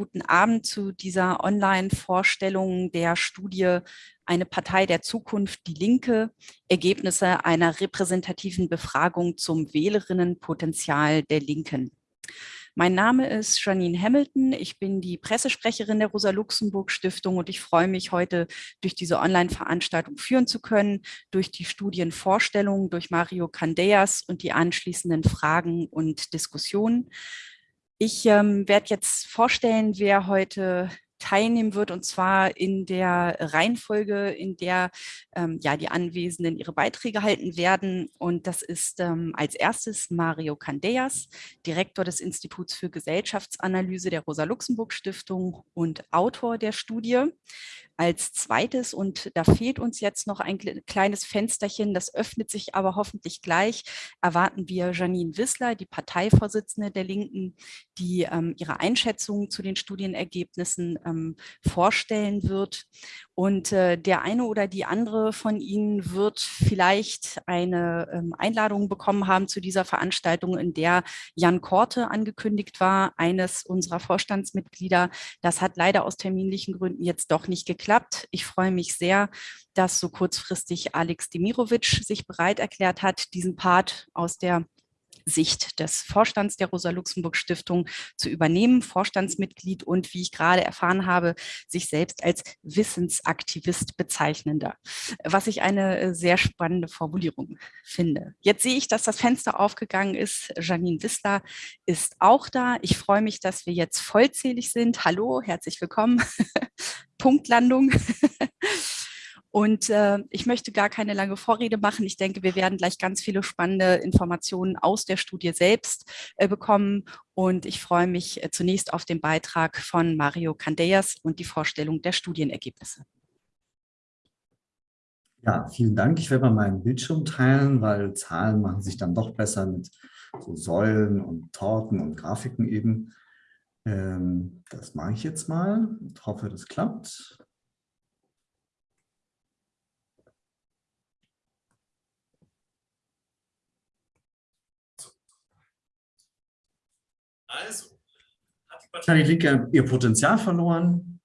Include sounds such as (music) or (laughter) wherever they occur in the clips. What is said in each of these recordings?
guten Abend zu dieser Online-Vorstellung der Studie Eine Partei der Zukunft, die Linke, Ergebnisse einer repräsentativen Befragung zum Wählerinnenpotenzial der Linken. Mein Name ist Janine Hamilton. Ich bin die Pressesprecherin der Rosa-Luxemburg-Stiftung und ich freue mich heute durch diese Online-Veranstaltung führen zu können, durch die Studienvorstellung, durch Mario Candeas und die anschließenden Fragen und Diskussionen. Ich ähm, werde jetzt vorstellen, wer heute teilnehmen wird, und zwar in der Reihenfolge, in der ähm, ja, die Anwesenden ihre Beiträge halten werden. Und das ist ähm, als erstes Mario Candeas, Direktor des Instituts für Gesellschaftsanalyse der Rosa-Luxemburg-Stiftung und Autor der Studie. Als zweites, und da fehlt uns jetzt noch ein kleines Fensterchen, das öffnet sich aber hoffentlich gleich, erwarten wir Janine Wissler, die Parteivorsitzende der Linken, die ähm, ihre Einschätzungen zu den Studienergebnissen ähm, vorstellen wird. Und äh, der eine oder die andere von Ihnen wird vielleicht eine ähm, Einladung bekommen haben zu dieser Veranstaltung, in der Jan Korte angekündigt war, eines unserer Vorstandsmitglieder. Das hat leider aus terminlichen Gründen jetzt doch nicht geklappt. Ich freue mich sehr, dass so kurzfristig Alex Demirovic sich bereit erklärt hat, diesen Part aus der Sicht des Vorstands der Rosa-Luxemburg-Stiftung zu übernehmen, Vorstandsmitglied und, wie ich gerade erfahren habe, sich selbst als Wissensaktivist bezeichnender, was ich eine äh, sehr spannende Formulierung finde. Jetzt sehe ich, dass das Fenster aufgegangen ist. Janine Wissler ist auch da. Ich freue mich, dass wir jetzt vollzählig sind. Hallo, herzlich willkommen. (laughs) Punktlandung. (laughs) Und äh, ich möchte gar keine lange Vorrede machen. Ich denke, wir werden gleich ganz viele spannende Informationen aus der Studie selbst äh, bekommen. Und ich freue mich äh, zunächst auf den Beitrag von Mario Candeas und die Vorstellung der Studienergebnisse. Ja, vielen Dank. Ich werde mal meinen Bildschirm teilen, weil Zahlen machen sich dann doch besser mit so Säulen und Torten und Grafiken eben. Ähm, das mache ich jetzt mal. Ich hoffe, das klappt. Also, hat die Partei Die Linke ihr Potenzial verloren?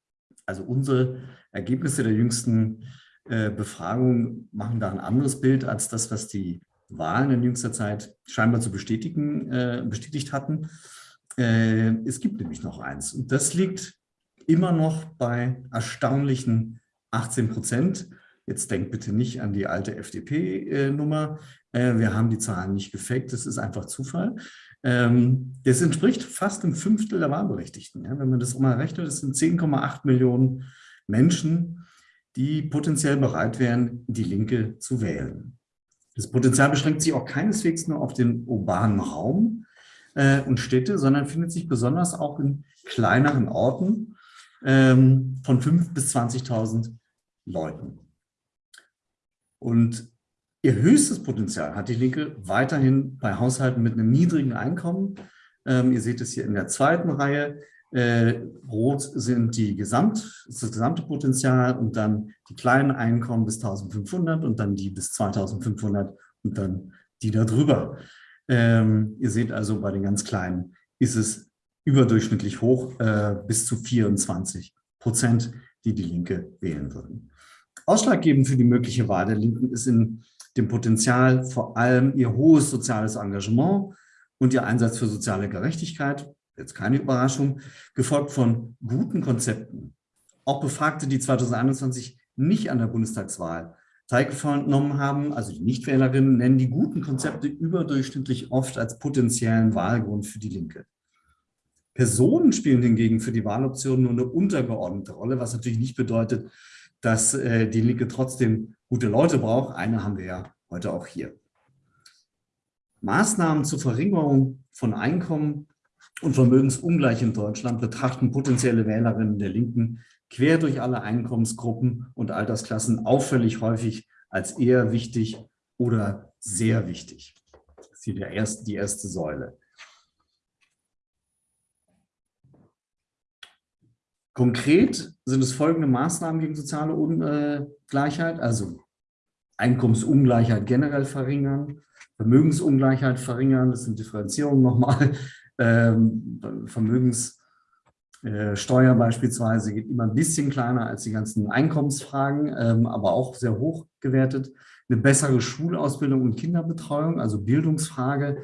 Also unsere Ergebnisse der jüngsten äh, Befragung machen da ein anderes Bild als das, was die Wahlen in jüngster Zeit scheinbar zu bestätigen, äh, bestätigt hatten. Äh, es gibt nämlich noch eins und das liegt immer noch bei erstaunlichen 18 Prozent. Jetzt denkt bitte nicht an die alte FDP-Nummer. Äh, wir haben die Zahlen nicht gefaked, das ist einfach Zufall. Ähm, das entspricht fast einem Fünftel der Wahlberechtigten. Wenn man das mal rechnet, das sind 10,8 Millionen Menschen, die potenziell bereit wären, die Linke zu wählen. Das Potenzial beschränkt sich auch keineswegs nur auf den urbanen Raum äh, und Städte, sondern findet sich besonders auch in kleineren Orten ähm, von 5.000 bis 20.000 Leuten. Und Ihr höchstes Potenzial hat die Linke weiterhin bei Haushalten mit einem niedrigen Einkommen. Ähm, ihr seht es hier in der zweiten Reihe. Äh, rot sind die Gesamt, ist das gesamte Potenzial und dann die kleinen Einkommen bis 1500 und dann die bis 2500 und dann die darüber. Ähm, ihr seht also bei den ganz kleinen ist es überdurchschnittlich hoch, äh, bis zu 24 Prozent, die die Linke wählen würden. Ausschlaggebend für die mögliche Wahl der Linken ist in dem Potenzial vor allem ihr hohes soziales Engagement und ihr Einsatz für soziale Gerechtigkeit, jetzt keine Überraschung, gefolgt von guten Konzepten. Auch Befragte, die 2021 nicht an der Bundestagswahl teilgenommen haben, also die Nichtwählerinnen, nennen die guten Konzepte überdurchschnittlich oft als potenziellen Wahlgrund für die Linke. Personen spielen hingegen für die Wahloption nur eine untergeordnete Rolle, was natürlich nicht bedeutet, dass äh, die Linke trotzdem gute Leute braucht. Eine haben wir ja heute auch hier. Maßnahmen zur Verringerung von Einkommen und Vermögensungleich in Deutschland betrachten potenzielle Wählerinnen der Linken quer durch alle Einkommensgruppen und Altersklassen auffällig häufig als eher wichtig oder sehr wichtig. Das ist hier der erste, die erste Säule. Konkret sind es folgende Maßnahmen gegen soziale Ungleichheit, also Einkommensungleichheit generell verringern, Vermögensungleichheit verringern, das sind Differenzierungen nochmal, (laughs) ähm, Vermögensungleichheit Äh, beispielsweise geht immer ein bisschen kleiner als die ganzen Einkommensfragen, ähm, aber auch sehr hoch gewertet. Eine bessere Schulausbildung und Kinderbetreuung, also Bildungsfrage,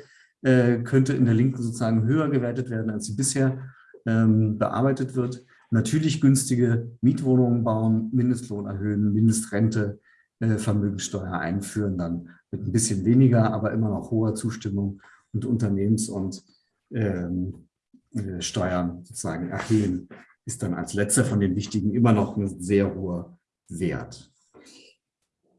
äh, könnte in der Linken sozusagen höher gewertet werden, als sie bisher ähm, bearbeitet wird. Natürlich günstige Mietwohnungen bauen, Mindestlohn erhöhen, Mindestrente, äh, Vermögenssteuer einführen, dann mit ein bisschen weniger, aber immer noch hoher Zustimmung und Unternehmens- und ähm, äh, Steuern sozusagen erhöhen, ist dann als letzter von den wichtigen immer noch ein sehr hoher Wert.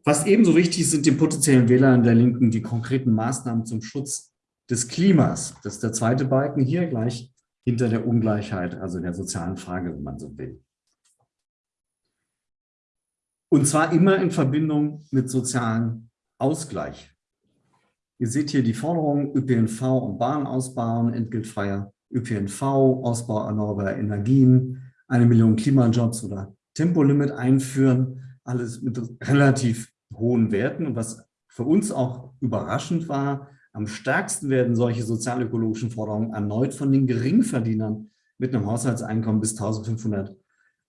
Was ebenso wichtig ist, sind den potenziellen Wählern der Linken die konkreten Maßnahmen zum Schutz des Klimas. Das ist der zweite Balken hier gleich hinter der Ungleichheit, also der sozialen Frage, wenn man so will. Und zwar immer in Verbindung mit sozialem Ausgleich. Ihr seht hier die Forderungen ÖPNV und Bahn ausbauen, entgeltfreier ÖPNV, Ausbau erneuerbarer Energien, eine Million Klimajobs oder Tempolimit einführen, alles mit relativ hohen Werten. Und was für uns auch überraschend war, am stärksten werden solche sozialökologischen Forderungen erneut von den Geringverdienern mit einem Haushaltseinkommen bis 1500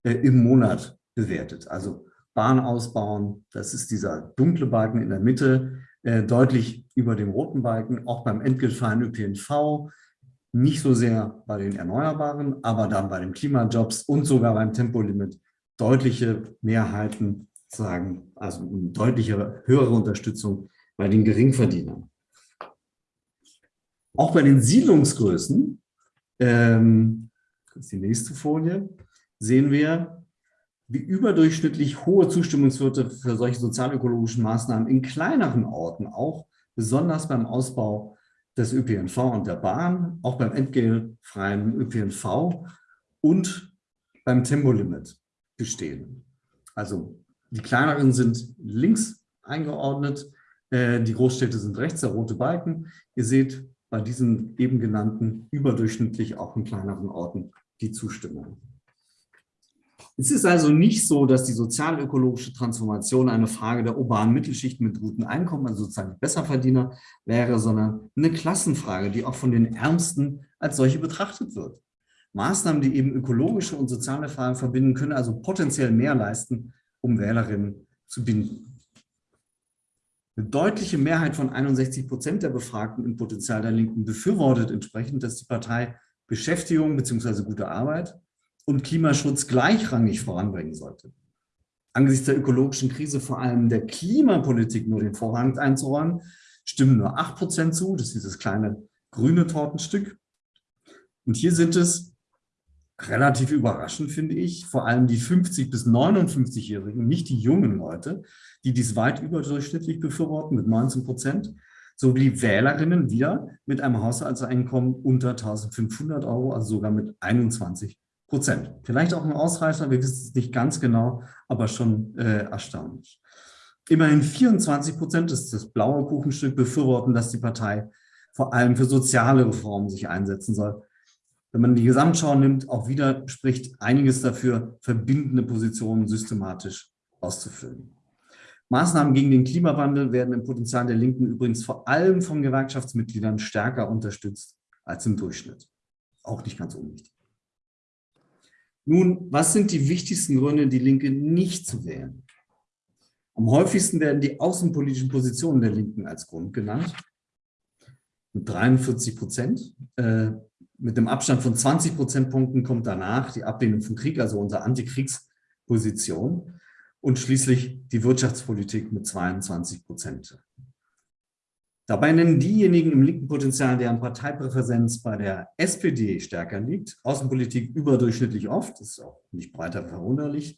äh, im Monat bewertet. Also Bahn ausbauen, das ist dieser dunkle Balken in der Mitte, äh, deutlich über dem roten Balken, auch beim entgeltfreien ÖPNV, nicht so sehr bei den Erneuerbaren, aber dann bei den Klimajobs und sogar beim Tempolimit deutliche Mehrheiten sagen, also deutliche höhere Unterstützung bei den Geringverdienern. Auch bei den Siedlungsgrößen, ähm, das ist die nächste Folie, sehen wir, wie überdurchschnittlich hohe Zustimmungswerte für solche sozialökologischen Maßnahmen in kleineren Orten, auch besonders beim Ausbau des ÖPNV und der Bahn, auch beim entgeltfreien ÖPNV und beim Tempolimit bestehen. Also die kleineren sind links eingeordnet, äh, die Großstädte sind rechts, der rote Balken. Ihr seht bei diesen eben genannten überdurchschnittlich auch in kleineren Orten die Zustimmung. Es ist also nicht so, dass die sozialökologische Transformation eine Frage der urbanen Mittelschicht mit guten Einkommen, also sozusagen Besserverdiener, wäre, sondern eine Klassenfrage, die auch von den Ärmsten als solche betrachtet wird. Maßnahmen, die eben ökologische und soziale Fragen verbinden, können also potenziell mehr leisten, um Wählerinnen zu binden. Eine deutliche Mehrheit von 61 Prozent der Befragten im Potenzial der Linken befürwortet entsprechend, dass die Partei Beschäftigung bzw. gute Arbeit und Klimaschutz gleichrangig voranbringen sollte. Angesichts der ökologischen Krise vor allem der Klimapolitik nur den Vorrang einzuräumen, stimmen nur 8 Prozent zu. Das ist dieses kleine grüne Tortenstück. Und hier sind es relativ überraschend, finde ich, vor allem die 50- bis 59-Jährigen, nicht die jungen Leute, die dies weit überdurchschnittlich befürworten mit 19 Prozent, sowie Wählerinnen wieder mit einem Haushaltseinkommen unter 1500 Euro, also sogar mit 21 Prozent. Vielleicht auch ein Ausreißer, wir wissen es nicht ganz genau, aber schon äh, erstaunlich. Immerhin 24 Prozent ist das blaue Kuchenstück befürworten, dass die Partei vor allem für soziale Reformen sich einsetzen soll. Wenn man die Gesamtschau nimmt, auch wieder spricht einiges dafür, verbindende Positionen systematisch auszufüllen. Maßnahmen gegen den Klimawandel werden im Potenzial der Linken übrigens vor allem von Gewerkschaftsmitgliedern stärker unterstützt als im Durchschnitt. Auch nicht ganz unwichtig. Nun, was sind die wichtigsten Gründe, die Linke nicht zu wählen? Am häufigsten werden die außenpolitischen Positionen der Linken als Grund genannt. Mit 43 Prozent. Äh, mit dem Abstand von 20 Prozentpunkten kommt danach die Ablehnung von Krieg, also unsere Antikriegsposition. Und schließlich die Wirtschaftspolitik mit 22 Prozent. Dabei nennen diejenigen im linken Potenzial, deren Parteipräferenz bei der SPD stärker liegt, Außenpolitik überdurchschnittlich oft, ist auch nicht breiter verwunderlich.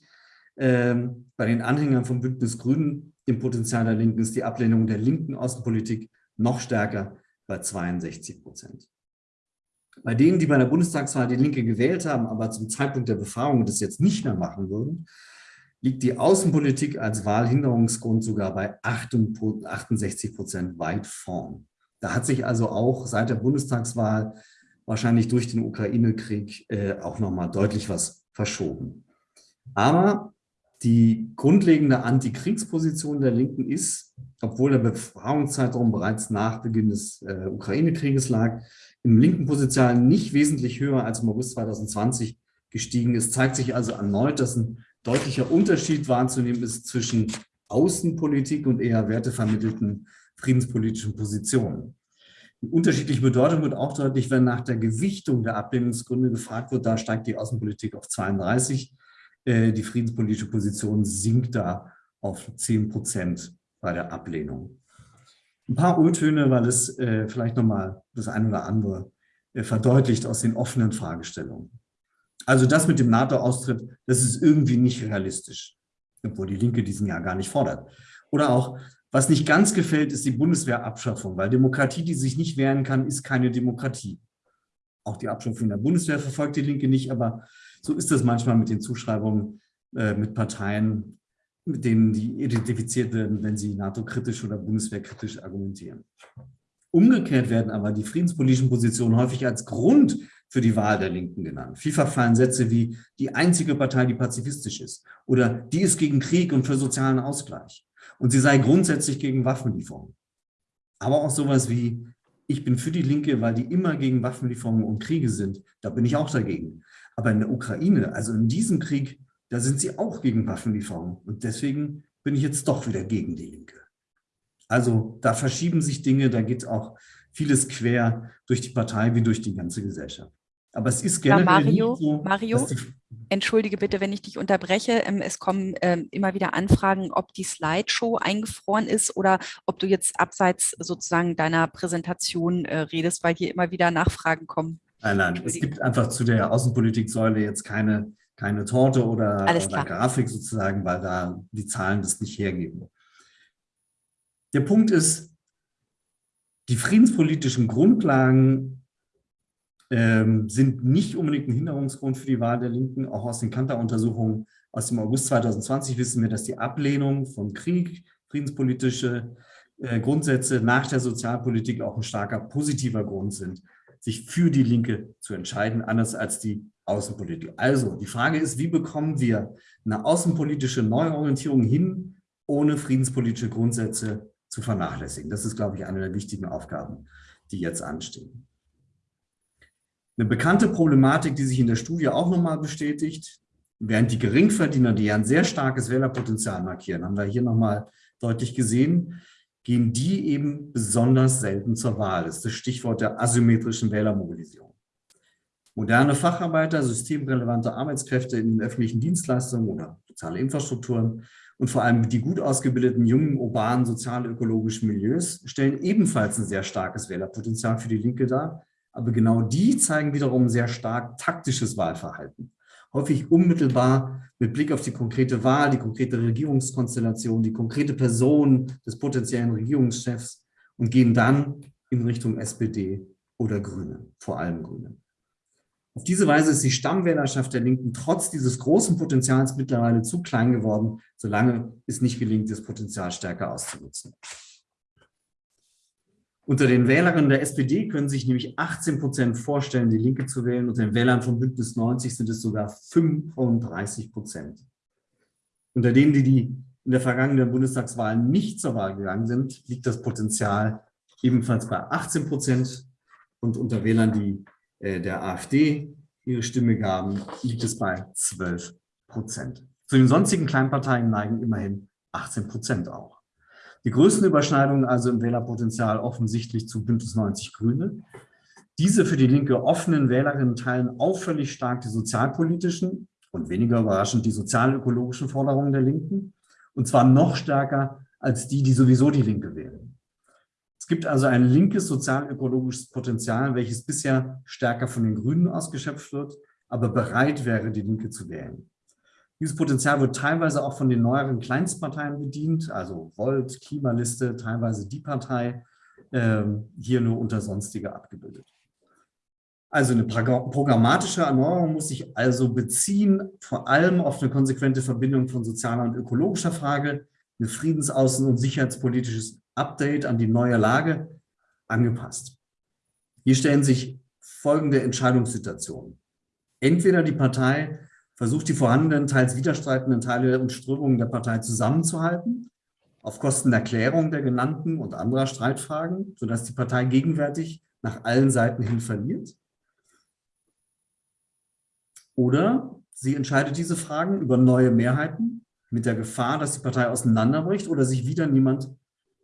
Ähm, bei den Anhängern von Bündnis Grünen im Potenzial der Linken ist die Ablehnung der linken Außenpolitik noch stärker bei 62 Prozent. Bei denen, die bei der Bundestagswahl die Linke gewählt haben, aber zum Zeitpunkt der Befragung das jetzt nicht mehr machen würden, liegt die Außenpolitik als Wahlhinderungsgrund sogar bei 68 Prozent weit vorn. Da hat sich also auch seit der Bundestagswahl wahrscheinlich durch den Ukraine-Krieg äh, auch nochmal deutlich was verschoben. Aber die grundlegende Antikriegsposition der Linken ist, obwohl der Befragungszeitraum bereits nach Beginn des äh, Ukraine-Krieges lag, im linken Potenzial nicht wesentlich höher als im August 2020 gestiegen ist. Zeigt sich also erneut, dass ein deutlicher Unterschied wahrzunehmen ist zwischen Außenpolitik und eher wertevermittelten friedenspolitischen Positionen. Die unterschiedliche Bedeutung wird auch deutlich, wenn nach der Gewichtung der Ablehnungsgründe gefragt wird. Da steigt die Außenpolitik auf 32. Äh, die friedenspolitische Position sinkt da auf 10 Prozent bei der Ablehnung. Ein paar Urtöne, weil es äh, vielleicht nochmal das eine oder andere äh, verdeutlicht aus den offenen Fragestellungen. Also das mit dem NATO-Austritt, das ist irgendwie nicht realistisch, obwohl die Linke diesen Jahr gar nicht fordert. Oder auch, was nicht ganz gefällt, ist die Bundeswehrabschaffung, weil Demokratie, die sich nicht wehren kann, ist keine Demokratie. Auch die Abschaffung der Bundeswehr verfolgt die Linke nicht, aber so ist es manchmal mit den Zuschreibungen äh, mit Parteien, mit denen die identifiziert werden, wenn sie NATO-kritisch oder Bundeswehr-kritisch argumentieren. Umgekehrt werden aber die friedenspolitischen Positionen häufig als Grund für die Wahl der Linken genannt. Vielfach fallen Sätze wie die einzige Partei, die pazifistisch ist oder die ist gegen Krieg und für sozialen Ausgleich und sie sei grundsätzlich gegen Waffenlieferungen. Aber auch sowas wie ich bin für die Linke, weil die immer gegen Waffenlieferungen und Kriege sind. Da bin ich auch dagegen. Aber in der Ukraine, also in diesem Krieg, da sind sie auch gegen Waffenlieferungen. Und deswegen bin ich jetzt doch wieder gegen die Linke. Also da verschieben sich Dinge, da geht auch vieles quer durch die Partei wie durch die ganze Gesellschaft. Aber es ist generell ja, Mario, so, Mario, entschuldige bitte, wenn ich dich unterbreche. Ähm, es kommen ähm, immer wieder Anfragen, ob die Slideshow eingefroren ist oder ob du jetzt abseits sozusagen deiner Präsentation äh, redest, weil hier immer wieder Nachfragen kommen. Nein, nein, es gibt einfach zu der Außenpolitiksäule jetzt keine, keine Torte oder, oder Grafik sozusagen, weil da die Zahlen das nicht hergeben. Der Punkt ist, die friedenspolitischen Grundlagen ähm, sind nicht unbedingt ein Hinderungsgrund für die Wahl der Linken. Auch aus den Kanter-Untersuchungen aus dem August 2020 wissen wir, dass die Ablehnung von Krieg, friedenspolitische äh, Grundsätze nach der Sozialpolitik auch ein starker positiver Grund sind, sich für die Linke zu entscheiden, anders als die Außenpolitik. Also die Frage ist, wie bekommen wir eine außenpolitische Neuorientierung hin, ohne friedenspolitische Grundsätze zu vernachlässigen? Das ist, glaube ich, eine der wichtigen Aufgaben, die jetzt anstehen. Eine bekannte Problematik, die sich in der Studie auch nochmal bestätigt, während die Geringverdiener, die ja ein sehr starkes Wählerpotenzial markieren, haben wir hier nochmal deutlich gesehen, gehen die eben besonders selten zur Wahl. Das ist das Stichwort der asymmetrischen Wählermobilisierung. Moderne Facharbeiter, systemrelevante Arbeitskräfte in öffentlichen Dienstleistungen oder soziale Infrastrukturen und vor allem die gut ausgebildeten, jungen, urbanen, sozial-ökologischen Milieus stellen ebenfalls ein sehr starkes Wählerpotenzial für die Linke dar, aber genau die zeigen wiederum sehr stark taktisches Wahlverhalten. Häufig unmittelbar mit Blick auf die konkrete Wahl, die konkrete Regierungskonstellation, die konkrete Person des potenziellen Regierungschefs und gehen dann in Richtung SPD oder Grüne, vor allem Grüne. Auf diese Weise ist die Stammwählerschaft der Linken trotz dieses großen Potenzials mittlerweile zu klein geworden, solange es nicht gelingt, das Potenzial stärker auszunutzen. Unter den Wählerinnen der SPD können sich nämlich 18 Prozent vorstellen, die Linke zu wählen. Unter den Wählern von Bündnis 90 sind es sogar 35 Prozent. Unter denen, die, die in der vergangenen Bundestagswahl nicht zur Wahl gegangen sind, liegt das Potenzial ebenfalls bei 18 Prozent. Und unter Wählern, die der AfD ihre Stimme gaben, liegt es bei 12 Prozent. Zu den sonstigen Kleinparteien neigen immerhin 18 Prozent auch. Die größten Überschneidungen also im Wählerpotenzial offensichtlich zu Bündnis 90 Grüne. Diese für die Linke offenen Wählerinnen teilen auffällig stark die sozialpolitischen und weniger überraschend die sozialökologischen Forderungen der Linken. Und zwar noch stärker als die, die sowieso die Linke wählen. Es gibt also ein linkes sozialökologisches Potenzial, welches bisher stärker von den Grünen ausgeschöpft wird, aber bereit wäre, die Linke zu wählen. Dieses Potenzial wird teilweise auch von den neueren Kleinstparteien bedient, also Volt, Klimaliste, teilweise die Partei, ähm, hier nur unter Sonstige abgebildet. Also eine programmatische Erneuerung muss sich also beziehen, vor allem auf eine konsequente Verbindung von sozialer und ökologischer Frage, ein friedensaußen- und sicherheitspolitisches Update an die neue Lage angepasst. Hier stellen sich folgende Entscheidungssituationen. Entweder die Partei versucht die vorhandenen, teils widerstreitenden Teile und Strömungen der Partei zusammenzuhalten, auf Kosten der Klärung der genannten und anderer Streitfragen, sodass die Partei gegenwärtig nach allen Seiten hin verliert. Oder sie entscheidet diese Fragen über neue Mehrheiten mit der Gefahr, dass die Partei auseinanderbricht oder sich wieder niemand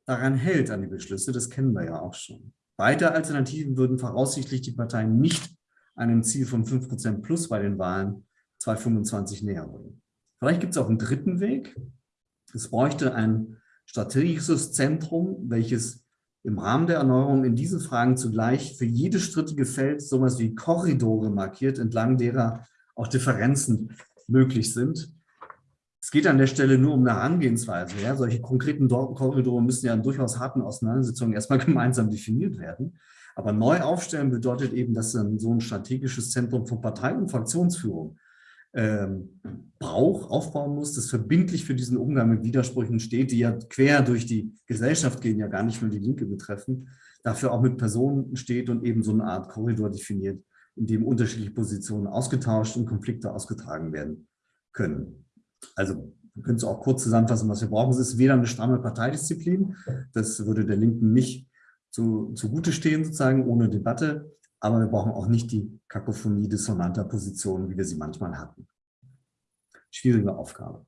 daran hält an die Beschlüsse. Das kennen wir ja auch schon. Beide Alternativen würden voraussichtlich die Partei nicht einem Ziel von 5% plus bei den Wahlen 2025 näher bringen. Vielleicht gibt es auch einen dritten Weg. Es bräuchte ein strategisches Zentrum, welches im Rahmen der Erneuerung in diesen Fragen zugleich für jedes strittige Feld sowas wie Korridore markiert, entlang derer auch Differenzen möglich sind. Es geht an der Stelle nur um eine Herangehensweise. Ja? Solche konkreten Korridore müssen ja in durchaus harten Auseinandersetzungen erstmal (laughs) gemeinsam definiert werden. Aber neu aufstellen bedeutet eben, dass dann so ein strategisches Zentrum von Partei- und Fraktionsführung ähm, braucht, aufbauen muss, das verbindlich für diesen Umgang mit Widersprüchen steht, die ja quer durch die Gesellschaft gehen, ja gar nicht nur die Linke betreffen, dafür auch mit Personen steht und eben so eine Art Korridor definiert, in dem unterschiedliche Positionen ausgetauscht und Konflikte ausgetragen werden können. Also wir können es auch kurz zusammenfassen, was wir brauchen. Es ist weder eine stramme Parteidisziplin, das würde der Linken nicht zu, zugute stehen, sozusagen, ohne Debatte, aber wir brauchen auch nicht die Kakophonie dissonanter Positionen, wie wir sie manchmal hatten. Schwierige Aufgabe.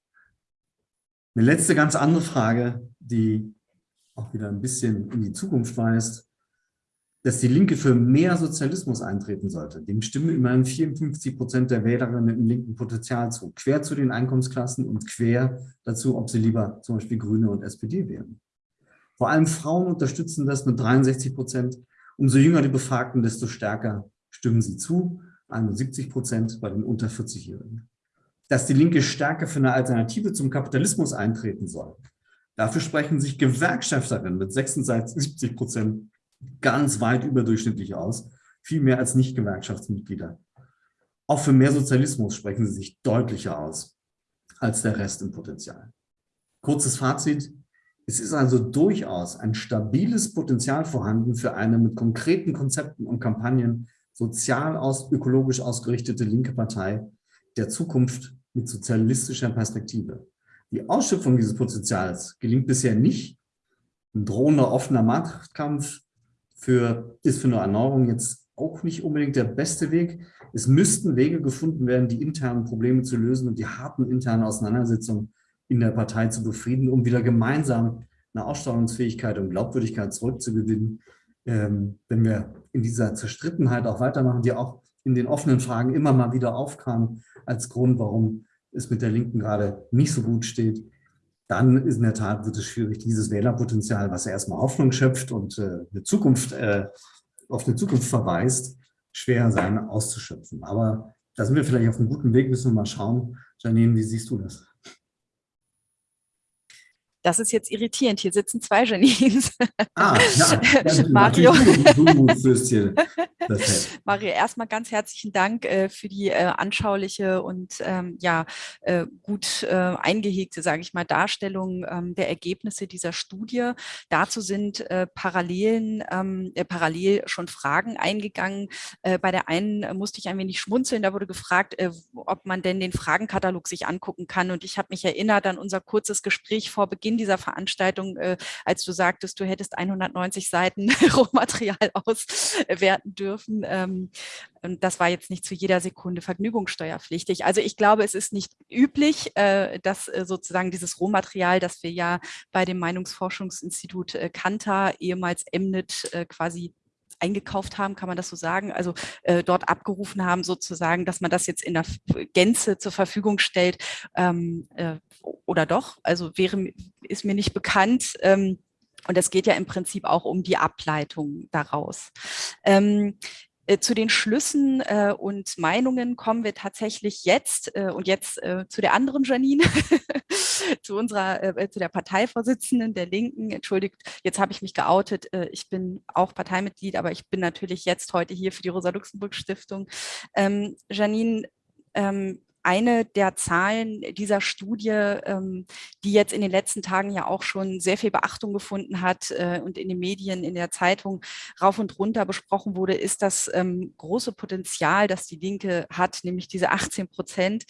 Eine letzte ganz andere Frage, die auch wieder ein bisschen in die Zukunft weist, dass die Linke für mehr Sozialismus eintreten sollte. Dem stimmen immerhin 54 Prozent der Wählerinnen mit einem linken Potenzial zu, quer zu den Einkommensklassen und quer dazu, ob sie lieber zum Beispiel Grüne und SPD wählen. Vor allem Frauen unterstützen das mit 63 Prozent. Umso jünger die Befragten, desto stärker stimmen sie zu, 71 Prozent bei den unter 40-Jährigen. Dass die Linke stärker für eine Alternative zum Kapitalismus eintreten soll. Dafür sprechen sich Gewerkschafterinnen mit 76 Prozent ganz weit überdurchschnittlich aus, viel mehr als Nicht-Gewerkschaftsmitglieder. Auch für mehr Sozialismus sprechen sie sich deutlicher aus als der Rest im Potenzial. Kurzes Fazit, es ist also durchaus ein stabiles Potenzial vorhanden für eine mit konkreten Konzepten und Kampagnen sozial aus, ökologisch ausgerichtete linke Partei der Zukunft mit sozialistischer Perspektive. Die Ausschöpfung dieses Potenzials gelingt bisher nicht. Ein drohender offener Machtkampf für, ist für eine Erneuerung jetzt auch nicht unbedingt der beste Weg. Es müssten Wege gefunden werden, die internen Probleme zu lösen und die harten internen Auseinandersetzungen in der Partei zu befrieden, um wieder gemeinsam eine Ausstrahlungsfähigkeit und Glaubwürdigkeit zurückzugewinnen. Ähm, wenn wir in dieser Zerstrittenheit auch weitermachen, die auch in den offenen Fragen immer mal wieder aufkam als Grund, warum es mit der Linken gerade nicht so gut steht, dann ist in der Tat, wird es schwierig, dieses Wählerpotenzial, was erstmal Hoffnung schöpft und äh, eine Zukunft, äh, auf eine Zukunft verweist, schwer sein auszuschöpfen. Aber da sind wir vielleicht auf einem guten Weg, müssen wir mal schauen. Janine, wie siehst du das? Das ist jetzt irritierend. Hier sitzen zwei Janines. Ah, ja. (laughs) Mario. (laughs) Mario, erstmal ganz herzlichen Dank äh, für die äh, anschauliche und ähm, ja äh, gut äh, eingehegte, sage ich mal, Darstellung ähm, der Ergebnisse dieser Studie. Dazu sind äh, Parallelen, ähm, äh, parallel schon Fragen eingegangen. bei der einen musste ich ein wenig schmunzeln. Da wurde gefragt, ob man denn den Fragenkatalog sich angucken kann. Und ich habe mich erinnert an unser kurzes Gespräch vor Beginn dieser Veranstaltung, als du sagtest, du hättest 190 Seiten (laughs) Rohmaterial auswerten dürfen. Ähm, das war jetzt nicht zu jeder Sekunde vergnügungssteuerpflichtig. Also ich glaube, es ist nicht üblich, äh, dass äh, sozusagen dieses Rohmaterial, das wir ja bei dem Meinungsforschungsinstitut äh, Kantar, ehemals Emnet, quasi eingekauft haben, kann man das so sagen, also äh, dort abgerufen haben sozusagen, dass man das jetzt in der Gänze zur Verfügung stellt ähm, äh, oder doch, also wäre, ist mir nicht bekannt. Ähm, und es geht ja im Prinzip auch um die Ableitung daraus. Ähm, äh, zu den Schlüssen äh, und Meinungen kommen wir tatsächlich jetzt äh, und jetzt äh, zu der anderen Janine, (laughs) zu unserer, äh, zu der Parteivorsitzenden der Linken. Entschuldigt, jetzt habe ich mich geoutet. Äh, ich bin auch Parteimitglied, aber ich bin natürlich jetzt heute hier für die Rosa-Luxemburg-Stiftung. Ähm, Janine, ähm, eine der Zahlen dieser Studie, ähm, die jetzt in den letzten Tagen ja auch schon sehr viel Beachtung gefunden hat äh, und in den Medien, in der Zeitung rauf und runter besprochen wurde, ist das ähm, große Potenzial, das die Linke hat, nämlich diese 18 Prozent.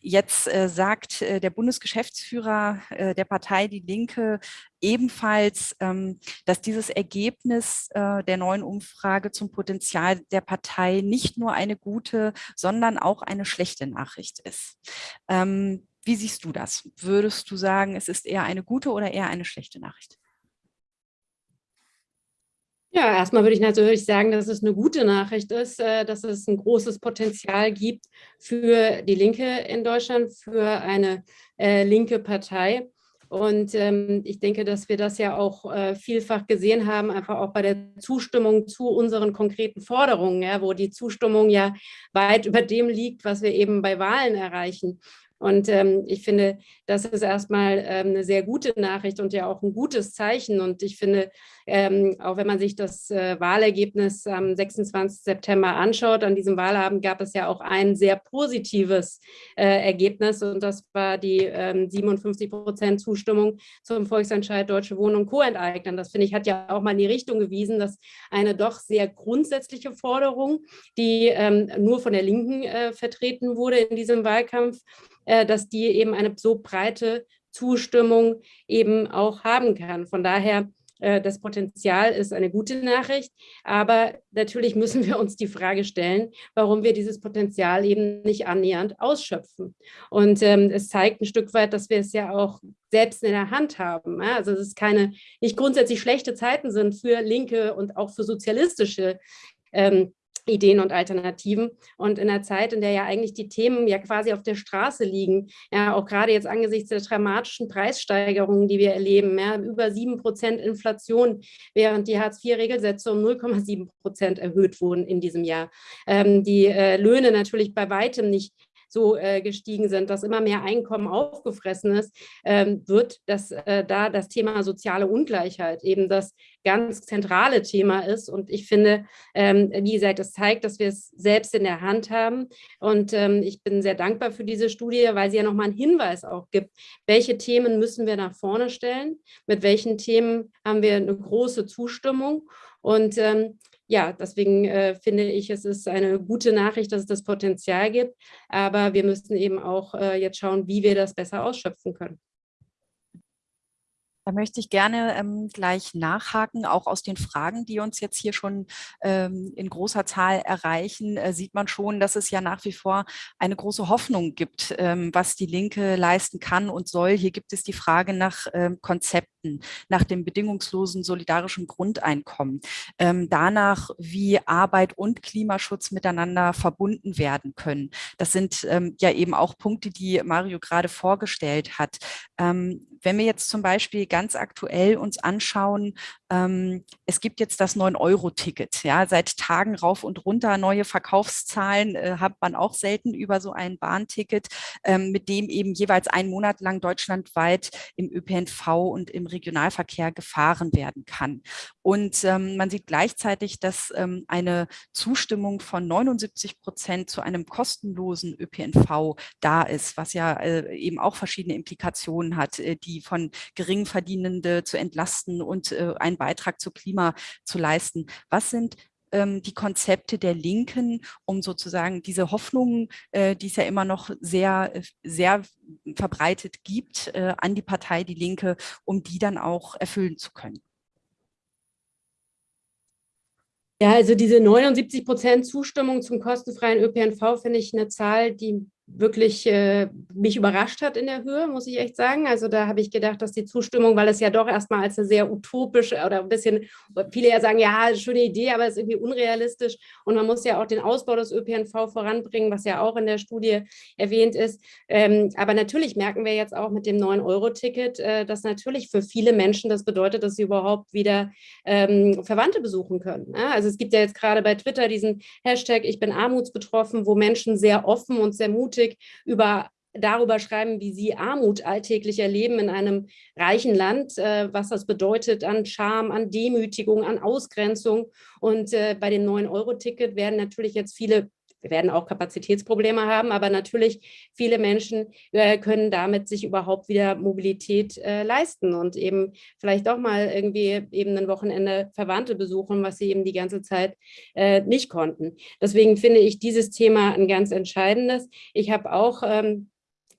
Jetzt äh, sagt äh, der Bundesgeschäftsführer äh, der Partei Die Linke ebenfalls, ähm, dass dieses Ergebnis äh, der neuen Umfrage zum Potenzial der Partei nicht nur eine gute, sondern auch eine schlechte Nachricht ist. Ähm, wie siehst du das? Würdest du sagen, es ist eher eine gute oder eher eine schlechte Nachricht? Ja, erstmal würde ich natürlich sagen, dass es eine gute Nachricht ist, äh, dass es ein großes Potenzial gibt für die Linke in Deutschland, für eine äh, linke Partei. Und ähm, ich denke, dass wir das ja auch äh, vielfach gesehen haben, einfach auch bei der Zustimmung zu unseren konkreten Forderungen, ja, wo die Zustimmung ja weit über dem liegt, was wir eben bei Wahlen erreichen. Und ähm, ich finde, das ist erstmal ähm, eine sehr gute Nachricht und ja auch ein gutes Zeichen. Und ich finde, ähm, auch wenn man sich das äh, Wahlergebnis am 26. September anschaut, an diesem Wahlabend gab es ja auch ein sehr positives äh, Ergebnis und das war die 57 ähm, Prozent Zustimmung zum Volksentscheid Deutsche Wohnen und Co. enteignen. Das finde ich hat ja auch mal in die Richtung gewiesen, dass eine doch sehr grundsätzliche Forderung, die ähm, nur von der Linken äh, vertreten wurde in diesem Wahlkampf, dass die eben eine so breite Zustimmung eben auch haben kann. Von daher äh, das Potenzial ist eine gute Nachricht, aber natürlich müssen wir uns die Frage stellen, warum wir dieses Potenzial eben nicht annähernd ausschöpfen. Und ähm, es zeigt ein Stück weit, dass wir es ja auch selbst in der Hand haben. Also es keine, nicht grundsätzlich schlechte Zeiten sind für linke und auch für sozialistische ähm, Ideen und Alternativen. Und in einer Zeit, in der ja eigentlich die Themen ja quasi auf der Straße liegen, ja, auch gerade jetzt angesichts der dramatischen Preissteigerungen, die wir erleben, ja, über sieben Prozent Inflation, während die Hartz-IV-Regelsätze um 0,7 Prozent erhöht wurden in diesem Jahr. Ähm, die äh, Löhne natürlich bei weitem nicht so äh, gestiegen sind, dass immer mehr Einkommen aufgefressen ist, ähm, wird das, äh, da das Thema soziale Ungleichheit eben das ganz zentrale Thema ist. Und ich finde, ähm, wie gesagt, das zeigt, dass wir es selbst in der Hand haben. Und ähm, ich bin sehr dankbar für diese Studie, weil sie ja nochmal einen Hinweis auch gibt, welche Themen müssen wir nach vorne stellen, mit welchen Themen haben wir eine große Zustimmung. Und ähm, ja, deswegen äh, finde ich, es ist eine gute Nachricht, dass es das Potenzial gibt. Aber wir müssen eben auch äh, jetzt schauen, wie wir das besser ausschöpfen können. Da möchte ich gerne ähm, gleich nachhaken, auch aus den Fragen, die uns jetzt hier schon ähm, in großer Zahl erreichen, äh, sieht man schon, dass es ja nach wie vor eine große Hoffnung gibt, ähm, was die Linke leisten kann und soll. Hier gibt es die Frage nach ähm, Konzepten, nach dem bedingungslosen solidarischen Grundeinkommen, ähm, danach, wie Arbeit und Klimaschutz miteinander verbunden werden können. Das sind ähm, ja eben auch Punkte, die Mario gerade vorgestellt hat. wenn wir jetzt zum Beispiel ganz aktuell uns anschauen, ähm, es gibt jetzt das 9-Euro-Ticket. Ja, seit Tagen rauf und runter neue Verkaufszahlen äh, hat man auch selten über so ein Bahnticket, ähm, mit dem eben jeweils einen Monat lang deutschlandweit im ÖPNV und im Regionalverkehr gefahren werden kann. Und ähm, man sieht gleichzeitig, dass ähm, eine Zustimmung von 79 Prozent zu einem kostenlosen ÖPNV da ist, was ja äh, eben auch verschiedene Implikationen hat, äh, die von gering Verdienende zu entlasten und äh, einen Beitrag zu Klima zu leisten. Was sind ähm, die Konzepte der Linken, um sozusagen diese Hoffnungen, äh, die es ja immer noch sehr, äh, sehr verbreitet gibt, äh, an die Partei Die Linke, um die dann auch erfüllen zu können? Ja, also diese 79 Prozent Zustimmung zum kostenfreien ÖPNV finde ich eine Zahl, die wirklich äh, mich überrascht hat in der Höhe, muss ich echt sagen. Also da habe ich gedacht, dass die Zustimmung, weil es ja doch erstmal als eine sehr utopische oder ein bisschen, viele ja sagen, ja, schöne Idee, aber es ist irgendwie unrealistisch und man muss ja auch den Ausbau des ÖPNV voranbringen, was ja auch in der Studie erwähnt ist. Ähm, aber natürlich merken wir jetzt auch mit dem 9-Euro-Ticket, äh, dass natürlich für viele Menschen das bedeutet, dass sie überhaupt wieder ähm, Verwandte besuchen können. Ja? Also es gibt ja jetzt gerade bei Twitter diesen Hashtag, ich bin armutsbetroffen, wo Menschen sehr offen und sehr mutig mutig über darüber schreiben, wie sie Armut alltäglich erleben in einem reichen Land, äh, was das bedeutet an Scham, an Demütigung, an Ausgrenzung. Und äh, bei dem 9-Euro-Ticket werden natürlich jetzt viele wir werden auch Kapazitätsprobleme haben, aber natürlich viele Menschen äh, können damit sich überhaupt wieder Mobilität äh, leisten und eben vielleicht auch mal irgendwie eben ein Wochenende Verwandte besuchen, was sie eben die ganze Zeit äh, nicht konnten. Deswegen finde ich dieses Thema ein ganz entscheidendes. Ich habe auch ähm,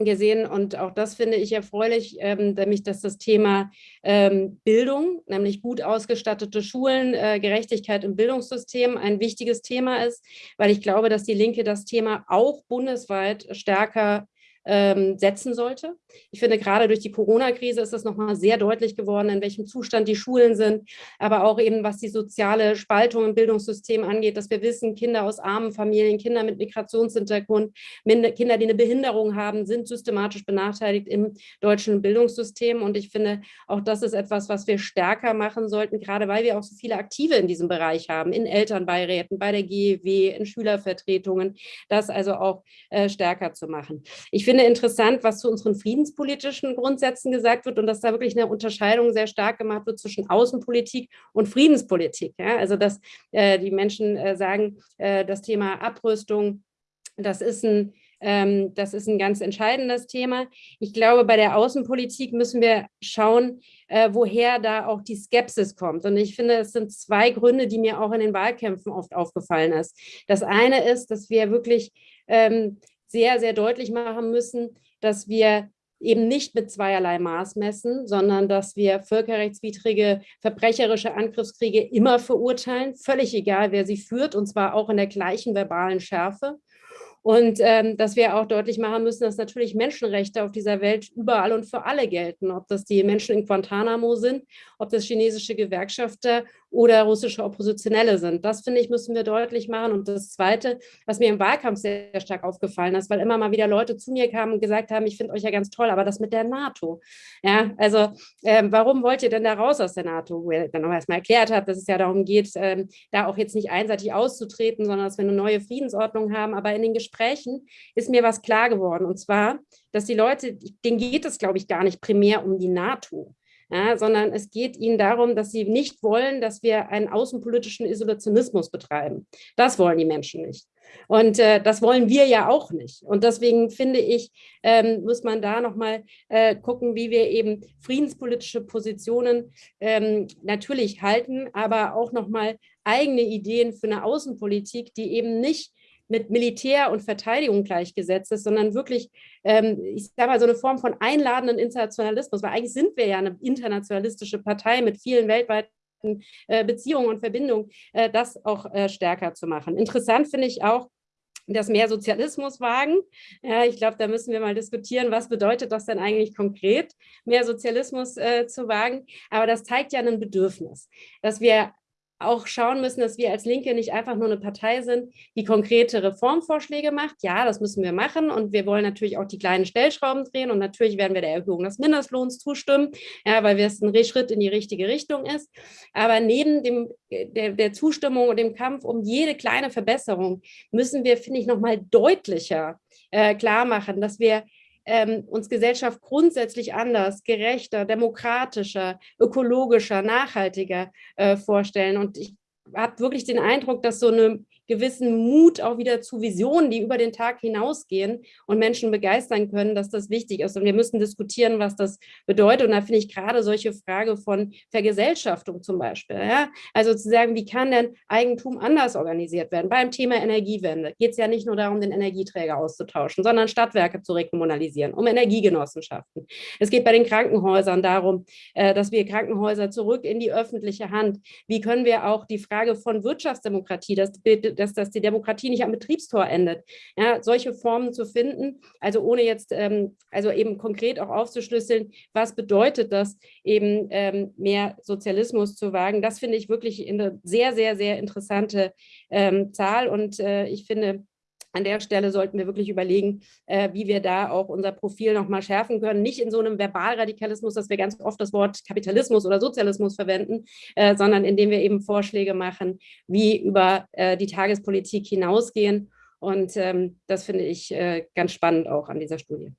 gesehen und auch das finde ich erfreulich, ähm, nämlich dass das Thema ähm, Bildung, nämlich gut ausgestattete Schulen, äh, Gerechtigkeit im Bildungssystem ein wichtiges Thema ist, weil ich glaube, dass die Linke das Thema auch bundesweit stärker ähm, setzen sollte. Ich finde, gerade durch die Corona-Krise ist das nochmal sehr deutlich geworden, in welchem Zustand die Schulen sind, aber auch eben, was die soziale Spaltung im Bildungssystem angeht, dass wir wissen, Kinder aus armen Familien, Kinder mit Migrationshintergrund, Kinder, die eine Behinderung haben, sind systematisch benachteiligt im deutschen Bildungssystem. Und ich finde, auch das ist etwas, was wir stärker machen sollten, gerade weil wir auch so viele Aktive in diesem Bereich haben, in Elternbeiräten, bei der GEW, in Schülervertretungen, das also auch äh, stärker zu machen. Ich finde interessant, was zu unseren friedenspolitischen Grundsätzen gesagt wird und dass da wirklich eine Unterscheidung sehr stark gemacht wird zwischen Außenpolitik und Friedenspolitik. Ja? Also dass äh, die Menschen äh, sagen, äh, das Thema Abrüstung, das ist ein ähm, das ist ein ganz entscheidendes Thema. Ich glaube, bei der Außenpolitik müssen wir schauen, äh, woher da auch die Skepsis kommt. Und ich finde, es sind zwei Gründe, die mir auch in den Wahlkämpfen oft aufgefallen ist. Das eine ist, dass wir wirklich ähm, sehr, sehr deutlich machen müssen, dass wir eben nicht mit zweierlei Maß messen, sondern dass wir völkerrechtswidrige, verbrecherische Angriffskriege immer verurteilen, völlig egal, wer sie führt, und zwar auch in der gleichen verbalen Schärfe. Und ähm, dass wir auch deutlich machen müssen, dass natürlich Menschenrechte auf dieser Welt überall und für alle gelten, ob das die Menschen in Guantanamo sind, ob das chinesische Gewerkschafter oder russische Oppositionelle sind. Das, finde ich, müssen wir deutlich machen. Und das Zweite, was mir im Wahlkampf sehr stark aufgefallen ist, weil immer mal wieder Leute zu mir kamen und gesagt haben, ich finde euch ja ganz toll, aber das mit der NATO. Ja, also ähm, warum wollt ihr denn da raus aus der NATO? Wo ihr dann auch erstmal erklärt habt, dass es ja darum geht, ähm, da auch jetzt nicht einseitig auszutreten, sondern dass wir eine neue Friedensordnung haben. Aber in den Gesprächen ist mir was klar geworden. Und zwar, dass die Leute, denen geht es, glaube ich, gar nicht primär um die NATO ja, sondern es geht ihnen darum, dass sie nicht wollen, dass wir einen außenpolitischen Isolationismus betreiben. Das wollen die Menschen nicht. Und äh, das wollen wir ja auch nicht. Und deswegen finde ich, ähm, muss man da nochmal äh, gucken, wie wir eben friedenspolitische Positionen ähm, natürlich halten, aber auch nochmal eigene Ideen für eine Außenpolitik, die eben nicht mit Militär und Verteidigung gleichgesetzt ist, sondern wirklich, ähm, ich sage mal, so eine Form von einladenden Internationalismus, weil eigentlich sind wir ja eine internationalistische Partei mit vielen weltweiten äh, Beziehungen und Verbindungen, äh, das auch äh, stärker zu machen. Interessant finde ich auch, das mehr Sozialismus wagen. Ich glaube, da müssen wir mal diskutieren, was bedeutet das denn eigentlich konkret, mehr Sozialismus zu wagen. Aber das zeigt ja ein Bedürfnis, dass wir auch schauen müssen, dass wir als Linke nicht einfach nur eine Partei sind, die konkrete Reformvorschläge macht. Ja, das müssen wir machen und wir wollen natürlich auch die kleinen Stellschrauben drehen und natürlich werden wir der Erhöhung des Mindestlohns zustimmen, ja, weil es ein Schritt in die richtige Richtung ist. Aber neben dem, der, der Zustimmung und dem Kampf um jede kleine Verbesserung müssen wir, finde ich, noch mal deutlicher äh, klar machen, dass wir ähm, uns Gesellschaft grundsätzlich anders, gerechter, demokratischer, ökologischer, nachhaltiger äh, vorstellen. Und ich habe wirklich den Eindruck, dass so eine gewissen Mut auch wieder zu Visionen, die über den Tag hinausgehen und Menschen begeistern können, dass das wichtig ist. Und wir müssen diskutieren, was das bedeutet. Und da finde ich gerade solche Frage von Vergesellschaftung zum Beispiel. Ja? Also zu sagen, wie kann denn Eigentum anders organisiert werden? Beim Thema Energiewende geht es ja nicht nur darum, den Energieträger auszutauschen, sondern Stadtwerke zu rekommunalisieren, um Energiegenossenschaften. Es geht bei den Krankenhäusern darum, äh, dass wir Krankenhäuser zurück in die öffentliche Hand. Wie können wir auch die Frage von Wirtschaftsdemokratie, das dass, dass die Demokratie nicht am Betriebstor endet. Ja, solche Formen zu finden, also ohne jetzt, ähm, also eben konkret auch aufzuschlüsseln, was bedeutet das, eben ähm, mehr Sozialismus zu wagen, das finde ich wirklich eine sehr, sehr, sehr interessante ähm, Zahl und äh, ich finde, an der Stelle sollten wir wirklich überlegen, äh, wie wir da auch unser Profil noch mal schärfen können. Nicht in so einem Verbalradikalismus, dass wir ganz oft das Wort Kapitalismus oder Sozialismus verwenden, äh, sondern indem wir eben Vorschläge machen, wie über äh, die Tagespolitik hinausgehen. Und ähm, das finde ich äh, ganz spannend auch an dieser Studie.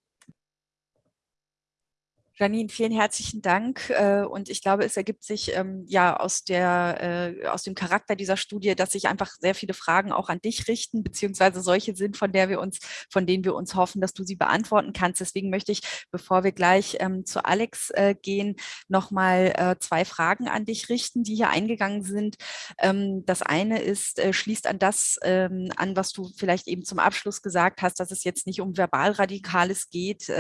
Janine, vielen herzlichen Dank. Äh, und ich glaube, es ergibt sich ähm, ja aus, der, äh, aus dem Charakter dieser Studie, dass sich einfach sehr viele Fragen auch an dich richten, beziehungsweise solche sind, von, der wir uns, von denen wir uns hoffen, dass du sie beantworten kannst. Deswegen möchte ich, bevor wir gleich ähm, zu Alex äh, gehen, nochmal zwei Fragen an dich richten, die hier eingegangen sind. Ähm, das eine ist, schließt an das an, was du vielleicht eben zum Abschluss gesagt hast, dass es jetzt nicht um Verbalradikales geht.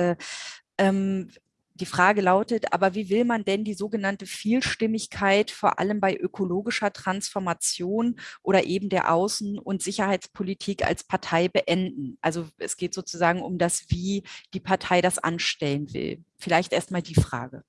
Die Frage lautet, aber wie will man denn die sogenannte Vielstimmigkeit vor allem bei ökologischer Transformation oder eben der Außen- und Sicherheitspolitik als Partei beenden? Also es geht sozusagen um das, wie die Partei das anstellen will. Vielleicht erstmal die Frage.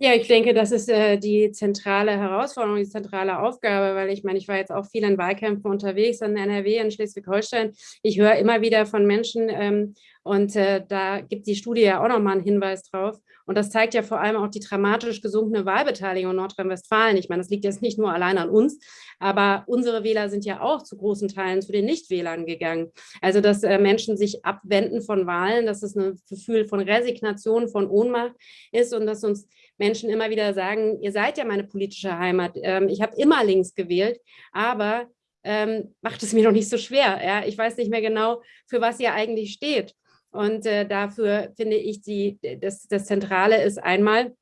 Ja, ich denke, das ist äh, die zentrale Herausforderung, die zentrale Aufgabe, weil ich meine, ich war jetzt auch viel in Wahlkämpfen unterwegs, in NRW, in Schleswig-Holstein. Ich höre immer wieder von Menschen, ähm, und äh, da gibt die Studie ja auch nochmal einen Hinweis drauf. Und das zeigt ja vor allem auch die dramatisch gesunkene Wahlbeteiligung in Nordrhein-Westfalen. Ich meine, das liegt jetzt nicht nur allein an uns, aber unsere Wähler sind ja auch zu großen Teilen zu den Nichtwählern gegangen. Also, dass äh, Menschen sich abwenden von Wahlen, dass es ein Gefühl von Resignation, von Ohnmacht ist und dass uns Menschen immer wieder sagen, ihr seid ja meine politische Heimat. Ähm, ich habe immer links gewählt, aber ähm, macht es mir noch nicht so schwer. Ja? Ich weiß nicht mehr genau, für was ihr eigentlich steht. Und äh, dafür finde ich, die, das, das Zentrale ist einmal,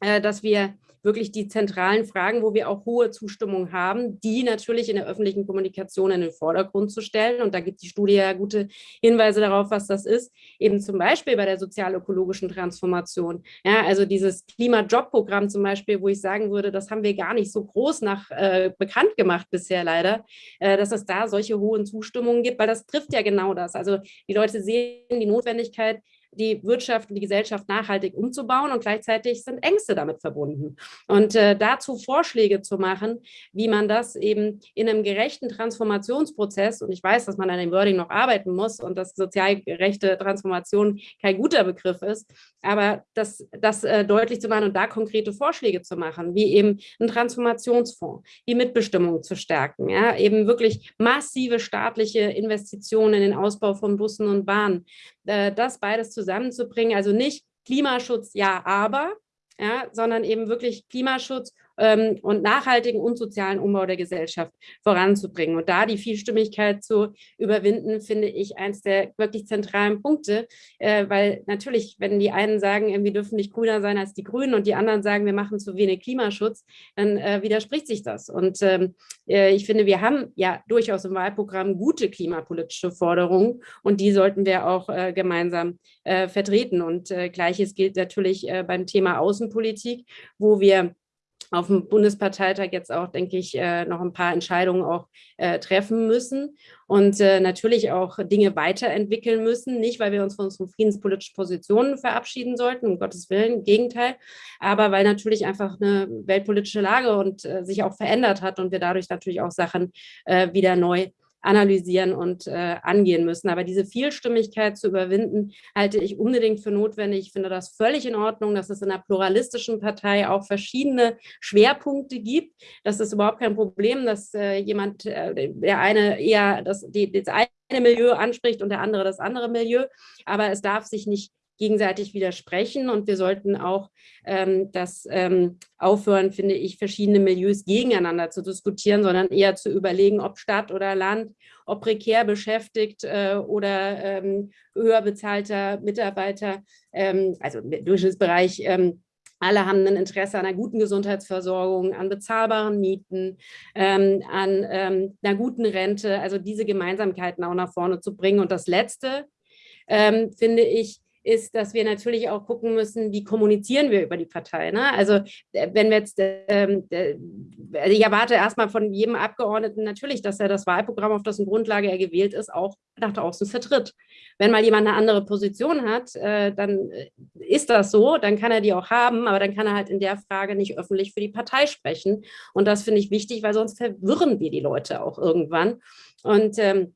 äh, dass wir wirklich die zentralen Fragen, wo wir auch hohe Zustimmung haben, die natürlich in der öffentlichen Kommunikation in den Vordergrund zu stellen. Und da gibt die Studie ja gute Hinweise darauf, was das ist. Eben zum Beispiel bei der sozial-ökologischen Transformation. Ja, also dieses Klima-Job-Programm zum Beispiel, wo ich sagen würde, das haben wir gar nicht so groß nach äh, bekannt gemacht bisher leider, äh, dass es da solche hohen Zustimmungen gibt, weil das trifft ja genau das. Also die Leute sehen die Notwendigkeit, die Wirtschaft und die Gesellschaft nachhaltig umzubauen und gleichzeitig sind Ängste damit verbunden. Und äh, dazu Vorschläge zu machen, wie man das eben in einem gerechten Transformationsprozess, und ich weiß, dass man an dem Wording noch arbeiten muss und dass sozial gerechte Transformation kein guter Begriff ist, aber das, das äh, deutlich zu machen und da konkrete Vorschläge zu machen, wie eben ein Transformationsfonds, die Mitbestimmung zu stärken, ja, eben wirklich massive staatliche Investitionen in den Ausbau von Bussen und Bahnen, äh, das beides zusammenzubringen, also nicht Klimaschutz, ja, aber, ja, sondern eben wirklich Klimaschutz ähm, und nachhaltigen und sozialen Umbau der Gesellschaft voranzubringen. Und da die Vielstimmigkeit zu überwinden, finde ich eins der wirklich zentralen Punkte, äh, weil natürlich, wenn die einen sagen, wir dürfen nicht grüner sein als die Grünen und die anderen sagen, wir machen zu wenig Klimaschutz, dann äh, widerspricht sich das. Und ähm, äh, ich finde, wir haben ja durchaus im Wahlprogramm gute klimapolitische Forderungen und die sollten wir auch äh, gemeinsam äh, vertreten. Und äh, Gleiches gilt natürlich beim Thema Außenpolitik, wo wir auf dem Bundesparteitag jetzt auch, denke ich, äh, noch ein paar Entscheidungen auch äh, treffen müssen und äh, natürlich auch Dinge weiterentwickeln müssen. Nicht, weil wir uns von unseren friedenspolitischen Positionen verabschieden sollten, um Gottes Willen, im Gegenteil, aber weil natürlich einfach eine weltpolitische Lage und sich auch verändert hat und wir dadurch natürlich auch Sachen wieder neu analysieren und äh, angehen müssen. Aber diese Vielstimmigkeit zu überwinden, halte ich unbedingt für notwendig. Ich finde das völlig in Ordnung, dass es in einer pluralistischen Partei auch verschiedene Schwerpunkte gibt. Das ist überhaupt kein Problem, dass äh, jemand, äh, der eine eher das, die, das eine Milieu anspricht und der andere das andere Milieu. Aber es darf sich nicht gegenseitig widersprechen und wir sollten auch ähm, das ähm, aufhören, finde ich, verschiedene Milieus gegeneinander zu diskutieren, sondern eher zu überlegen, ob Stadt oder Land, ob prekär beschäftigt äh, oder ähm, höher bezahlter Mitarbeiter, ähm, also im Durchschnittsbereich, ähm, alle haben ein Interesse an einer guten Gesundheitsversorgung, an bezahlbaren Mieten, ähm, an ähm, einer guten Rente, also diese Gemeinsamkeiten auch nach vorne zu bringen. Und das Letzte, ähm, finde ich, ist, dass wir natürlich auch gucken müssen, wie kommunizieren wir über die Partei. Ne? Also äh, wenn wir jetzt, ähm, also ich erwarte erstmal von jedem Abgeordneten natürlich, dass er das Wahlprogramm, auf dessen Grundlage er gewählt ist, auch nach draußen vertritt. Wenn mal jemand eine andere Position hat, äh, dann äh, ist das so, dann kann er die auch haben, aber dann kann er halt in der Frage nicht öffentlich für die Partei sprechen. Und das finde ich wichtig, weil sonst verwirren wir die Leute auch irgendwann. Und ähm,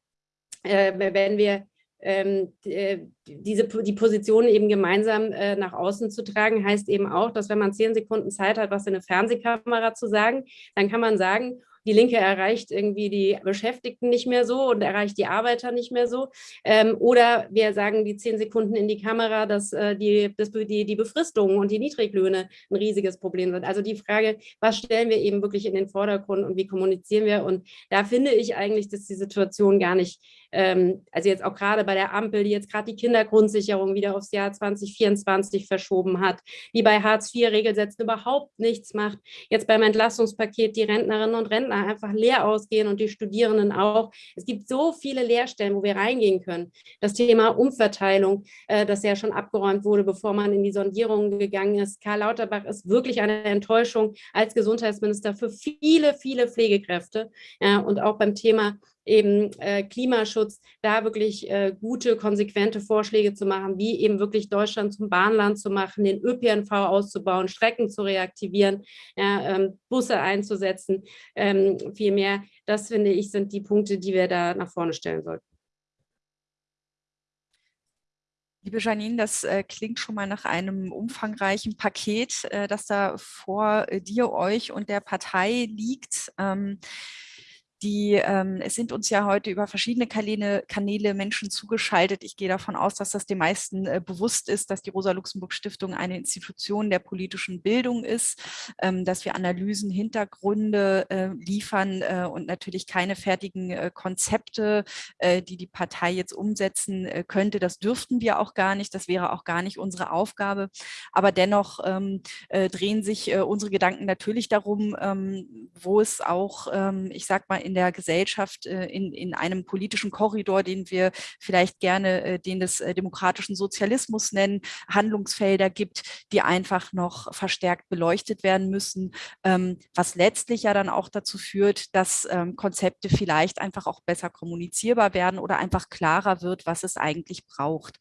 äh, wenn wir ähm, äh, diese, die Position eben gemeinsam äh, nach außen zu tragen, heißt eben auch, dass wenn man zehn Sekunden Zeit hat, was in eine Fernsehkamera zu sagen, dann kann man sagen, die Linke erreicht irgendwie die Beschäftigten nicht mehr so und erreicht die Arbeiter nicht mehr so. Ähm, oder wir sagen die zehn Sekunden in die Kamera, dass äh, die, dass die, die Befristungen und die Niedriglöhne ein riesiges Problem sind. Also die Frage, was stellen wir eben wirklich in den Vordergrund und wie kommunizieren wir? Und da finde ich eigentlich, dass die Situation gar nicht ähm, also jetzt auch gerade bei der Ampel, die jetzt gerade die Kindergrundsicherung wieder aufs Jahr 2024 verschoben hat, die bei Hartz-IV-Regelsätzen überhaupt nichts macht, jetzt beim Entlastungspaket die Rentnerinnen und Rentner einfach leer ausgehen und die Studierenden auch. Es gibt so viele Lehrstellen, wo wir reingehen können. Das Thema Umverteilung, äh, das ja schon abgeräumt wurde, bevor man in die Sondierung gegangen ist. Karl Lauterbach ist wirklich eine Enttäuschung als Gesundheitsminister für viele, viele Pflegekräfte. Ja, und auch beim Thema eben äh, Klimaschutz, da wirklich äh, gute, konsequente Vorschläge zu machen, wie eben wirklich Deutschland zum Bahnland zu machen, den ÖPNV auszubauen, Strecken zu reaktivieren, ja, ähm, Busse einzusetzen, ähm, viel mehr. Das finde ich sind die Punkte, die wir da nach vorne stellen sollten. Liebe Janine, das äh, klingt schon mal nach einem umfangreichen Paket, äh, das da vor äh, dir, euch und der Partei liegt. Ähm, die, ähm, es sind uns ja heute über verschiedene Kanäle, Kanäle Menschen zugeschaltet. Ich gehe davon aus, dass das den meisten äh, bewusst ist, dass die Rosa-Luxemburg-Stiftung eine Institution der politischen Bildung ist, ähm, dass wir Analysen, Hintergründe äh, liefern äh, und natürlich keine fertigen äh, Konzepte, äh, die die Partei jetzt umsetzen äh, könnte. Das dürften wir auch gar nicht. Das wäre auch gar nicht unsere Aufgabe. Aber dennoch ähm, drehen sich unsere Gedanken natürlich darum, ähm, wo es auch, ähm, ich sag mal, in in der Gesellschaft, äh, in, in einem politischen Korridor, den wir vielleicht gerne äh, den des äh, demokratischen Sozialismus nennen, Handlungsfelder gibt, die einfach noch verstärkt beleuchtet werden müssen, ähm, was letztlich ja dann auch dazu führt, dass ähm, Konzepte vielleicht einfach auch besser kommunizierbar werden oder einfach klarer wird, was es eigentlich braucht.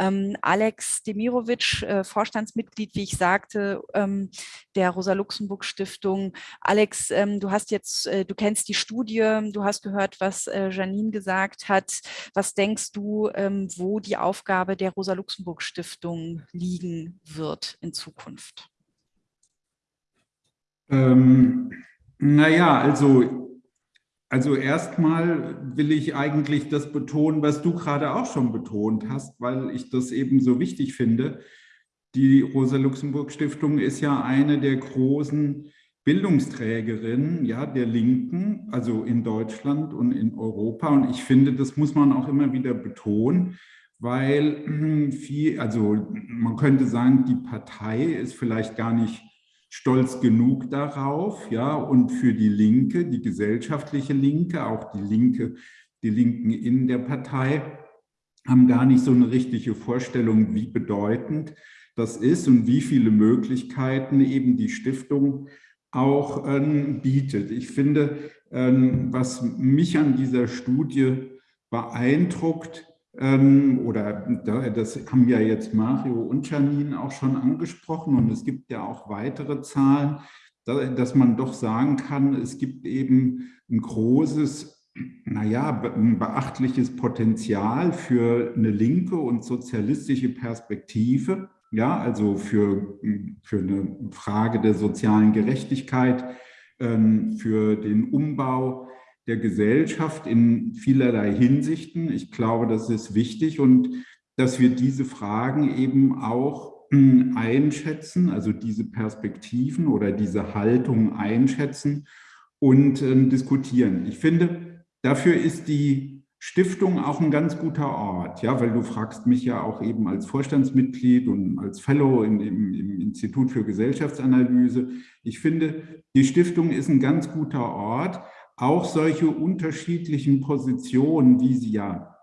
Ähm, Alex Demirovic, Vorstandsmitglied, wie ich sagte, der Rosa-Luxemburg-Stiftung. Alex, du hast jetzt, du kennst die Studie, Studie. Du hast gehört, was äh, Janine gesagt hat. Was denkst du, ähm, wo die Aufgabe der Rosa-Luxemburg-Stiftung liegen wird in Zukunft? Ähm, naja, also, also erstmal will ich eigentlich das betonen, was du gerade auch schon betont hast, weil ich das eben so wichtig finde. Die Rosa-Luxemburg-Stiftung ist ja eine der großen Bildungsträgerin ja, der Linken, also in Deutschland und in Europa. Und ich finde, das muss man auch immer wieder betonen, weil hm, viel, also man könnte sagen, die Partei ist vielleicht gar nicht stolz genug darauf, ja, und für die Linke, die gesellschaftliche Linke, auch die Linke, die Linken in der Partei, haben gar nicht so eine richtige Vorstellung, wie bedeutend das ist und wie viele Möglichkeiten eben die Stiftung auch ähm, bietet. Ich finde, ähm, was mich an dieser Studie beeindruckt, ähm, oder das haben ja jetzt Mario und Janine auch schon angesprochen und es gibt ja auch weitere Zahlen, dass man doch sagen kann, es gibt eben ein großes, naja, ein beachtliches Potenzial für eine linke und sozialistische Perspektive ja, also für, für eine Frage der sozialen Gerechtigkeit, ähm, für den Umbau der Gesellschaft in vielerlei Hinsichten. Ich glaube, das ist wichtig und dass wir diese Fragen eben auch hm, einschätzen, also diese Perspektiven oder diese Haltung einschätzen und äh, diskutieren. Ich finde, dafür ist die Stiftung auch ein ganz guter Ort, ja, weil du fragst mich ja auch eben als Vorstandsmitglied und als Fellow in, im, im Institut für Gesellschaftsanalyse. Ich finde, die Stiftung ist ein ganz guter Ort, auch solche unterschiedlichen Positionen, wie sie ja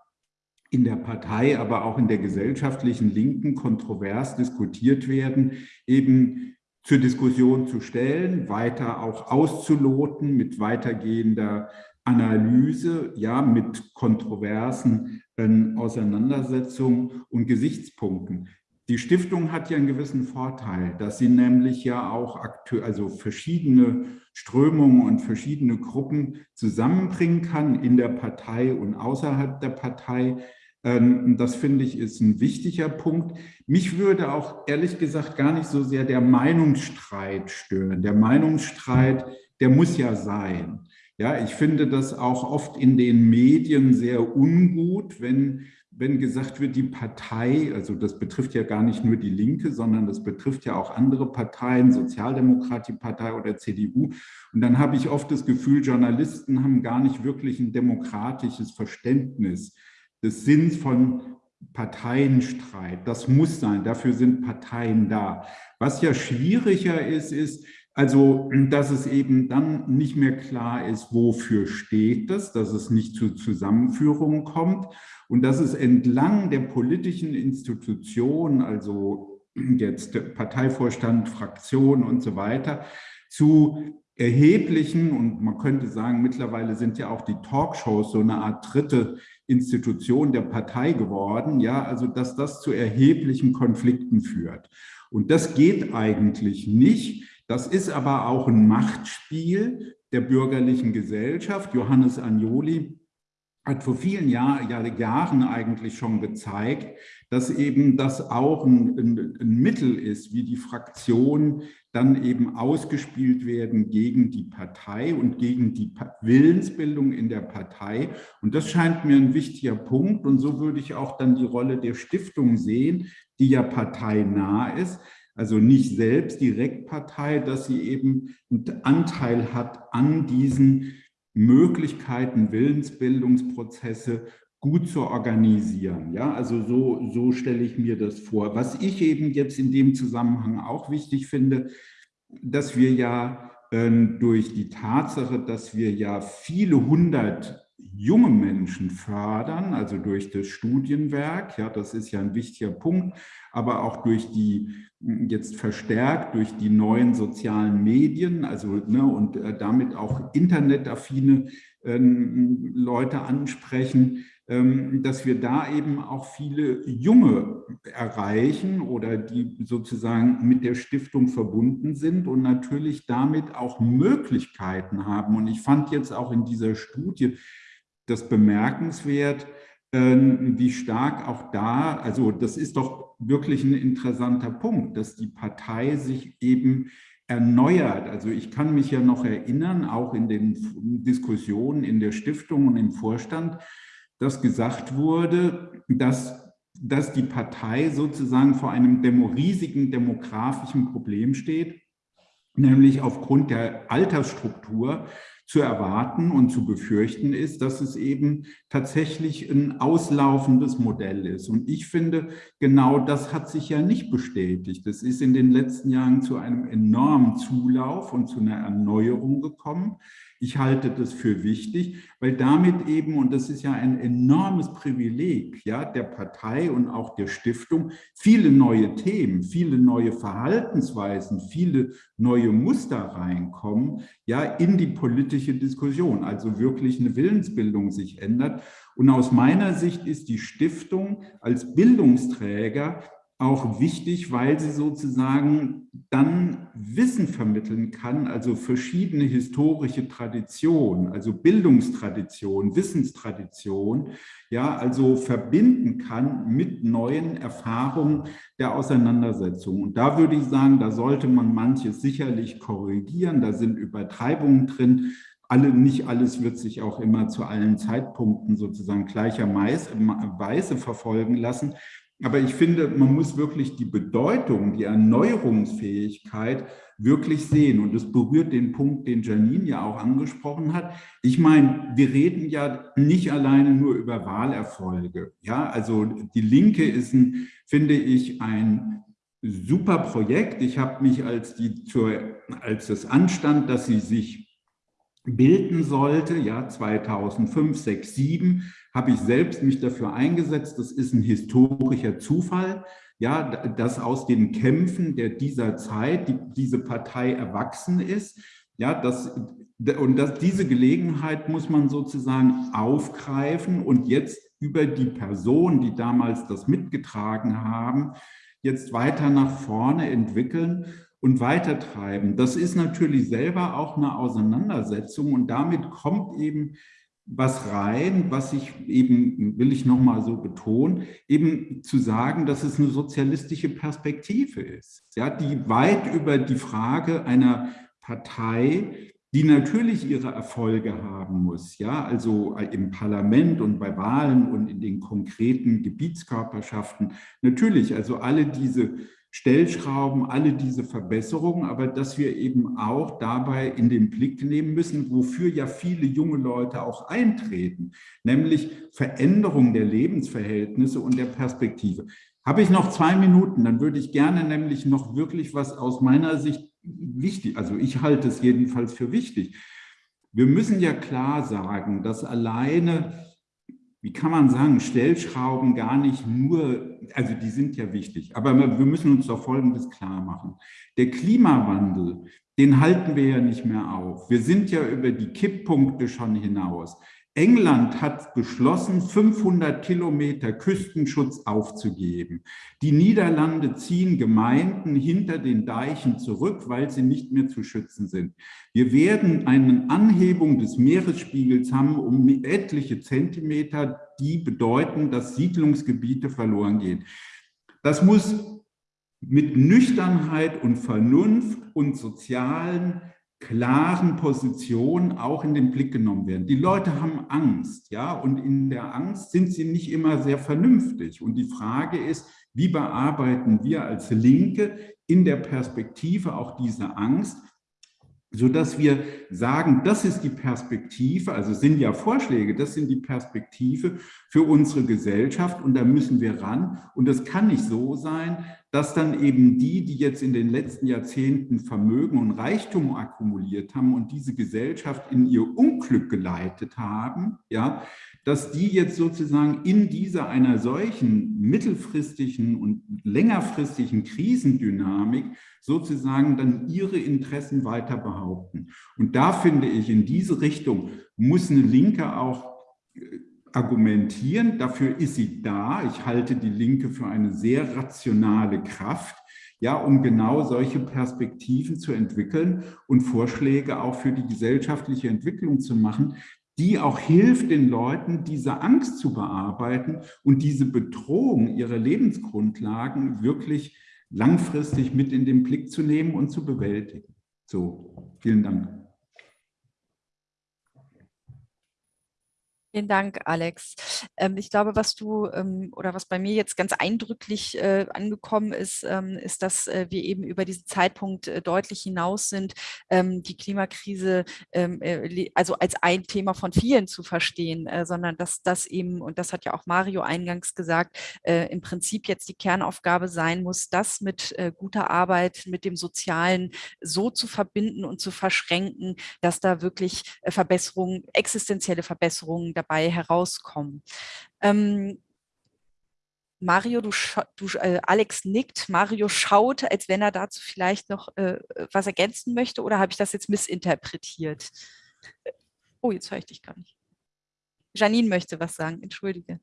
in der Partei, aber auch in der gesellschaftlichen Linken kontrovers diskutiert werden, eben zur Diskussion zu stellen, weiter auch auszuloten mit weitergehender Analyse, ja, mit kontroversen äh, Auseinandersetzungen und Gesichtspunkten. Die Stiftung hat ja einen gewissen Vorteil, dass sie nämlich ja auch aktuell, also verschiedene Strömungen und verschiedene Gruppen zusammenbringen kann in der Partei und außerhalb der Partei. Ähm, das finde ich ist ein wichtiger Punkt. Mich würde auch ehrlich gesagt gar nicht so sehr der Meinungsstreit stören. Der Meinungsstreit, der muss ja sein. Ja, ich finde das auch oft in den Medien sehr ungut, wenn wenn gesagt wird, die Partei, also das betrifft ja gar nicht nur die Linke, sondern das betrifft ja auch andere Parteien, Sozialdemokratiepartei oder CDU. Und dann habe ich oft das Gefühl, Journalisten haben gar nicht wirklich ein demokratisches Verständnis des Sinns von Parteienstreit. Das muss sein, dafür sind Parteien da. Was ja schwieriger ist, ist, also, dass es eben dann nicht mehr klar ist, wofür steht das, dass es nicht zu Zusammenführungen kommt und dass es entlang der politischen Institutionen, also jetzt Parteivorstand, Fraktion und so weiter, zu erheblichen, und man könnte sagen, mittlerweile sind ja auch die Talkshows so eine Art dritte Institution der Partei geworden, ja, also dass das zu erheblichen Konflikten führt. Und das geht eigentlich nicht, das ist aber auch ein Machtspiel der bürgerlichen Gesellschaft. Johannes Agnoli hat vor vielen Jahr, Jahren eigentlich schon gezeigt, dass eben das auch ein, ein, ein, Mittel ist, wie die Fraktionen dann eben ausgespielt werden gegen die Partei und gegen die Willensbildung in der Partei. Und das scheint mir ein wichtiger Punkt. Und so würde ich auch dann die Rolle der Stiftung sehen, die ja parteinah ist, also nicht selbst direkt Partei, dass sie eben einen Anteil hat an diesen Möglichkeiten, Willensbildungsprozesse gut zu organisieren. Ja, also so, so stelle ich mir das vor. Was ich eben jetzt in dem Zusammenhang auch wichtig finde, dass wir ja äh, durch die Tatsache, dass wir ja viele hundert junge Menschen fördern, also durch das Studienwerk, ja, das ist ja ein wichtiger Punkt, aber auch durch die jetzt verstärkt durch die neuen sozialen Medien, also ne, und äh, damit auch internetaffine äh, Leute ansprechen, ähm, dass wir da eben auch viele Junge erreichen oder die sozusagen mit der Stiftung verbunden sind und natürlich damit auch Möglichkeiten haben. Und ich fand jetzt auch in dieser Studie das bemerkenswert, ähm, wie stark auch da, also das ist doch wirklich ein interessanter Punkt, dass die Partei sich eben erneuert. Also ich kann mich ja noch erinnern, auch in den Diskussionen in der Stiftung und im Vorstand, dass gesagt wurde, dass, dass die Partei sozusagen vor einem demo riesigen demografischen Problem steht, nämlich aufgrund der Altersstruktur zu erwarten und zu befürchten ist, dass es eben tatsächlich ein auslaufendes Modell ist. Und ich finde, genau das hat sich ja nicht bestätigt. Es ist in den letzten Jahren zu einem enormen Zulauf und zu einer Erneuerung gekommen. Ich halte das für wichtig, weil damit eben, und das ist ja ein enormes Privileg ja, der Partei und auch der Stiftung, viele neue Themen, viele neue Verhaltensweisen, viele neue Muster reinkommen, ja, in die politische Diskussion, also wirklich eine Willensbildung sich ändert. Und aus meiner Sicht ist die Stiftung als Bildungsträger auch wichtig, weil sie sozusagen dann Wissen vermitteln kann, also verschiedene historische Traditionen, also Bildungstradition, Wissenstradition, ja, also verbinden kann mit neuen Erfahrungen der Auseinandersetzung. Und da würde ich sagen, da sollte man manches sicherlich korrigieren, da sind Übertreibungen drin, alle, nicht alles wird sich auch immer zu allen Zeitpunkten sozusagen gleicherweise verfolgen lassen. Aber ich finde, man muss wirklich die Bedeutung, die Erneuerungsfähigkeit wirklich sehen. Und das berührt den Punkt, den Janine ja auch angesprochen hat. Ich meine, wir reden ja nicht alleine nur über Wahlerfolge. Ja, also die Linke ist ein, finde ich, ein super Projekt. Ich habe mich, als, die zur, als es anstand, dass sie sich bilden sollte, ja 2005, 6, 7, habe ich selbst mich dafür eingesetzt. Das ist ein historischer Zufall, ja, dass aus den Kämpfen der dieser Zeit die, diese Partei erwachsen ist. Ja, das, und das, diese Gelegenheit muss man sozusagen aufgreifen und jetzt über die Personen, die damals das mitgetragen haben, jetzt weiter nach vorne entwickeln und weitertreiben. Das ist natürlich selber auch eine Auseinandersetzung und damit kommt eben was rein, was ich eben, will ich nochmal so betonen, eben zu sagen, dass es eine sozialistische Perspektive ist, ja, die weit über die Frage einer Partei die natürlich ihre Erfolge haben muss, ja, also im Parlament und bei Wahlen und in den konkreten Gebietskörperschaften. Natürlich, also alle diese Stellschrauben, alle diese Verbesserungen, aber dass wir eben auch dabei in den Blick nehmen müssen, wofür ja viele junge Leute auch eintreten, nämlich Veränderung der Lebensverhältnisse und der Perspektive. Habe ich noch zwei Minuten, dann würde ich gerne nämlich noch wirklich was aus meiner Sicht wichtig, also ich halte es jedenfalls für wichtig. Wir müssen ja klar sagen, dass alleine, wie kann man sagen, Stellschrauben gar nicht nur, also die sind ja wichtig, aber wir müssen uns doch Folgendes klar machen. Der Klimawandel, den halten wir ja nicht mehr auf. Wir sind ja über die Kipppunkte schon hinaus. England hat beschlossen, 500 Kilometer Küstenschutz aufzugeben. Die Niederlande ziehen Gemeinden hinter den Deichen zurück, weil sie nicht mehr zu schützen sind. Wir werden eine Anhebung des Meeresspiegels haben um etliche Zentimeter, die bedeuten, dass Siedlungsgebiete verloren gehen. Das muss mit Nüchternheit und Vernunft und sozialen klaren Position auch in den Blick genommen werden. Die Leute haben Angst, ja, und in der Angst sind sie nicht immer sehr vernünftig. Und die Frage ist, wie bearbeiten wir als Linke in der Perspektive auch diese Angst, sodass wir sagen, das ist die Perspektive, also sind ja Vorschläge, das sind die Perspektive für unsere Gesellschaft und da müssen wir ran. Und es kann nicht so sein, dass dann eben die, die jetzt in den letzten Jahrzehnten Vermögen und Reichtum akkumuliert haben und diese Gesellschaft in ihr Unglück geleitet haben, ja, dass die jetzt sozusagen in dieser einer solchen mittelfristigen und längerfristigen Krisendynamik sozusagen dann ihre Interessen weiter behaupten. Und da finde ich, in diese Richtung muss eine Linke auch äh, argumentieren. Dafür ist sie da. Ich halte die Linke für eine sehr rationale Kraft, ja, um genau solche Perspektiven zu entwickeln und Vorschläge auch für die gesellschaftliche Entwicklung zu machen, die auch hilft den Leuten, diese Angst zu bearbeiten und diese Bedrohung ihrer Lebensgrundlagen wirklich langfristig mit in den Blick zu nehmen und zu bewältigen. So, vielen Dank. Vielen Dank, Alex. Ähm, ich glaube, was du ähm, oder was bei mir jetzt ganz eindrücklich äh, angekommen ist, ähm, ist, dass äh, wir eben über diesen Zeitpunkt äh, deutlich hinaus sind, ähm, die Klimakrise ähm, äh, also als ein Thema von vielen zu verstehen, äh, sondern dass das eben, und das hat ja auch Mario eingangs gesagt, äh, im Prinzip jetzt die Kernaufgabe sein muss, das mit guter Arbeit, mit dem Sozialen so zu verbinden und zu verschränken, dass da wirklich Verbesserungen, existenzielle Verbesserungen dabei herauskommen. Ähm, Mario, du, du äh, Alex nickt, Mario schaut, als wenn er dazu vielleicht noch äh, was ergänzen möchte, oder habe ich das jetzt missinterpretiert? Oh, jetzt höre ich dich gar nicht. Janine möchte was sagen, entschuldige.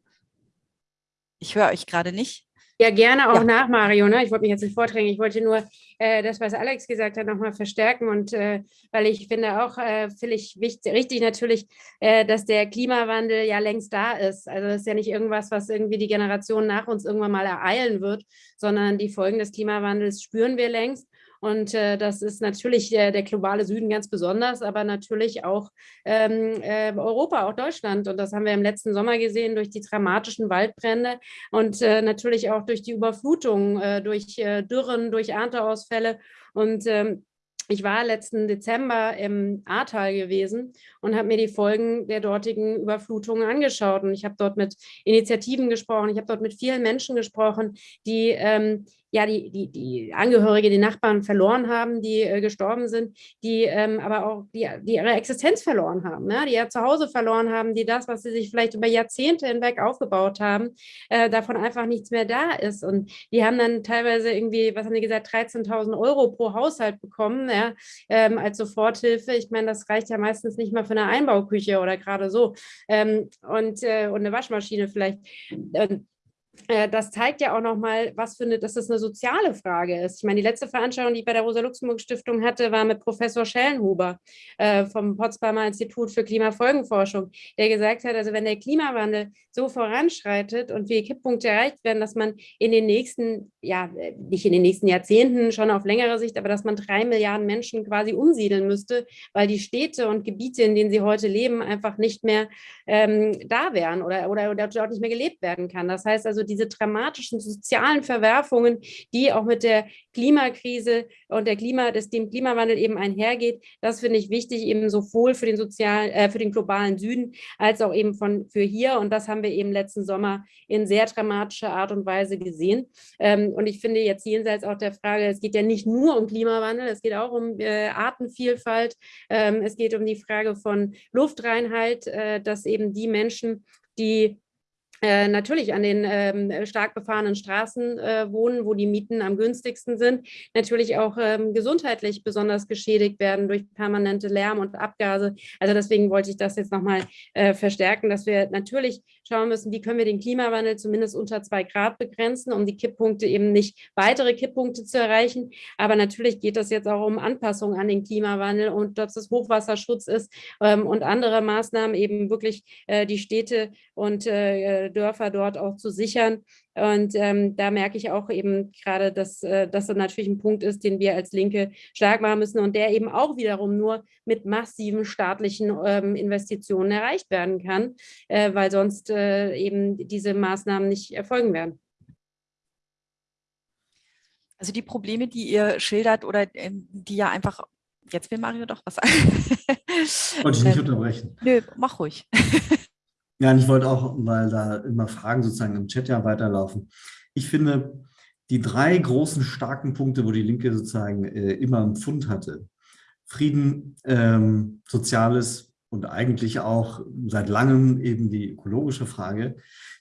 Ich höre euch gerade nicht. Ja, gerne auch ja. nach Mario. Ne? Ich wollte mich jetzt nicht vordrängen. Ich wollte nur äh, das, was Alex gesagt hat, nochmal verstärken. Und äh, weil ich finde auch, äh, finde ich wichtig, richtig natürlich, äh, dass der Klimawandel ja längst da ist. Also das ist ja nicht irgendwas, was irgendwie die Generation nach uns irgendwann mal ereilen wird, sondern die Folgen des Klimawandels spüren wir längst. Und äh, das ist natürlich äh, der globale Süden ganz besonders, aber natürlich auch ähm, äh, Europa, auch Deutschland. Und das haben wir im letzten Sommer gesehen durch die dramatischen Waldbrände und äh, natürlich auch durch die Überflutung, äh, durch äh, Dürren, durch Ernteausfälle. Und ähm, ich war letzten Dezember im Ahrtal gewesen und habe mir die Folgen der dortigen Überflutungen angeschaut. Und ich habe dort mit Initiativen gesprochen, ich habe dort mit vielen Menschen gesprochen, die ähm, ja, die, die, die Angehörige, die Nachbarn verloren haben, die äh, gestorben sind, die ähm, aber auch die, die ihre Existenz verloren haben, ne? die ihr Zuhause verloren haben, die das, was sie sich vielleicht über Jahrzehnte hinweg aufgebaut haben, äh, davon einfach nichts mehr da ist. Und die haben dann teilweise irgendwie, was haben die gesagt, 13.000 Euro pro Haushalt bekommen ja? ähm, als Soforthilfe. Ich meine, das reicht ja meistens nicht mal für eine Einbauküche oder gerade so. Ähm, und, äh, und eine Waschmaschine vielleicht. äh, das zeigt ja auch nochmal, was für eine, dass das eine soziale Frage ist. Ich meine, die letzte Veranstaltung, die ich bei der Rosa-Luxemburg-Stiftung hatte, war mit Professor Schellenhuber äh, vom Potsdamer Institut für Klimafolgenforschung, der gesagt hat, also wenn der Klimawandel so voranschreitet und wir Kipppunkte erreicht werden, dass man in den nächsten, ja, nicht in den nächsten Jahrzehnten, schon auf längere Sicht, aber dass man drei Milliarden Menschen quasi umsiedeln müsste, weil die Städte und Gebiete, in denen sie heute leben, einfach nicht mehr ähm, da wären oder, oder, oder dort nicht mehr gelebt werden kann. Das heißt also, diese dramatischen sozialen Verwerfungen, die auch mit der Klimakrise und der Klima, des, dem Klimawandel eben einhergeht, das finde ich wichtig, eben sowohl für den sozialen, äh, für den globalen Süden als auch eben von für hier. Und das haben wir eben letzten Sommer in sehr dramatischer Art und Weise gesehen. Ähm, und ich finde jetzt jenseits auch der Frage, es geht ja nicht nur um Klimawandel, es geht auch um äh, Artenvielfalt, ähm, es geht um die Frage von Luftreinheit, äh, dass eben die Menschen, die äh, natürlich an den ähm, stark befahrenen Straßen äh, wohnen, wo die Mieten am günstigsten sind, natürlich auch ähm, gesundheitlich besonders geschädigt werden durch permanente Lärm und Abgase. Also deswegen wollte ich das jetzt nochmal äh, verstärken, dass wir natürlich schauen müssen, wie können wir den Klimawandel zumindest unter zwei Grad begrenzen, um die Kipppunkte eben nicht weitere Kipppunkte zu erreichen. Aber natürlich geht es jetzt auch um Anpassung an den Klimawandel und dass es Hochwasserschutz ist ähm, und andere Maßnahmen eben wirklich äh, die Städte und äh, Dörfer dort auch zu sichern. Und ähm, da merke ich auch eben gerade, dass äh, das natürlich ein Punkt ist, den wir als Linke stark machen müssen und der eben auch wiederum nur mit massiven staatlichen ähm, Investitionen erreicht werden kann, äh, weil sonst äh, eben diese Maßnahmen nicht erfolgen werden. Also die Probleme, die ihr schildert oder ähm, die ja einfach, jetzt will Mario doch was sagen. Wollte ich nicht ähm, unterbrechen. Nö, mach ruhig. Ja, und ich wollte auch, weil da immer Fragen sozusagen im Chat ja weiterlaufen. Ich finde, die drei großen starken Punkte, wo die Linke sozusagen äh, immer einen Pfund hatte, Frieden, ähm, Soziales und eigentlich auch seit langem eben die ökologische Frage,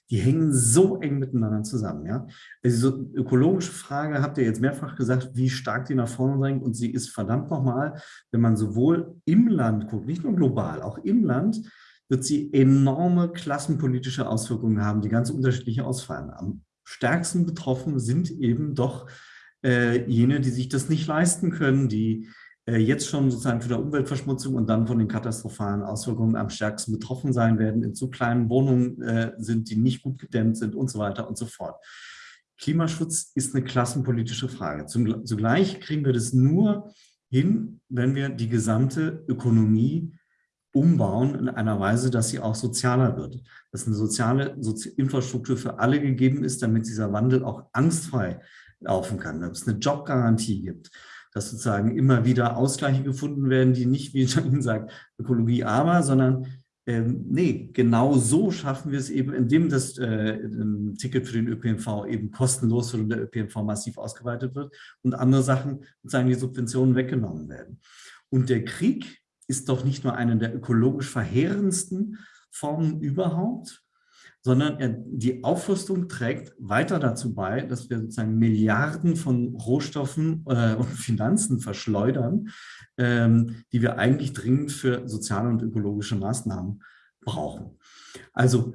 die hängen so eng miteinander zusammen. Ja? Also so ökologische Frage habt ihr jetzt mehrfach gesagt, wie stark die nach vorne drängt und sie ist verdammt nochmal, wenn man sowohl im Land guckt, nicht nur global, auch im Land, wird sie enorme klassenpolitische Auswirkungen haben, die ganz unterschiedlich ausfallen. Am stärksten betroffen sind eben doch äh, jene, die sich das nicht leisten können, die äh, jetzt schon sozusagen von der Umweltverschmutzung und dann von den katastrophalen Auswirkungen am stärksten betroffen sein werden, in zu kleinen Wohnungen äh, sind, die nicht gut gedämmt sind und so weiter und so fort. Klimaschutz ist eine klassenpolitische Frage. Zum, zugleich kriegen wir das nur hin, wenn wir die gesamte Ökonomie umbauen in einer Weise, dass sie auch sozialer wird. Dass eine soziale Infrastruktur für alle gegeben ist, damit dieser Wandel auch angstfrei laufen kann. Dass es eine Jobgarantie gibt. Dass sozusagen immer wieder Ausgleiche gefunden werden, die nicht, wie (laughs) Janine sagt, Ökologie aber, sondern ähm, nee, genau so schaffen wir es eben, indem das äh, Ticket für den ÖPNV eben kostenlos wird und der ÖPNV massiv ausgeweitet wird und andere Sachen, sozusagen die Subventionen weggenommen werden. Und der Krieg ist doch nicht nur eine der ökologisch verheerendsten Formen überhaupt, sondern die Aufrüstung trägt weiter dazu bei, dass wir sozusagen Milliarden von Rohstoffen äh, und Finanzen verschleudern, ähm, die wir eigentlich dringend für soziale und ökologische Maßnahmen brauchen. Also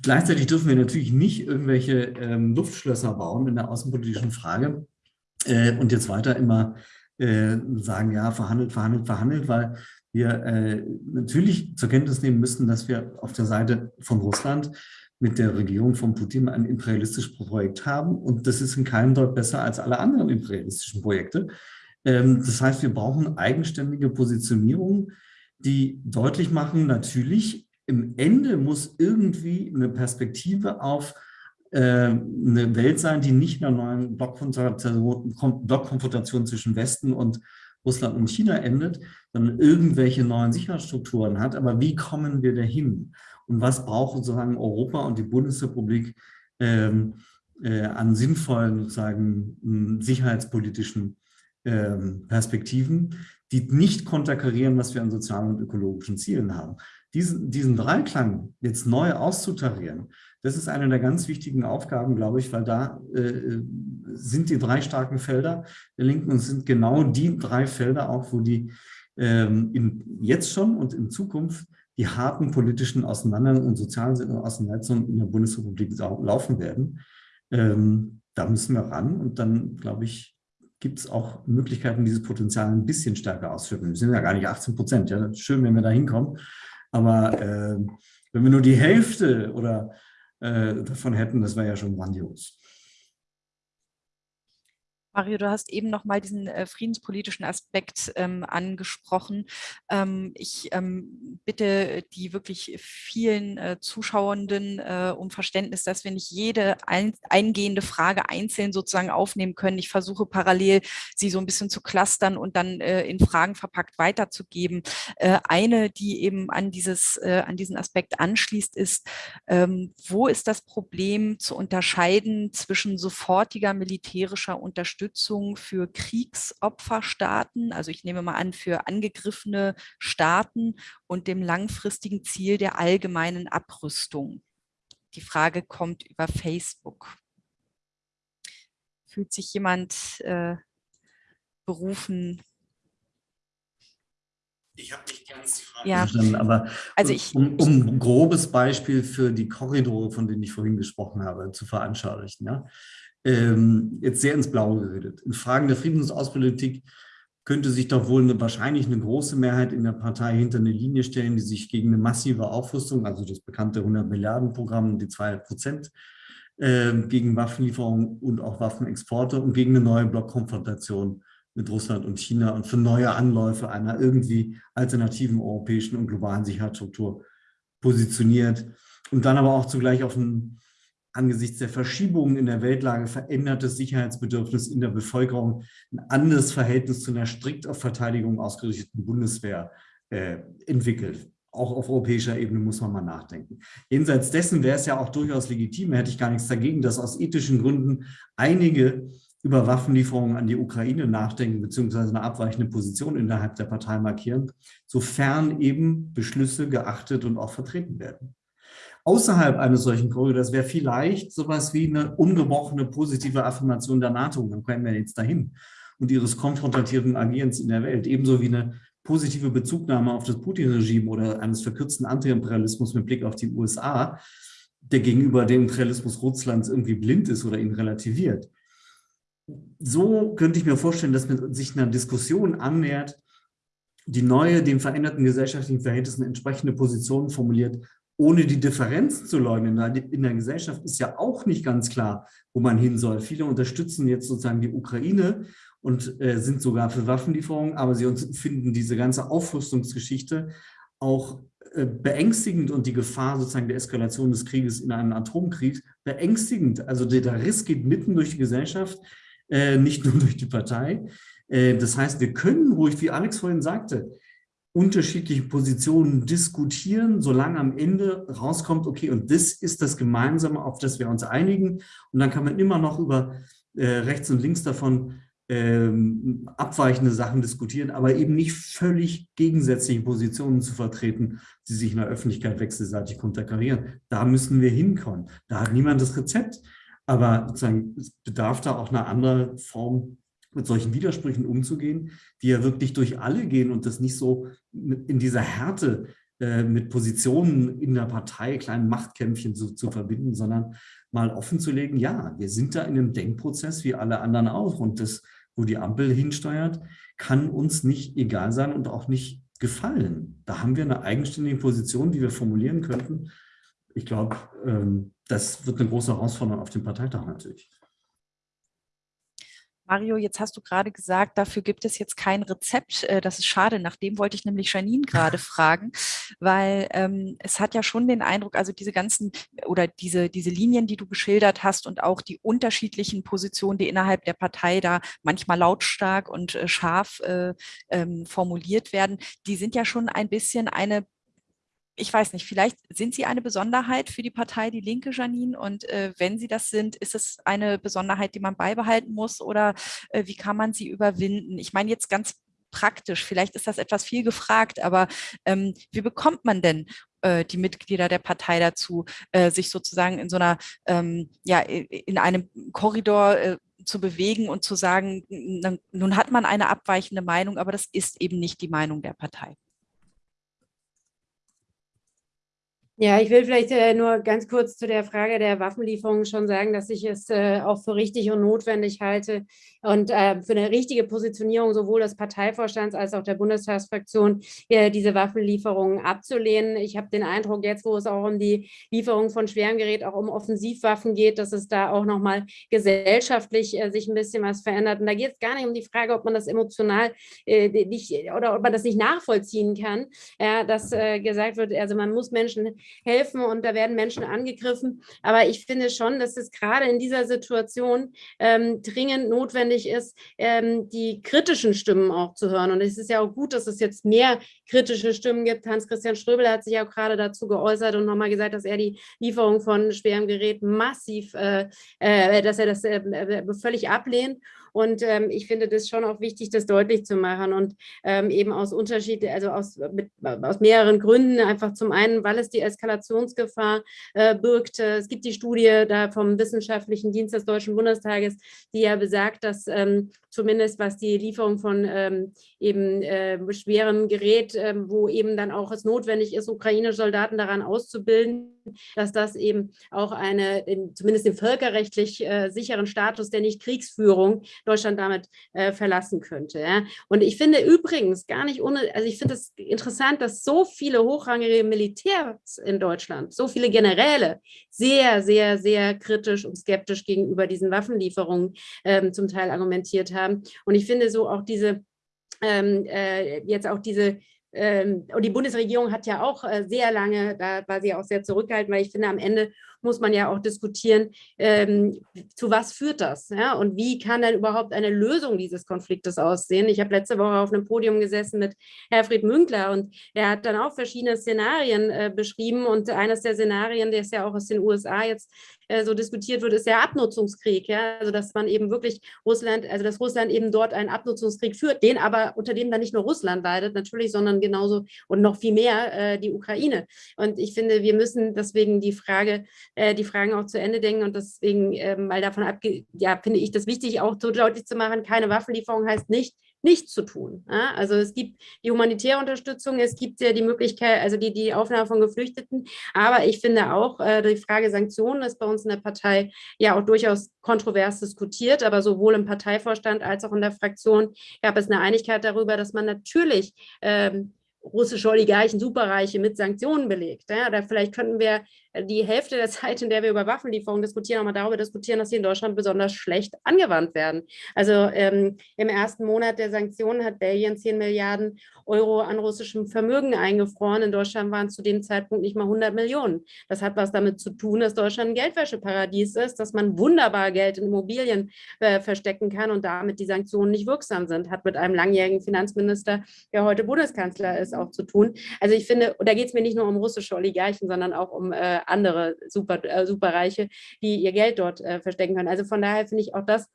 gleichzeitig dürfen wir natürlich nicht irgendwelche ähm, Luftschlösser bauen in der außenpolitischen Frage äh, und jetzt weiter immer äh, sagen, ja, verhandelt, verhandelt, verhandelt, weil wir äh, natürlich zur Kenntnis nehmen müssen, dass wir auf der Seite von Russland mit der Regierung von Putin ein imperialistisches Projekt haben und das ist in keinem Deut besser als alle anderen imperialistischen Projekte. Ähm, das heißt, wir brauchen eigenständige Positionierungen, die deutlich machen, natürlich im Ende muss irgendwie eine Perspektive auf eine Welt sein, die nicht in einer neuen Blockkonfrontation zwischen Westen und Russland und China endet, sondern irgendwelche neuen Sicherheitsstrukturen hat. Aber wie kommen wir dahin? Und was braucht sozusagen Europa und die Bundesrepublik ähm, äh, an sinnvollen sozusagen sicherheitspolitischen ähm, Perspektiven, die nicht konterkarieren, was wir an sozialen und ökologischen Zielen haben. Diesen, diesen Dreiklang jetzt neu auszutarieren, das ist eine der ganz wichtigen Aufgaben, glaube ich, weil da äh, sind die drei starken Felder der Linken und sind genau die drei Felder auch, wo die ähm, in, jetzt schon und in Zukunft die harten politischen Auseinandersetzungen und sozialen Auseinandersetzungen in der Bundesrepublik laufen werden. Ähm, da müssen wir ran und dann, glaube ich, gibt es auch Möglichkeiten, dieses Potenzial ein bisschen stärker auszuführen. Wir sind ja gar nicht 18 Prozent, ja, schön, wenn wir da hinkommen, aber äh, wenn wir nur die Hälfte oder davon hätten, das wäre ja schon grandios. Mario, du hast eben noch mal diesen äh, friedenspolitischen Aspekt ähm, angesprochen. Ähm, ich ähm, bitte die wirklich vielen äh, Zuschauenden äh, um Verständnis, dass wir nicht jede ein, eingehende Frage einzeln sozusagen aufnehmen können. Ich versuche parallel, sie so ein bisschen zu clustern und dann äh, in Fragen verpackt weiterzugeben. Äh, eine, die eben an, dieses, äh, an diesen Aspekt anschließt, ist, ähm, wo ist das Problem zu unterscheiden zwischen sofortiger militärischer Unterstützung Unterstützung für Kriegsopferstaaten, also ich nehme mal an, für angegriffene Staaten und dem langfristigen Ziel der allgemeinen Abrüstung. Die Frage kommt über Facebook. Fühlt sich jemand äh, berufen, ich habe nicht ganz die Frage ja. verstanden, aber also ich, um, um, ein grobes Beispiel für die Korridore, von denen ich vorhin gesprochen habe, zu veranschaulichen. Ja? Ähm, jetzt sehr ins Blaue geredet. In Fragen der Friedens- und Außenpolitik könnte sich doch wohl eine, wahrscheinlich eine große Mehrheit in der Partei hinter eine Linie stellen, die sich gegen eine massive Aufrüstung, also das bekannte 100 Milliarden Programm, die 2 Prozent, äh, gegen Waffenlieferungen und auch Waffenexporte und gegen eine neue Blockkonfrontation mit Russland und China und für neue Anläufe einer irgendwie alternativen europäischen und globalen Sicherheitsstruktur positioniert und dann aber auch zugleich auf ein angesichts der Verschiebungen in der Weltlage verändertes Sicherheitsbedürfnis in der Bevölkerung ein anderes Verhältnis zu einer strikt auf Verteidigung ausgerichteten Bundeswehr äh, entwickelt. Auch auf europäischer Ebene muss man mal nachdenken. Jenseits dessen wäre es ja auch durchaus legitim, hätte ich gar nichts dagegen, dass aus ethischen Gründen einige über Waffenlieferungen an die Ukraine nachdenken, beziehungsweise eine abweichende Position innerhalb der Partei markieren, sofern eben Beschlüsse geachtet und auch vertreten werden außerhalb eines solchen Korridors wäre vielleicht sowas wie eine ungebrochene positive Affirmation der NATO, dann kommen wir jetzt dahin, und ihres konfrontativen Agierens in der Welt, ebenso wie eine positive Bezugnahme auf das Putin-Regime oder eines verkürzten Antiimperialismus mit Blick auf die USA, der gegenüber dem Imperialismus Russlands irgendwie blind ist oder ihn relativiert. So könnte ich mir vorstellen, dass man sich einer Diskussion annähert, die neue, den veränderten gesellschaftlichen Verhältnissen entsprechende Positionen formuliert ohne die Differenzen zu leugnen. In der Gesellschaft ist ja auch nicht ganz klar, wo man hin soll. Viele unterstützen jetzt sozusagen die Ukraine und äh, sind sogar für Waffenlieferungen, aber sie finden diese ganze Aufrüstungsgeschichte auch äh, beängstigend und die Gefahr sozusagen der Eskalation des Krieges in einen Atomkrieg beängstigend. Also der, der Riss geht mitten durch die Gesellschaft, äh, nicht nur (laughs) durch die Partei. Äh, das heißt, wir können ruhig, wie Alex vorhin sagte, unterschiedliche Positionen diskutieren, solange am Ende rauskommt, okay, und das ist das Gemeinsame, auf das wir uns einigen. Und dann kann man immer noch über äh, rechts und links davon ähm, abweichende Sachen diskutieren, aber eben nicht völlig gegensätzliche Positionen zu vertreten, die sich in der Öffentlichkeit wechselseitig konterkarieren. Da müssen wir hinkommen. Da hat niemand das Rezept, aber sozusagen, es bedarf da auch einer anderen Form mit solchen Widersprüchen umzugehen, die ja wirklich durch alle gehen und das nicht so in dieser Härte äh, mit Positionen in der Partei, kleinen Machtkämpfchen zu, zu verbinden, sondern mal offen zu legen, ja, wir sind da in einem Denkprozess wie alle anderen auch und das, wo die Ampel hinsteuert, kann uns nicht egal sein und auch nicht gefallen. Da haben wir eine eigenständige Position, die wir formulieren könnten. Ich glaube, ähm, das wird eine große Herausforderung auf dem Parteitag natürlich. Mario, jetzt hast du gerade gesagt, dafür gibt es jetzt kein Rezept. Äh, das ist schade. Nach dem wollte ich nämlich Janine gerade (laughs) fragen, weil ähm, es hat ja schon den Eindruck, also diese ganzen oder diese, diese Linien, die du geschildert hast und auch die unterschiedlichen Positionen, die innerhalb der Partei da manchmal lautstark und äh, scharf äh, ähm, formuliert werden, die sind ja schon ein bisschen eine ich weiß nicht, vielleicht sind Sie eine Besonderheit für die Partei Die Linke, Janine? Und äh, wenn Sie das sind, ist es eine Besonderheit, die man beibehalten muss oder äh, wie kann man sie überwinden? Ich meine jetzt ganz praktisch, vielleicht ist das etwas viel gefragt, aber ähm, wie bekommt man denn äh, die Mitglieder der Partei dazu, äh, sich sozusagen in so einer, ähm, ja, in einem Korridor äh, zu bewegen und zu sagen, nun hat man eine abweichende Meinung, aber das ist eben nicht die Meinung der Partei. Ja, ich will vielleicht äh, nur ganz kurz zu der Frage der Waffenlieferungen schon sagen, dass ich es äh, auch für richtig und notwendig halte und äh, für eine richtige Positionierung sowohl des Parteivorstands als auch der Bundestagsfraktion, äh, diese Waffenlieferungen abzulehnen. Ich habe den Eindruck, jetzt wo es auch um die Lieferung von schwerem Gerät, auch um Offensivwaffen geht, dass es da auch nochmal gesellschaftlich äh, sich ein bisschen was verändert. Und da geht es gar nicht um die Frage, ob man das emotional äh, nicht oder ob man das nicht nachvollziehen kann, dass gesagt wird, also man muss Menschen helfen und da werden Menschen angegriffen. Aber ich finde schon, dass es gerade in dieser Situation ähm, dringend notwendig ist, ähm, die kritischen Stimmen auch zu hören. Und es ist ja auch gut, dass es jetzt mehr kritische Stimmen gibt. Hans-Christian Ströbel hat sich auch gerade dazu geäußert und nochmal gesagt, dass er die Lieferung von schwerem Gerät massiv, äh, äh, dass er das äh, äh völlig ablehnt. Und ähm, ich finde das schon auch wichtig, das deutlich zu machen und ähm, eben aus Unterschied, also aus, mit, aus mehreren Gründen. Einfach zum einen, weil es die Eskalationsgefahr äh, birgt. Es gibt die Studie da vom Wissenschaftlichen Dienst des Deutschen Bundestages, die ja besagt, dass ähm, zumindest was die Lieferung von ähm, eben äh, schwerem Gerät, äh, wo eben dann auch es notwendig ist, ukrainische Soldaten daran auszubilden, dass das eben auch eine, in, zumindest den völkerrechtlich äh, sicheren Status der Nichtkriegsführung Deutschland damit äh, verlassen könnte. Ja? Und ich finde übrigens gar nicht ohne, also ich finde es interessant, dass so viele hochrangige Militärs in Deutschland, so viele Generäle sehr, sehr, sehr kritisch und skeptisch gegenüber diesen Waffenlieferungen ähm, zum Teil argumentiert haben. Und ich finde so auch diese ähm, äh, jetzt auch diese ähm, und die Bundesregierung hat ja auch äh, sehr lange, da war sie auch sehr zurückgehalten, weil ich finde, am Ende muss man ja auch diskutieren, ähm, zu was führt das ja? und wie kann denn überhaupt eine Lösung dieses Konfliktes aussehen. Ich habe letzte Woche auf einem Podium gesessen mit Herfried Münkler und er hat dann auch verschiedene Szenarien äh, beschrieben und eines der Szenarien, der ist ja auch aus den USA jetzt äh, so diskutiert wird, ist der Abnutzungskrieg. Ja? Also dass man eben wirklich Russland, also dass Russland eben dort einen Abnutzungskrieg führt, den aber unter dem dann nicht nur Russland leidet natürlich, sondern genauso und noch viel mehr äh, die Ukraine. Und ich finde, wir müssen deswegen die Frage, äh, die Fragen auch zu Ende denken und deswegen äh, mal davon abge, ja, finde ich das wichtig, auch so deutlich zu machen, keine Waffenlieferung heißt nicht, nichts zu tun. Ja? Also es gibt die humanitäre Unterstützung, es gibt ja die Möglichkeit, also die, die Aufnahme von Geflüchteten, aber ich finde auch, äh, die Frage Sanktionen ist bei uns in der Partei ja auch durchaus kontrovers diskutiert, aber sowohl im Parteivorstand als auch in der Fraktion gab es eine Einigkeit darüber, dass man natürlich ähm, russische Oligarchen, Superreiche mit Sanktionen belegt. Ja, oder vielleicht könnten wir die Hälfte der Zeit, in der wir über Waffenlieferungen diskutieren, auch mal darüber diskutieren, dass sie in Deutschland besonders schlecht angewandt werden. Also ähm, im ersten Monat der Sanktionen hat Belgien 10 Milliarden Euro an russischem Vermögen eingefroren. In Deutschland waren zu dem Zeitpunkt nicht mal 100 Millionen. Das hat was damit zu tun, dass Deutschland ein Geldwäscheparadies ist, dass man wunderbar Geld in Immobilien äh, verstecken kann und damit die Sanktionen nicht wirksam sind. Hat mit einem langjährigen Finanzminister, der heute Bundeskanzler ist, auch zu tun. Also ich finde, da geht es mir nicht nur um russische Oligarchen, sondern auch um äh, andere super, äh, Superreiche, die ihr Geld dort äh, verstecken können. Also von daher finde ich auch das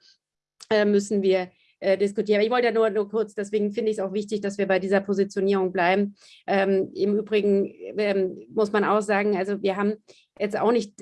äh, müssen wir äh, diskutieren. Ich wollte ja nur, nur kurz, deswegen finde ich es auch wichtig, dass wir bei dieser Positionierung bleiben. Ähm, Im Übrigen ähm, muss man auch sagen, also wir haben jetzt auch nicht,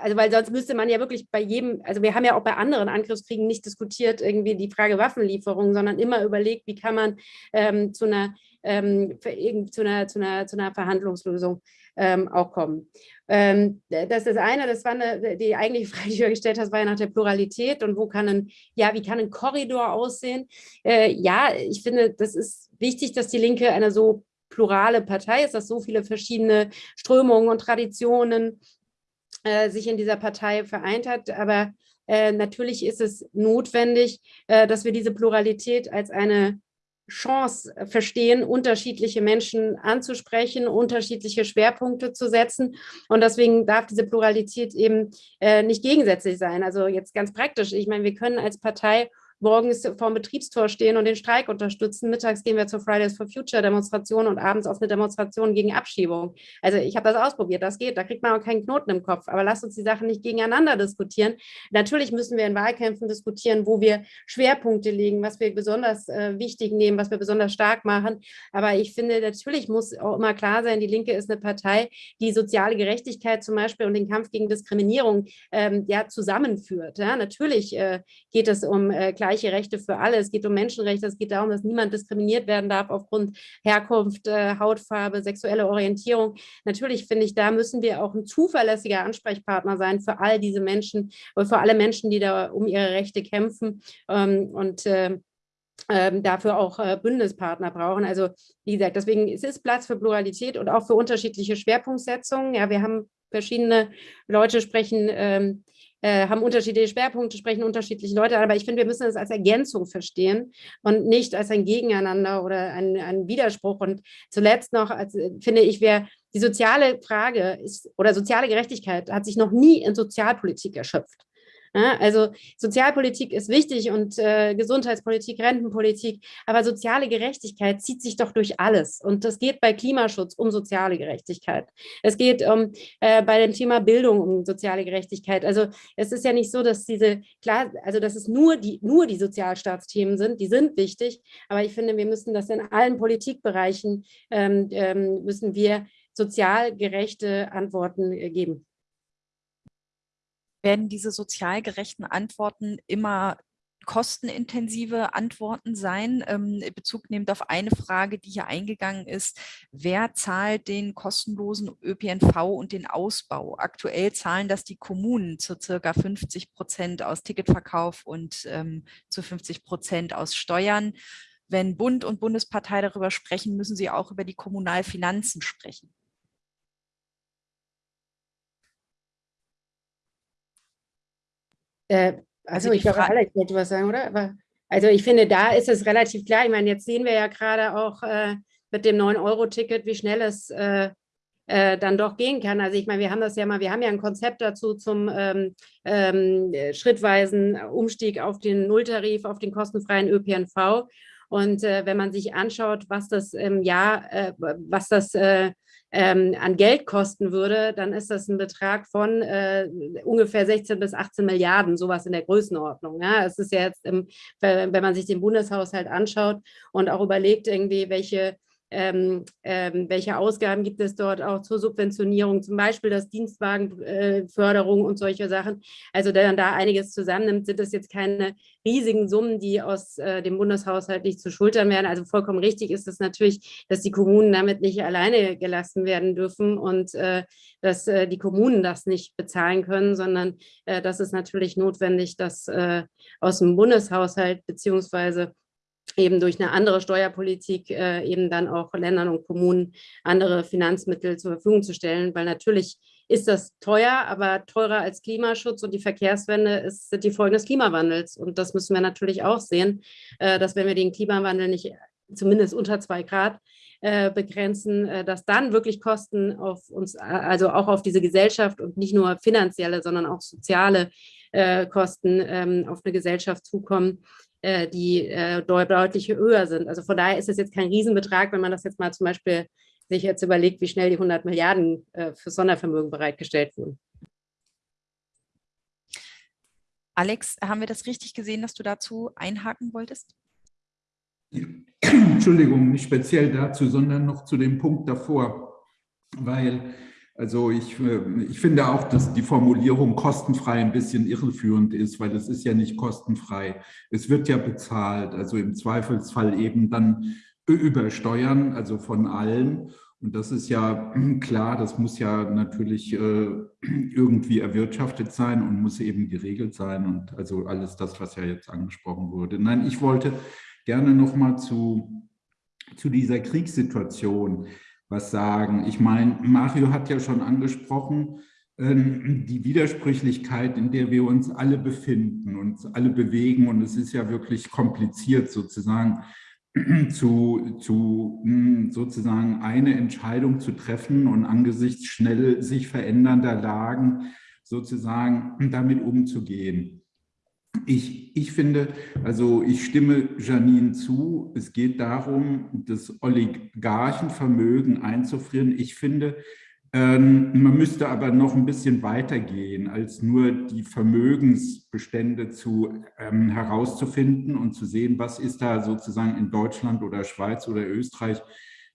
also weil sonst müsste man ja wirklich bei jedem, also wir haben ja auch bei anderen Angriffskriegen nicht diskutiert, irgendwie die Frage Waffenlieferung, sondern immer überlegt, wie kann man ähm, zu einer ähm, zu, einer, zu, einer, zu einer Verhandlungslösung ähm, auch kommen. Ähm, das ist eine, das war eine, die eigentliche (laughs) Frage, die du gestellt hast, war ja nach der Pluralität und wo kann ein, ja, wie kann ein Korridor aussehen? Äh, ja, ich finde, das ist wichtig, dass die Linke eine so plurale Partei ist, dass so viele verschiedene Strömungen und Traditionen äh, sich in dieser Partei vereint hat, aber äh, natürlich ist es notwendig, äh, dass wir diese Pluralität als eine Chance verstehen, unterschiedliche Menschen anzusprechen, unterschiedliche Schwerpunkte zu setzen. Und deswegen darf diese Pluralität eben äh, nicht gegensätzlich sein. Also jetzt ganz praktisch. Ich meine, wir können als Partei morgens vorm Betriebstor stehen und den Streik unterstützen. Mittags gehen wir zur Fridays for Future Demonstration und abends auf eine Demonstration gegen Abschiebung. Also ich habe das ausprobiert, das geht, da kriegt man auch keinen Knoten im Kopf. Aber lasst uns die Sachen nicht gegeneinander diskutieren. Natürlich müssen wir in Wahlkämpfen diskutieren, wo wir Schwerpunkte legen, was wir besonders äh, wichtig nehmen, was wir besonders stark machen. Aber ich finde, natürlich muss auch immer klar sein, die Linke ist eine Partei, die soziale Gerechtigkeit zum Beispiel und den Kampf gegen Diskriminierung ähm, ja zusammenführt. Ja, natürlich äh, geht es um äh, gleiche gleiche Rechte für alle. Es geht um Menschenrechte, es geht darum, dass niemand diskriminiert werden darf aufgrund Herkunft, äh, Hautfarbe, sexuelle Orientierung. Natürlich finde ich, da müssen wir auch ein zuverlässiger Ansprechpartner sein für all diese Menschen, für alle Menschen, die da um ihre Rechte kämpfen. Ähm, und äh, ähm, dafür auch äh, Bündnispartner brauchen. Also wie gesagt, deswegen ist es Platz für Pluralität und auch für unterschiedliche Schwerpunktsetzungen. Ja, wir haben verschiedene Leute sprechen, ähm, äh, haben unterschiedliche Schwerpunkte, sprechen unterschiedliche Leute, aber ich finde, wir müssen es als Ergänzung verstehen und nicht als ein Gegeneinander oder ein, ein Widerspruch. Und zuletzt noch, als, äh, finde ich, wer die soziale Frage ist oder soziale Gerechtigkeit hat sich noch nie in Sozialpolitik erschöpft. Ja, also Sozialpolitik ist wichtig und äh, Gesundheitspolitik, Rentenpolitik, aber soziale Gerechtigkeit zieht sich doch durch alles. Und es geht bei Klimaschutz um soziale Gerechtigkeit. Es geht um, äh, bei dem Thema Bildung um soziale Gerechtigkeit. Also es ist ja nicht so, dass diese, klar, also dass es nur die, nur die Sozialstaatsthemen sind, die sind wichtig, aber ich finde, wir müssen das in allen Politikbereichen, ähm, ähm, müssen wir sozial gerechte Antworten äh, geben werden diese sozial gerechten Antworten immer kostenintensive Antworten sein, ähm, Bezug nehmend auf eine Frage, die hier eingegangen ist. Wer zahlt den kostenlosen ÖPNV und den Ausbau? Aktuell zahlen das die Kommunen zu circa 50 Prozent aus Ticketverkauf und ähm, zu 50 Prozent aus Steuern. Wenn Bund und Bundespartei darüber sprechen, müssen sie auch über die Kommunalfinanzen sprechen. Äh, also, also ich glaube, Alex wollte was sagen, oder? Aber, also ich finde, da ist es relativ klar. Ich meine, jetzt sehen wir ja gerade auch äh, mit dem 9-Euro-Ticket, wie schnell es äh, äh, dann doch gehen kann. Also ich meine, wir haben das ja mal, wir haben ja ein Konzept dazu zum ähm, ähm, schrittweisen Umstieg auf den Nulltarif, auf den kostenfreien ÖPNV. Und äh, wenn man sich anschaut, was das im Jahr, äh, was das äh, ähm, an Geld kosten würde, dann ist das ein Betrag von äh, ungefähr 16 bis 18 Milliarden, sowas in der Größenordnung. Ja? Es ist ja jetzt, im, wenn man sich den Bundeshaushalt anschaut und auch überlegt, irgendwie, welche ähm, ähm, welche Ausgaben gibt es dort auch zur Subventionierung, zum Beispiel das Dienstwagenförderung äh, und solche Sachen. Also wenn man da einiges zusammennimmt, sind das jetzt keine riesigen Summen, die aus äh, dem Bundeshaushalt nicht zu schultern werden. Also vollkommen richtig ist es natürlich, dass die Kommunen damit nicht alleine gelassen werden dürfen und äh, dass äh, die Kommunen das nicht bezahlen können, sondern äh, das ist natürlich notwendig, dass äh, aus dem Bundeshaushalt beziehungsweise eben durch eine andere Steuerpolitik äh, eben dann auch Ländern und Kommunen andere Finanzmittel zur Verfügung zu stellen, weil natürlich ist das teuer, aber teurer als Klimaschutz und die Verkehrswende ist, sind die Folgen des Klimawandels. Und das müssen wir natürlich auch sehen, äh, dass wenn wir den Klimawandel nicht zumindest unter zwei Grad äh, begrenzen, äh, dass dann wirklich Kosten auf uns, also auch auf diese Gesellschaft und nicht nur finanzielle, sondern auch soziale äh, Kosten ähm, auf eine Gesellschaft zukommen, äh, die äh, deutlich höher sind. Also von daher ist es jetzt kein Riesenbetrag, wenn man das jetzt mal zum Beispiel sich jetzt überlegt, wie schnell die 100 Milliarden äh, für Sondervermögen bereitgestellt wurden. Alex, haben wir das richtig gesehen, dass du dazu einhaken wolltest? Entschuldigung, nicht speziell dazu, sondern noch zu dem Punkt davor, weil also ich, äh, ich finde auch, dass die Formulierung kostenfrei ein bisschen irreführend ist, weil es ist ja nicht kostenfrei. Es wird ja bezahlt, also im Zweifelsfall eben dann über Steuern, also von allen. Und das ist ja (clears throat) klar, das muss ja natürlich äh, (clears throat) irgendwie erwirtschaftet sein und muss eben geregelt sein und also alles das, was ja jetzt angesprochen wurde. Nein, ich wollte gerne noch mal zu, zu dieser Kriegssituation was sagen. Ich meine, Mario hat ja schon angesprochen, ähm, die Widersprüchlichkeit, in der wir uns alle befinden, uns alle bewegen. Und es ist ja wirklich kompliziert sozusagen (clears throat) zu, zu hm, sozusagen eine Entscheidung zu treffen und angesichts schnell sich verändernder Lagen sozusagen damit umzugehen. Ich, ich finde, also ich stimme Janine zu, es geht darum, das Oligarchenvermögen einzufrieren. Ich finde, ähm, man müsste aber noch ein bisschen weiter gehen, als nur die Vermögensbestände zu, ähm, herauszufinden und zu sehen, was ist da sozusagen in Deutschland oder Schweiz oder Österreich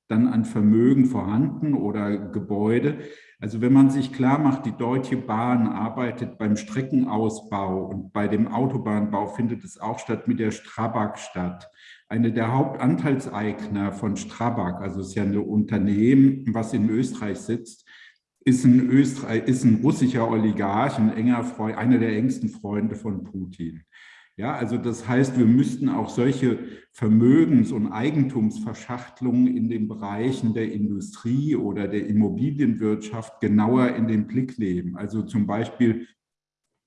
dann an Vermögen vorhanden oder Gebäude, Also wenn man sich klar macht, die Deutsche Bahn arbeitet beim Streckenausbau und bei dem Autobahnbau findet es auch statt mit der Strabag statt. Eine der Hauptanteilseigner von Strabag, also es ist ja ein Unternehmen, was in Österreich sitzt, ist ein, Österreich, ist ein russischer Oligarch, ein enger Freund, einer der engsten Freunde von Putin. Ja, also das heißt, wir müssten auch solche Vermögens- und Eigentumsverschachtelungen in den Bereichen der Industrie oder der Immobilienwirtschaft genauer in den Blick nehmen. Also zum Beispiel,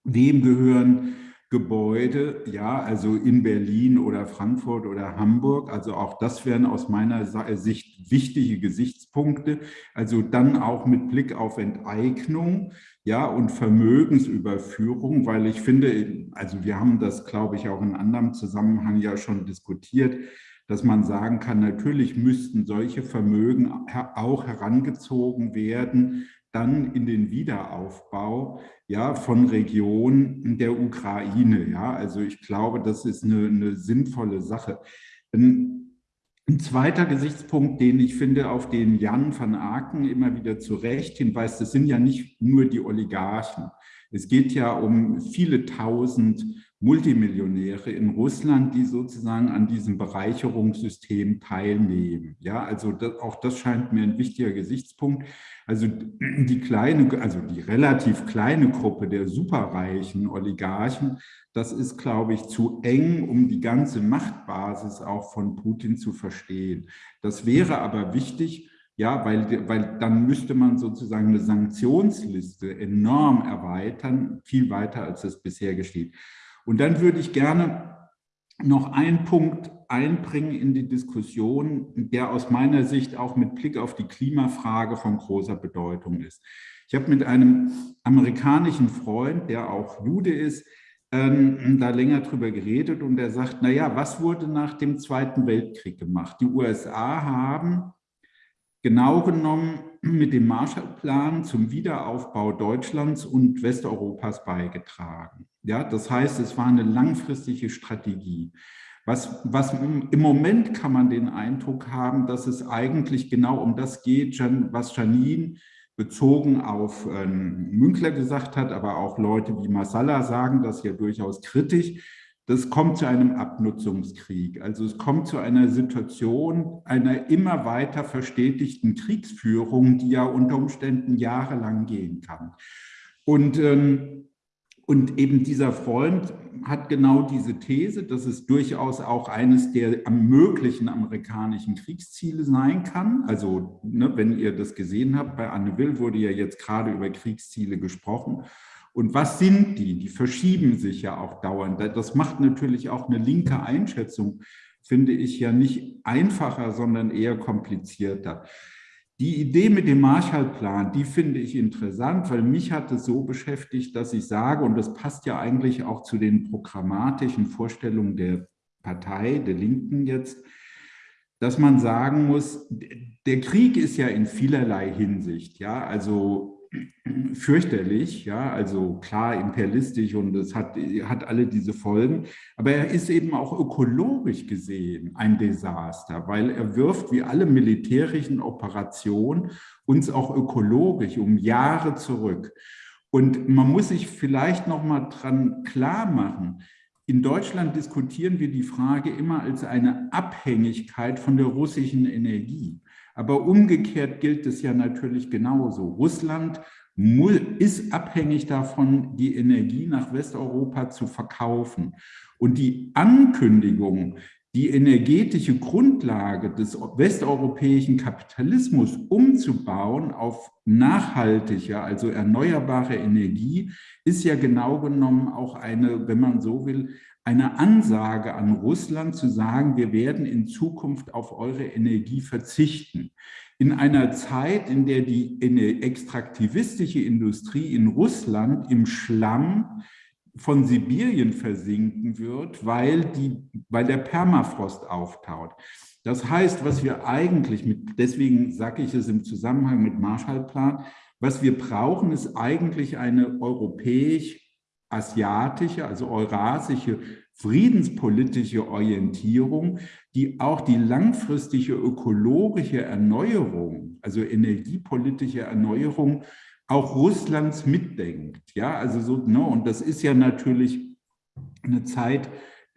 wem gehören Gebäude, ja, also in Berlin oder Frankfurt oder Hamburg. Also auch das wären aus meiner Sicht wichtige Gesichtspunkte. Also dann auch mit Blick auf Enteignung, ja, und Vermögensüberführung, weil ich finde, also wir haben das, glaube ich, auch in anderem Zusammenhang ja schon diskutiert, dass man sagen kann, natürlich müssten solche Vermögen auch herangezogen werden, dann in den Wiederaufbau ja, von Regionen der Ukraine. Ja, also ich glaube, das ist eine, eine sinnvolle Sache. Ein, ein, zweiter Gesichtspunkt, den ich finde, auf den Jan van Aken immer wieder zu Recht hinweist, das sind ja nicht nur die Oligarchen. Es geht ja um viele tausend Multimillionäre in Russland, die sozusagen an diesem Bereicherungssystem teilnehmen. Ja, also das, auch das scheint mir ein wichtiger Gesichtspunkt. Also die kleine, also die relativ kleine Gruppe der superreichen Oligarchen, das ist, glaube ich, zu eng, um die ganze Machtbasis auch von Putin zu verstehen. Das wäre aber wichtig, ja, weil, weil dann müsste man sozusagen eine Sanktionsliste enorm erweitern, viel weiter, als es bisher geschieht. Und dann würde ich gerne noch einen Punkt einbringen in die Diskussion, der aus meiner Sicht auch mit Blick auf die Klimafrage von großer Bedeutung ist. Ich habe mit einem amerikanischen Freund, der auch Jude ist, ähm, da länger drüber geredet und der sagt, naja, was wurde nach dem Zweiten Weltkrieg gemacht? Die USA haben genau genommen (clears throat) mit dem Marshallplan zum Wiederaufbau Deutschlands und Westeuropas beigetragen. Ja, das heißt, es war eine langfristige Strategie. Was, was im Moment kann man den Eindruck haben, dass es eigentlich genau um das geht, was Janine bezogen auf ähm, Münkler gesagt hat, aber auch Leute wie Masala sagen das ja durchaus kritisch, das kommt zu einem Abnutzungskrieg. Also es kommt zu einer Situation einer immer weiter verstetigten Kriegsführung, die ja unter Umständen jahrelang gehen kann. Und, ähm, und eben dieser Freund hat genau diese These, dass es durchaus auch eines der möglichen amerikanischen Kriegsziele sein kann. Also ne, wenn ihr das gesehen habt, bei Anne Will wurde ja jetzt gerade über Kriegsziele gesprochen. Und was sind die? Die verschieben sich ja auch dauernd. Das macht natürlich auch eine linke Einschätzung, finde ich ja nicht einfacher, sondern eher komplizierter. Die Idee mit dem Marshallplan, die finde ich interessant, weil mich hat es so beschäftigt, dass ich sage, und das passt ja eigentlich auch zu den programmatischen Vorstellungen der Partei, der Linken jetzt, dass man sagen muss, der Krieg ist ja in vielerlei Hinsicht, ja, also fürchterlich, ja, also klar imperialistisch und es hat, hat alle diese Folgen, aber er ist eben auch ökologisch gesehen ein Desaster, weil er wirft wie alle militärischen Operationen uns auch ökologisch um Jahre zurück. Und man muss sich vielleicht noch mal dran klar machen, in Deutschland diskutieren wir die Frage immer als eine Abhängigkeit von der russischen Energie. Aber umgekehrt gilt es ja natürlich genauso. Russland ist abhängig davon, die Energie nach Westeuropa zu verkaufen. Und die Ankündigung, die energetische Grundlage des westeuropäischen Kapitalismus umzubauen auf nachhaltige, also erneuerbare Energie, ist ja genau genommen auch eine, wenn man so will, eine Ansage an Russland zu sagen, wir werden in Zukunft auf eure Energie verzichten. In einer Zeit, in der die extraktivistische Industrie in Russland im Schlamm von Sibirien versinken wird, weil, die, weil der Permafrost auftaut. Das heißt, was wir eigentlich mit, deswegen sage ich es im Zusammenhang mit Marshallplan, was wir brauchen, ist eigentlich eine europäisch asiatische, also eurasische friedenspolitische Orientierung, die auch die langfristige ökologische Erneuerung, also energiepolitische Erneuerung auch Russlands mitdenkt. Ja, also so, ne, und das ist ja natürlich eine Zeit,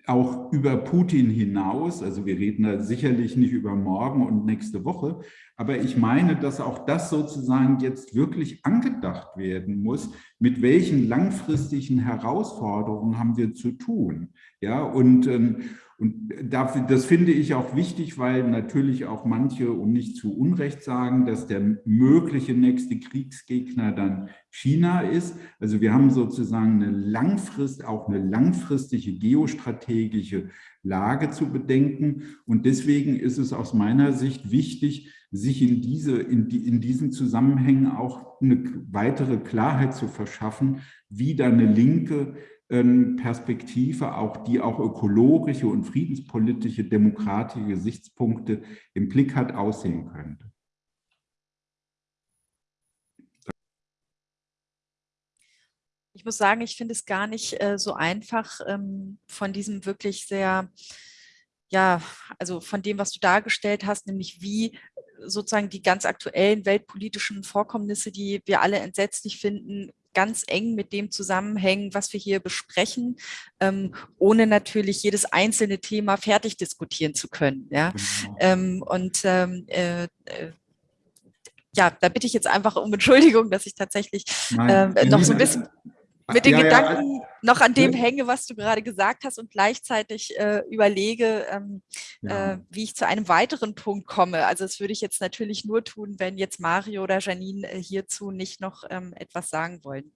auch über Putin hinaus, also wir reden da sicherlich nicht über morgen und nächste Woche, aber ich meine, dass auch das sozusagen jetzt wirklich angedacht werden muss, mit welchen langfristigen Herausforderungen haben wir zu tun. Ja, und, ähm, und dafür, das finde ich auch wichtig, weil natürlich auch manche, um nicht zu Unrecht sagen, dass der mögliche nächste Kriegsgegner dann China ist. Also wir haben sozusagen eine langfrist, auch eine langfristige geostrategische Lage zu bedenken. Und deswegen ist es aus meiner Sicht wichtig, sich in, diese, in, die, in diesen Zusammenhängen auch eine weitere Klarheit zu verschaffen, wie da eine linke Perspektive, auch die auch ökologische und friedenspolitische, demokratische Gesichtspunkte im Blick hat, aussehen könnte. Ich muss sagen, ich finde es gar nicht äh, so einfach, ähm, von diesem wirklich sehr, ja, also von dem, was du dargestellt hast, nämlich wie sozusagen die ganz aktuellen weltpolitischen Vorkommnisse, die wir alle entsetzlich finden, ganz eng mit dem zusammenhängen, was wir hier besprechen, ähm, ohne natürlich jedes einzelne Thema fertig diskutieren zu können. Ja? Genau. Ähm, und ähm, äh, äh, ja, da bitte ich jetzt einfach um Entschuldigung, dass ich tatsächlich äh, noch so ein bisschen mit den ja, Gedanken ja. noch an dem hänge, was du gerade gesagt hast und gleichzeitig äh, überlege, ähm, ja. äh, wie ich zu einem weiteren Punkt komme. Also das würde ich jetzt natürlich nur tun, wenn jetzt Mario oder Janine äh, hierzu nicht noch ähm, etwas sagen wollen.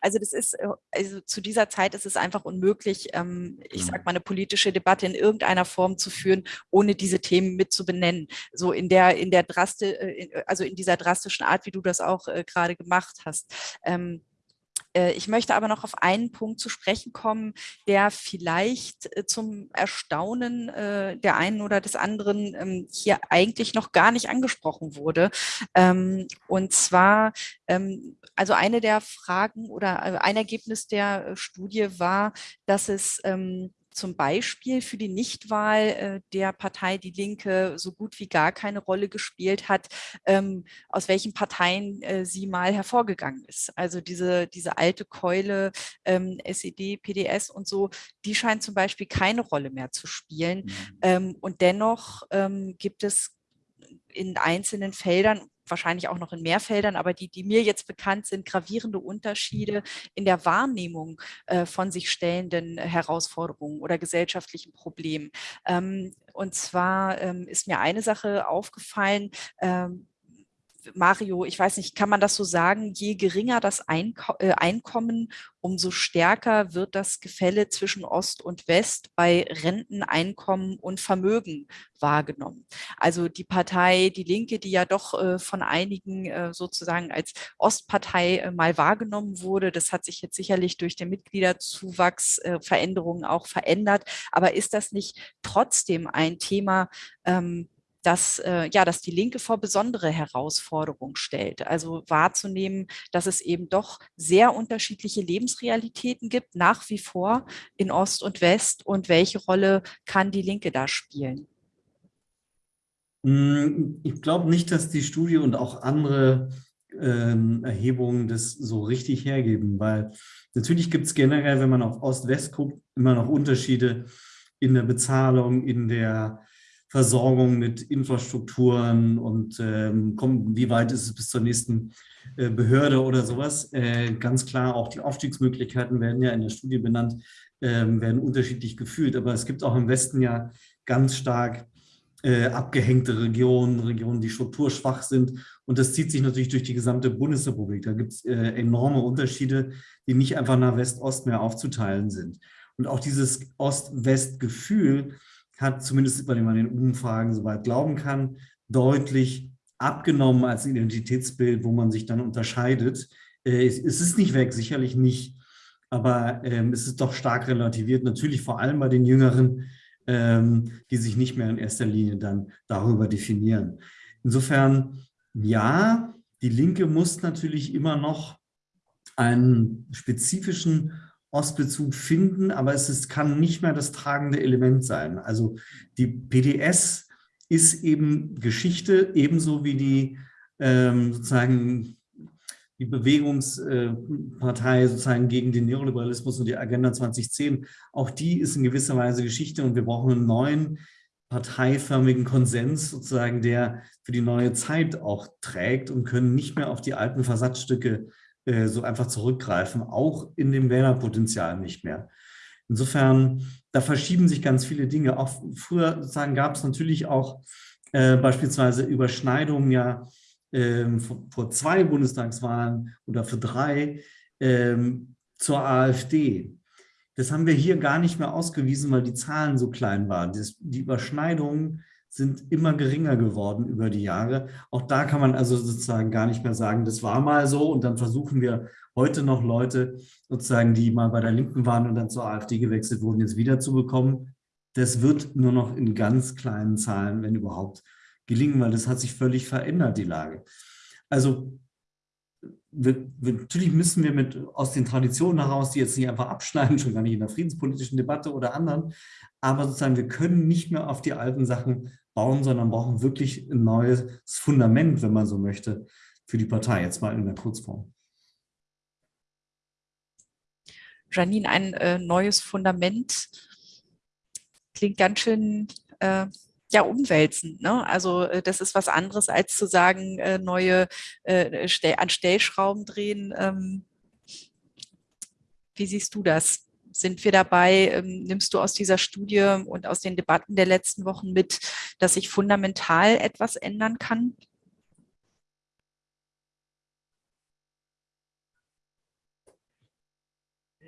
Also das ist, äh, also zu dieser Zeit ist es einfach unmöglich, ähm, ich sag mal, eine politische Debatte in irgendeiner Form zu führen, ohne diese Themen mit zu benennen. So in der, in der draste, äh, also in dieser drastischen Art, wie du das auch äh, gerade gemacht hast. Ähm, äh, ich möchte aber noch auf einen Punkt zu sprechen kommen, der vielleicht äh, zum Erstaunen äh, der einen oder des anderen ähm, hier eigentlich noch gar nicht angesprochen wurde. Ähm, und zwar, ähm, also eine der Fragen oder ein Ergebnis der Studie war, dass es zum Beispiel für die Nichtwahl äh, der Partei Die Linke so gut wie gar keine Rolle gespielt hat, ähm, aus welchen Parteien äh, sie mal hervorgegangen ist. Also diese, diese alte Keule ähm, SED, PDS und so, die scheint zum Beispiel keine Rolle mehr zu spielen. Mhm. Ähm, und dennoch gibt es in einzelnen Feldern, wahrscheinlich auch noch in mehr Feldern, aber die, die mir jetzt bekannt sind, gravierende Unterschiede in der Wahrnehmung äh, von sich stellenden Herausforderungen oder gesellschaftlichen Problemen. Ähm, und zwar ähm, ist mir eine Sache aufgefallen, ähm, Mario, ich weiß nicht, kann man das so sagen, je geringer das Einko äh, Einkommen, umso stärker wird das Gefälle zwischen Ost und West bei Renteneinkommen und Vermögen wahrgenommen. Also die Partei Die Linke, die ja doch äh, von einigen äh, sozusagen als Ostpartei äh, mal wahrgenommen wurde, das hat sich jetzt sicherlich durch den Mitgliederzuwachs äh, Veränderungen auch verändert. Aber ist das nicht trotzdem ein Thema, ähm, dass, äh, ja, dass die Linke vor besondere Herausforderungen stellt. Also wahrzunehmen, dass es eben doch sehr unterschiedliche Lebensrealitäten gibt, nach wie vor in Ost und West. Und welche Rolle kann die Linke da spielen? Hm, ich glaube nicht, dass die Studie und auch andere ähm, Erhebungen das so richtig hergeben, weil natürlich gibt es generell, wenn man auf Ost-West guckt, immer noch Unterschiede in der Bezahlung, in der Versorgung mit Infrastrukturen und ähm, komm, wie weit ist es bis zur nächsten äh, Behörde oder sowas. Äh, ganz klar, auch die Aufstiegsmöglichkeiten werden ja in der Studie benannt, äh, werden unterschiedlich gefühlt. Aber es gibt auch im Westen ja ganz stark äh, abgehängte Regionen, Regionen, die strukturschwach sind. Und das zieht sich natürlich durch die gesamte Bundesrepublik. Da gibt es äh, enorme Unterschiede, die nicht einfach nach West-Ost mehr aufzuteilen sind. Und auch dieses Ost-West-Gefühl, hat zumindest, bei dem man den Umfragen soweit glauben kann, deutlich abgenommen als Identitätsbild, wo man sich dann unterscheidet. Äh, es ist nicht weg, sicherlich nicht, aber ähm, es ist doch stark relativiert, natürlich vor allem bei den Jüngeren, ähm, die sich nicht mehr in erster Linie dann darüber definieren. Insofern, ja, die Linke muss natürlich immer noch einen spezifischen Ostbezug finden, aber es ist, kann nicht mehr das tragende Element sein. Also die PDS ist eben Geschichte, ebenso wie die ähm, sozusagen die Bewegungspartei sozusagen gegen den Neoliberalismus und die Agenda 2010, auch die ist in gewisser Weise Geschichte und wir brauchen einen neuen parteiförmigen Konsens sozusagen, der für die neue Zeit auch trägt und können nicht mehr auf die alten Versatzstücke äh, so einfach zurückgreifen, auch in dem Wählerpotenzial nicht mehr. Insofern, da verschieben sich ganz viele Dinge. Auch früher sozusagen gab es natürlich auch äh, beispielsweise Überschneidungen ja ähm, vor, zwei Bundestagswahlen oder für drei ähm, zur AfD. Das haben wir hier gar nicht mehr ausgewiesen, weil die Zahlen so klein waren. Das, die Überschneidungen sind immer geringer geworden über die Jahre. Auch da kann man also sozusagen gar nicht mehr sagen, das war mal so und dann versuchen wir heute noch Leute sozusagen, die mal bei der Linken waren und dann zur AfD gewechselt wurden, jetzt wiederzubekommen. Das wird nur noch in ganz kleinen Zahlen, wenn überhaupt, gelingen, weil das hat sich völlig verändert, die Lage. Also wir, wir, natürlich müssen wir mit aus den Traditionen heraus, die jetzt nicht einfach abschneiden, schon gar nicht in der friedenspolitischen Debatte oder anderen, aber sozusagen wir können nicht mehr auf die alten Sachen bauen, sondern brauchen wirklich ein neues Fundament, wenn man so möchte, für die Partei, jetzt mal in der Kurzform. Janine, ein äh, neues Fundament klingt ganz schön äh, ja umwälzen. Ne? Also äh, das ist was anderes, als zu sagen, äh, neue äh, Stell an Stellschrauben drehen. Ähm, wie siehst du das? Sind wir dabei, ähm, nimmst du aus dieser Studie und aus den Debatten der letzten Wochen mit, dass sich fundamental etwas ändern kann?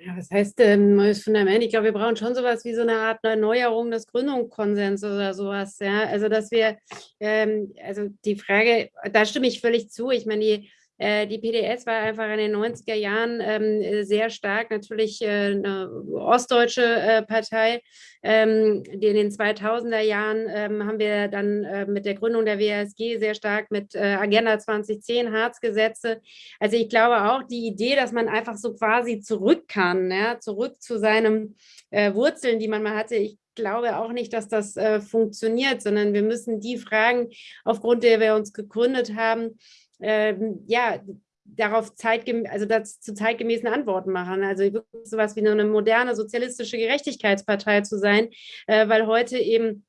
Ja, was heißt denn neues Fundament? Ich glaube, wir brauchen schon sowas wie so eine Art Erneuerung des Gründungskonsens oder sowas. Ja, also dass wir, ähm, also die Frage, da stimme ich völlig zu. Ich meine, die die PDS war einfach in den 90er Jahren ähm, sehr stark, natürlich äh, eine ostdeutsche äh, Partei. Ähm, in den 2000er Jahren ähm, haben wir dann äh, mit der Gründung der WSG sehr stark mit äh, Agenda 2010, Harzgesetze. Also ich glaube auch die Idee, dass man einfach so quasi zurück kann, ja, zurück zu seinen äh, Wurzeln, die man mal hatte. Ich glaube auch nicht, dass das äh, funktioniert, sondern wir müssen die Fragen, aufgrund der wir uns gegründet haben, ähm, ja, darauf zeitgem also das zu zeitgemäßen Antworten machen. Also wirklich sowas wie eine moderne sozialistische Gerechtigkeitspartei zu sein, äh, weil heute eben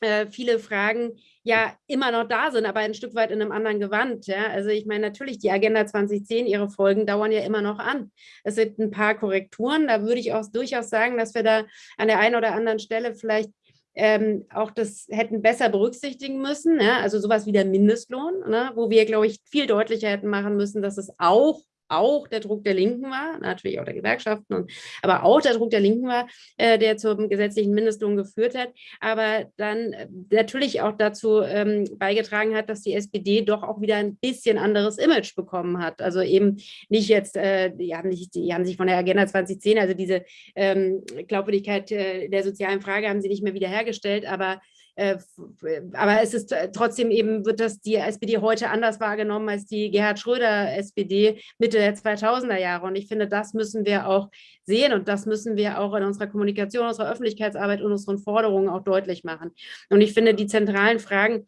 äh, viele Fragen ja immer noch da sind, aber ein Stück weit in einem anderen Gewand. Ja? Also ich meine, natürlich, die Agenda 2010, ihre Folgen dauern ja immer noch an. Es sind ein paar Korrekturen, da würde ich auch durchaus sagen, dass wir da an der einen oder anderen Stelle vielleicht ähm, auch das hätten besser berücksichtigen müssen, ja? also sowas wie der Mindestlohn, ne? wo wir, glaube ich, viel deutlicher hätten machen müssen, dass es auch auch der Druck der Linken war, natürlich auch der Gewerkschaften, und, aber auch der Druck der Linken war, äh, der zum gesetzlichen Mindestlohn geführt hat, aber dann äh, natürlich auch dazu ähm, beigetragen hat, dass die SPD doch auch wieder ein bisschen anderes Image bekommen hat. Also eben nicht jetzt, äh, die, haben nicht, die haben sich von der Agenda 2010, also diese ähm, Glaubwürdigkeit äh, der sozialen Frage haben sie nicht mehr wiederhergestellt, aber aber es ist äh, trotzdem eben, wird das die SPD heute anders wahrgenommen als die Gerhard Schröder SPD Mitte der 2000er Jahre. Und ich finde, das müssen wir auch sehen und das müssen wir auch in unserer Kommunikation, unserer Öffentlichkeitsarbeit und unseren Forderungen auch deutlich machen. Und ich finde, die zentralen Fragen,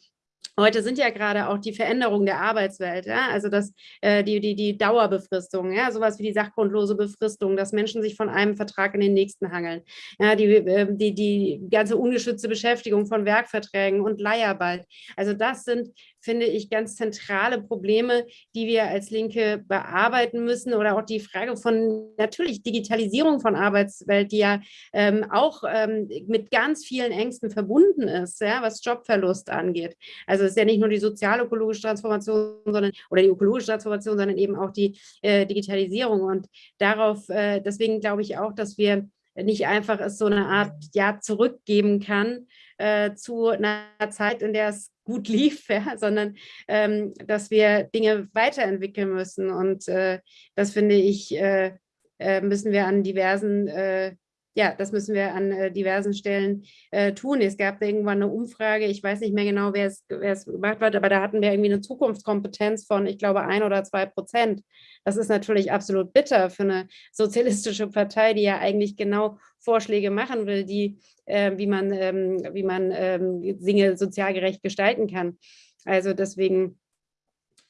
Heute sind ja gerade auch die Veränderungen der Arbeitswelt, ja? also das, äh, die, die, die Dauerbefristung, ja? sowas wie die sachgrundlose Befristung, dass Menschen sich von einem Vertrag in den nächsten hangeln, ja? die, äh, die, die ganze ungeschützte Beschäftigung von Werkverträgen und Leiharbeit. Also das sind finde ich, ganz zentrale Probleme, die wir als Linke bearbeiten müssen oder auch die Frage von natürlich Digitalisierung von Arbeitswelt, die ja ähm, auch ähm, mit ganz vielen Ängsten verbunden ist, ja, was Jobverlust angeht. Also es ist ja nicht nur die sozial-ökologische Transformation sondern, oder die ökologische Transformation, sondern eben auch die äh, Digitalisierung und darauf, äh, deswegen glaube ich auch, dass wir nicht einfach es so eine Art Ja zurückgeben kann äh, zu einer Zeit, in der es gut (laughs) lief, ja, sondern ähm, dass wir Dinge weiterentwickeln müssen. Und äh, das finde ich, äh, äh müssen wir an diversen äh, ja, das müssen wir an äh, diversen Stellen äh, tun. Es gab irgendwann eine Umfrage, ich weiß nicht mehr genau, wer es, gemacht hat, aber da hatten wir irgendwie eine Zukunftskompetenz von, ich glaube, ein oder zwei Prozent. Das ist natürlich absolut bitter für eine sozialistische Partei, die ja eigentlich genau Vorschläge machen will, die, äh, wie man, ähm, wie man ähm, Dinge sozial gerecht gestalten kann. Also deswegen,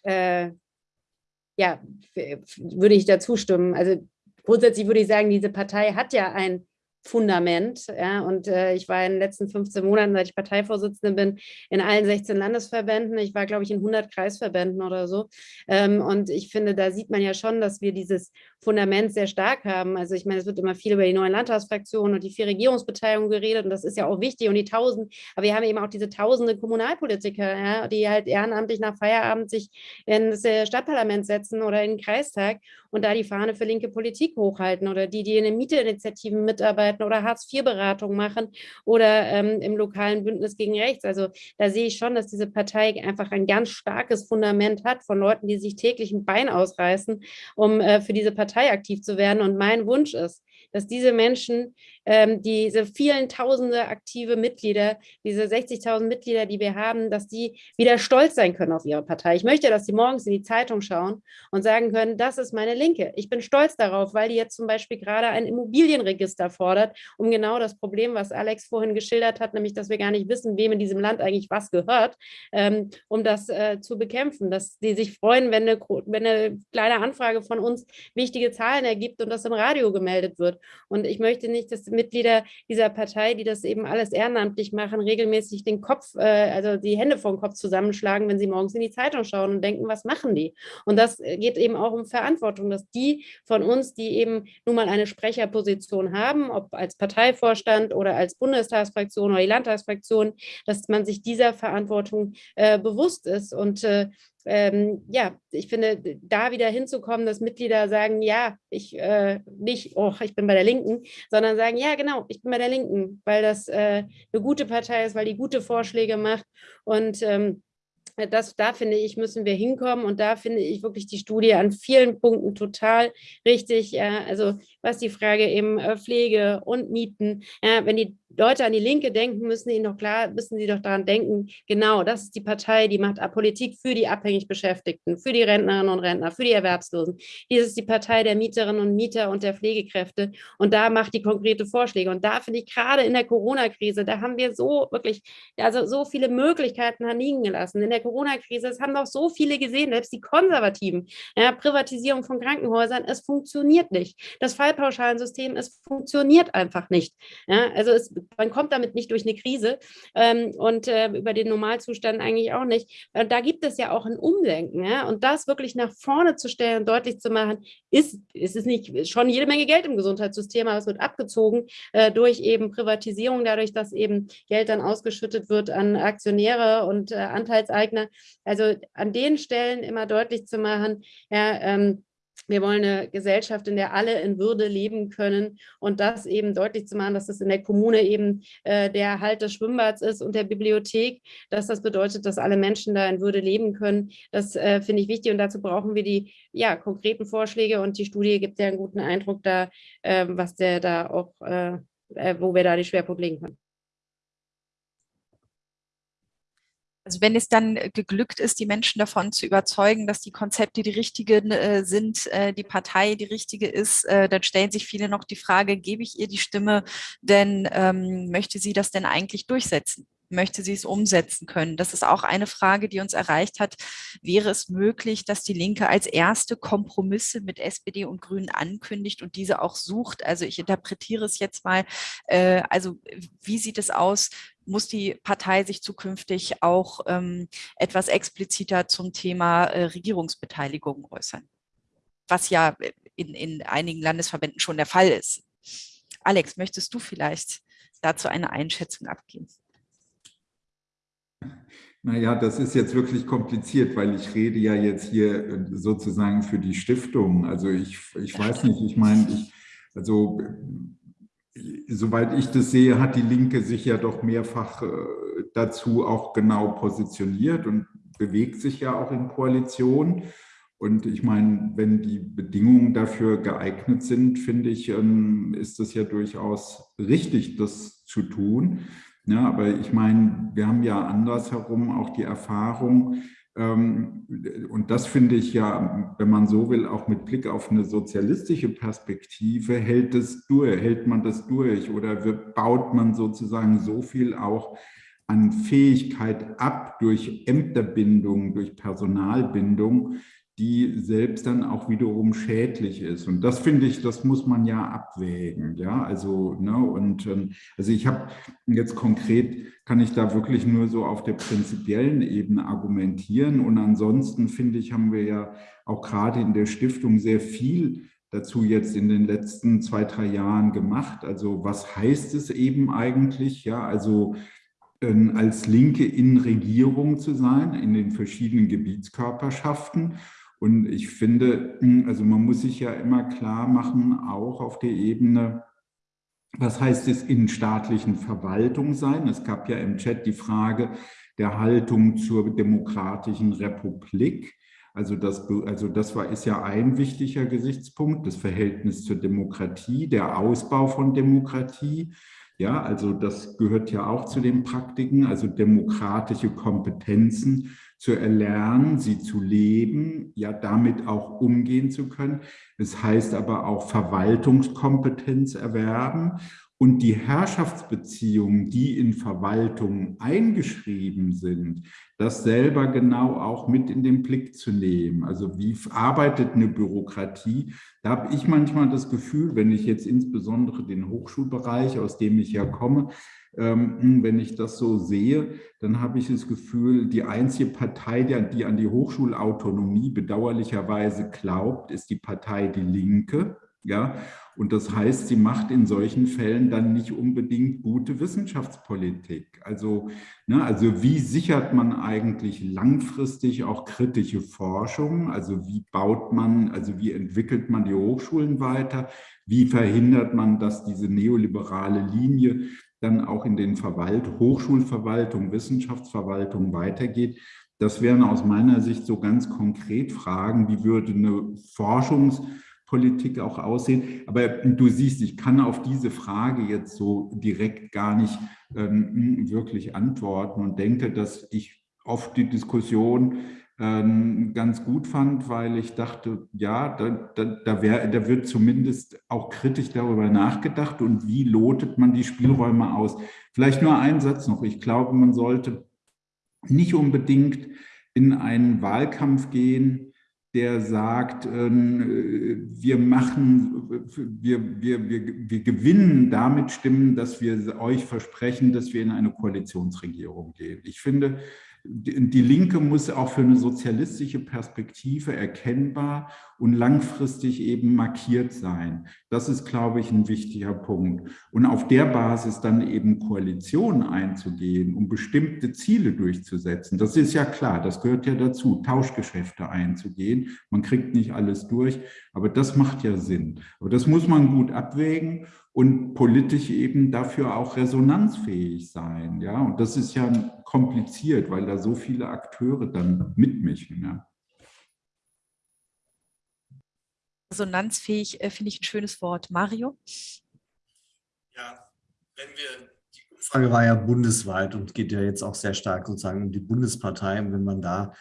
äh, ja, würde ich da zustimmen. Also grundsätzlich würde ich sagen, diese Partei hat ja ein Fundament. Ja, und äh, ich war in den letzten 15 Monaten, seit ich Parteivorsitzende bin, in allen 16 Landesverbänden. Ich war, glaube ich, in 100 Kreisverbänden oder so. Ähm, und ich finde, da sieht man ja schon, dass wir dieses Fundament sehr stark haben. Also ich meine, es wird immer viel über die neuen Landtagsfraktionen und die vier Regierungsbeteiligungen geredet und das ist ja auch wichtig und die tausend, aber wir haben eben auch diese tausende Kommunalpolitiker, ja, die halt ehrenamtlich nach Feierabend sich ins äh, Stadtparlament setzen oder in den Kreistag und da die Fahne für linke Politik hochhalten oder die, die in den Mieteinitiativen mitarbeiten oder Hartz-IV-Beratung machen oder ähm, im lokalen Bündnis gegen Rechts. Also da sehe ich schon, dass diese Partei einfach ein ganz starkes Fundament hat von Leuten, die sich täglich ein Bein ausreißen, um äh, für diese Partei aktiv zu werden. Und mein Wunsch ist, dass diese Menschen, ähm, diese vielen tausende aktive Mitglieder, diese 60.000 Mitglieder, die wir haben, dass die wieder stolz sein können auf ihre Partei. Ich möchte, dass sie morgens in die Zeitung schauen und sagen können, das ist meine Linke. Ich bin stolz darauf, weil die jetzt zum Beispiel gerade ein Immobilienregister fordert, um genau das Problem, was Alex vorhin geschildert hat, nämlich, dass wir gar nicht wissen, wem in diesem Land eigentlich was gehört, ähm, um das äh, zu bekämpfen, dass sie sich freuen, wenn eine, wenn eine kleine Anfrage von uns wichtige Zahlen ergibt und das im Radio gemeldet wird. Und ich möchte nicht, dass Mitglieder dieser Partei, die das eben alles ehrenamtlich machen, regelmäßig den Kopf, äh, also die Hände den Kopf zusammenschlagen, wenn sie morgens in die Zeitung schauen und denken, was machen die? Und das geht eben auch um Verantwortung, dass die von uns, die eben nun mal eine Sprecherposition haben, ob als Parteivorstand oder als Bundestagsfraktion oder die Landtagsfraktion, dass man sich dieser Verantwortung äh, bewusst ist und äh, ähm, ja, ich finde, da wieder hinzukommen, dass Mitglieder sagen, ja, ich äh, nicht, oh, ich bin bei der Linken, sondern sagen, ja, genau, ich bin bei der Linken, weil das äh, eine gute Partei ist, weil die gute Vorschläge macht. Und ähm, das, da finde ich, müssen wir hinkommen. Und da finde ich wirklich die Studie an vielen Punkten total richtig. Also was die Frage eben äh, Pflege und Mieten, wenn die Leute an die Linke denken, müssen ihnen doch klar, müssen sie doch daran denken, genau, das ist die Partei, die macht Politik für die abhängig Beschäftigten, für die Rentnerinnen und Rentner, für die Erwerbslosen. Dies ist die Partei der Mieterinnen und Mieter und der Pflegekräfte und da macht die konkrete Vorschläge. Und da finde ich gerade in der Corona-Krise, da haben wir so wirklich, also so viele Möglichkeiten liegen gelassen. In der Corona-Krise, es haben doch so viele gesehen, selbst die Konservativen, ja, Privatisierung von Krankenhäusern, es funktioniert nicht. Das Fallpauschalensystem, es funktioniert einfach nicht. Ja, also es man kommt damit nicht durch eine Krise ähm, und äh, über den Normalzustand eigentlich auch nicht. Und da gibt es ja auch ein Umdenken. Ja? Und das wirklich nach vorne zu stellen und deutlich zu machen, ist, ist es nicht schon jede Menge Geld im Gesundheitssystem, aber es wird abgezogen äh, durch eben Privatisierung, dadurch, dass eben Geld dann ausgeschüttet wird an Aktionäre und äh, Anteilseigner. Also an den Stellen immer deutlich zu machen, ja, ähm, wir wollen eine Gesellschaft, in der alle in Würde leben können und das eben deutlich zu machen, dass das in der Kommune eben äh, der Halt des Schwimmbads ist und der Bibliothek, dass das bedeutet, dass alle Menschen da in Würde leben können. Das äh, finde ich wichtig und dazu brauchen wir die ja, konkreten Vorschläge und die Studie gibt ja einen guten Eindruck da, äh, was der da auch, äh, äh, wo wir da die Schwerpunkt legen können. Also wenn es dann äh, geglückt ist, die Menschen davon zu überzeugen, dass die Konzepte die richtigen äh, sind, äh, die Partei die richtige ist, äh, dann stellen sich viele noch die Frage, gebe ich ihr die Stimme, denn ähm, möchte sie das denn eigentlich durchsetzen? Möchte sie es umsetzen können? Das ist auch eine Frage, die uns erreicht hat. Wäre es möglich, dass die Linke als erste Kompromisse mit SPD und Grünen ankündigt und diese auch sucht? Also ich interpretiere es jetzt mal. Äh, also wie sieht es aus? Muss die Partei sich zukünftig auch ähm, etwas expliziter zum Thema äh, Regierungsbeteiligung äußern? Was ja in, in einigen Landesverbänden schon der Fall ist. Alex, möchtest du vielleicht dazu eine Einschätzung abgeben? Naja, das ist jetzt wirklich kompliziert, weil ich rede ja jetzt hier äh, sozusagen für die Stiftung. Also ich, ich weiß nicht, ich meine, ich, also soweit ich das sehe, hat die Linke sich ja doch mehrfach äh, dazu auch genau positioniert und bewegt sich ja auch in Koalition. Und ich meine, wenn die Bedingungen dafür geeignet sind, finde ich, ähm, ist es ja durchaus richtig, das zu tun. Ja, aber ich meine, wir haben ja andersherum auch die Erfahrung, ähm, und das finde ich ja, wenn man so will, auch mit Blick auf eine sozialistische Perspektive, hält, es durch, hält man das durch oder baut man sozusagen so viel auch an Fähigkeit ab durch Ämterbindung, durch Personalbindung, die selbst dann auch wiederum schädlich ist. Und das finde ich, das muss man ja abwägen. Ja, also, ne, und ähm, also ich habe jetzt konkret, kann ich da wirklich nur so auf der prinzipiellen Ebene argumentieren. Und ansonsten finde ich, haben wir ja auch gerade in der Stiftung sehr viel dazu jetzt in den letzten zwei, drei Jahren gemacht. Also was heißt es eben eigentlich? Ja, also ähm, als Linke in Regierung zu sein, in den verschiedenen Gebietskörperschaften und ich finde, hm, also man muss sich ja immer klar machen, auch auf der Ebene, was heißt es in staatlichen Verwaltung sein? Es gab ja im Chat die Frage der Haltung zur demokratischen Republik. Also das, also das war, ist ja ein wichtiger Gesichtspunkt, das Verhältnis zur Demokratie, der Ausbau von Demokratie. Ja, also das gehört ja auch zu den Praktiken, also demokratische Kompetenzen zu erlernen, sie zu leben, ja damit auch umgehen zu können. Es heißt aber auch Verwaltungskompetenz erwerben und die Herrschaftsbeziehungen, die in Verwaltung eingeschrieben sind, das selber genau auch mit in den Blick zu nehmen. Also wie arbeitet eine Bürokratie? Da habe ich manchmal das Gefühl, wenn ich jetzt insbesondere den Hochschulbereich, aus dem ich ja komme, ähm, wenn ich das so sehe, dann habe ich das Gefühl, die einzige Partei, die an die Hochschulautonomie bedauerlicherweise glaubt, ist die Partei Die Linke. Ja, und das heißt, sie macht in solchen Fällen dann nicht unbedingt gute Wissenschaftspolitik. Also, ne, also wie sichert man eigentlich langfristig auch kritische Forschung? Also wie baut man, also wie entwickelt man die Hochschulen weiter? Wie verhindert man, dass diese neoliberale Linie dann auch in den Verwalt Hochschulverwaltung, Wissenschaftsverwaltung weitergeht. Das wären aus meiner Sicht so ganz konkret Fragen, wie würde eine Forschungspolitik auch aussehen. Aber du siehst, ich kann auf diese Frage jetzt so direkt gar nicht ähm, wirklich antworten und denke, dass ich oft die Diskussion ähm, ganz gut fand, weil ich dachte, ja, da, da, da, wär, da wird zumindest auch kritisch darüber nachgedacht und wie lotet man die Spielräume aus. Vielleicht nur ein Satz noch. Ich glaube, man sollte nicht unbedingt in einen Wahlkampf gehen, der sagt, ähm, wir machen, wir, wir, wir, wir gewinnen damit Stimmen, dass wir euch versprechen, dass wir in eine Koalitionsregierung gehen. Ich finde, die Linke muss auch für eine sozialistische Perspektive erkennbar und langfristig eben markiert sein. Das ist, glaube ich, ein wichtiger Punkt. Und auf der Basis dann eben Koalitionen einzugehen, um bestimmte Ziele durchzusetzen. Das ist ja klar, das gehört ja dazu, Tauschgeschäfte einzugehen. Man kriegt nicht alles durch, aber das macht ja Sinn. Aber das muss man gut abwägen und politisch eben dafür auch resonanzfähig sein. Ja, und das ist ja kompliziert, weil da so viele Akteure dann mitmischen. Ja. Resonanzfähig äh, finde ich ein schönes Wort. Mario? Ja, wenn wir, die Umfrage war ja bundesweit und geht ja jetzt auch sehr stark sozusagen um die Bundespartei. Und wenn man da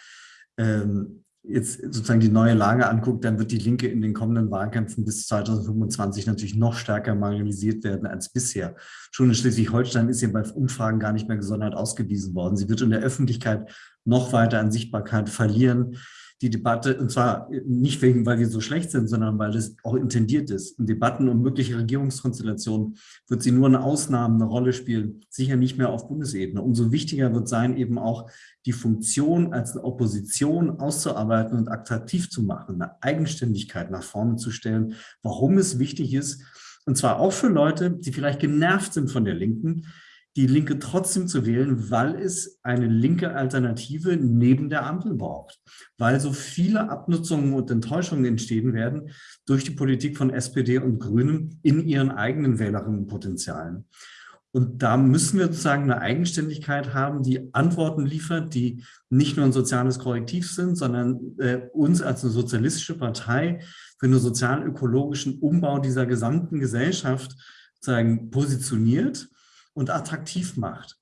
ähm, jetzt sozusagen die neue Lage anguckt, dann wird die Linke in den kommenden Wahlkämpfen bis 2025 natürlich noch stärker marginalisiert werden als bisher. Schon in Schleswig-Holstein ist sie bei Umfragen gar nicht mehr gesondert ausgewiesen worden. Sie wird in der Öffentlichkeit noch weiter an Sichtbarkeit verlieren die Debatte, und zwar nicht wegen, weil wir so schlecht sind, sondern weil es auch intendiert ist. In Debatten um mögliche Regierungskonstellationen wird sie nur in Ausnahmen eine Rolle spielen, sicher nicht mehr auf Bundesebene. Umso wichtiger wird sein, eben auch die Funktion als eine Opposition auszuarbeiten und attraktiv zu machen, eine Eigenständigkeit nach vorne zu stellen, warum es wichtig ist, und zwar auch für Leute, die vielleicht genervt sind von der Linken, die Linke trotzdem zu wählen, weil es eine linke Alternative neben der Ampel braucht. Weil so viele Abnutzungen und Enttäuschungen entstehen werden durch die Politik von SPD und Grünen in ihren eigenen Wählerinnenpotenzialen. Und da müssen wir sozusagen eine Eigenständigkeit haben, die Antworten liefert, die nicht nur ein soziales Korrektiv sind, sondern äh, uns als eine sozialistische Partei für einen sozial-ökologischen Umbau dieser gesamten Gesellschaft sozusagen positioniert und attraktiv macht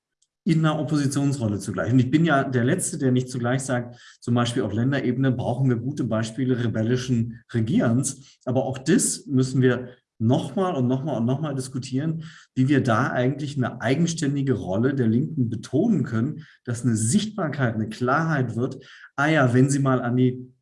in einer Oppositionsrolle zugleich. Und ich bin ja der Letzte, der nicht zugleich sagt, zum Beispiel auf Länderebene brauchen wir gute Beispiele rebellischen Regierens. Aber auch das müssen wir nochmal und nochmal und nochmal diskutieren, wie wir da eigentlich eine eigenständige Rolle der Linken betonen können, dass eine Sichtbarkeit, eine Klarheit wird. Ah ja, wenn Sie mal an die,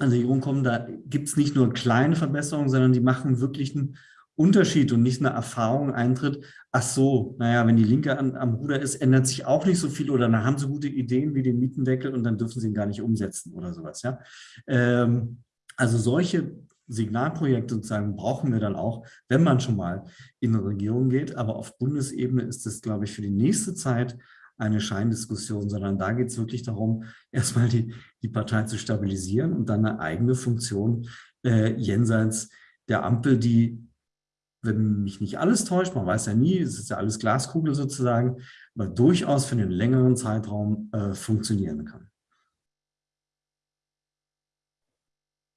Regierung kommen, da gibt es nicht nur kleine Verbesserungen, sondern die machen wirklich einen Unterschied und nicht eine Erfahrung eintritt, ach so, naja, wenn die Linke an, am Ruder ist, ändert sich auch nicht so viel oder dann haben sie gute Ideen wie den Mietendeckel und dann dürfen sie ihn gar nicht umsetzen oder sowas. Ja? Ähm, also solche Signalprojekte sozusagen brauchen wir dann auch, wenn man schon mal in eine Regierung geht. Aber auf Bundesebene ist das, glaube ich, für die nächste Zeit eine Scheindiskussion, sondern da geht es wirklich darum, (laughs) erstmal die, die Partei zu stabilisieren und dann eine eigene Funktion äh, jenseits der Ampel, die wenn mich nicht alles täuscht, man weiß ja nie, es ist ja alles Glaskugel sozusagen, aber durchaus für einen längeren Zeitraum äh, funktionieren kann.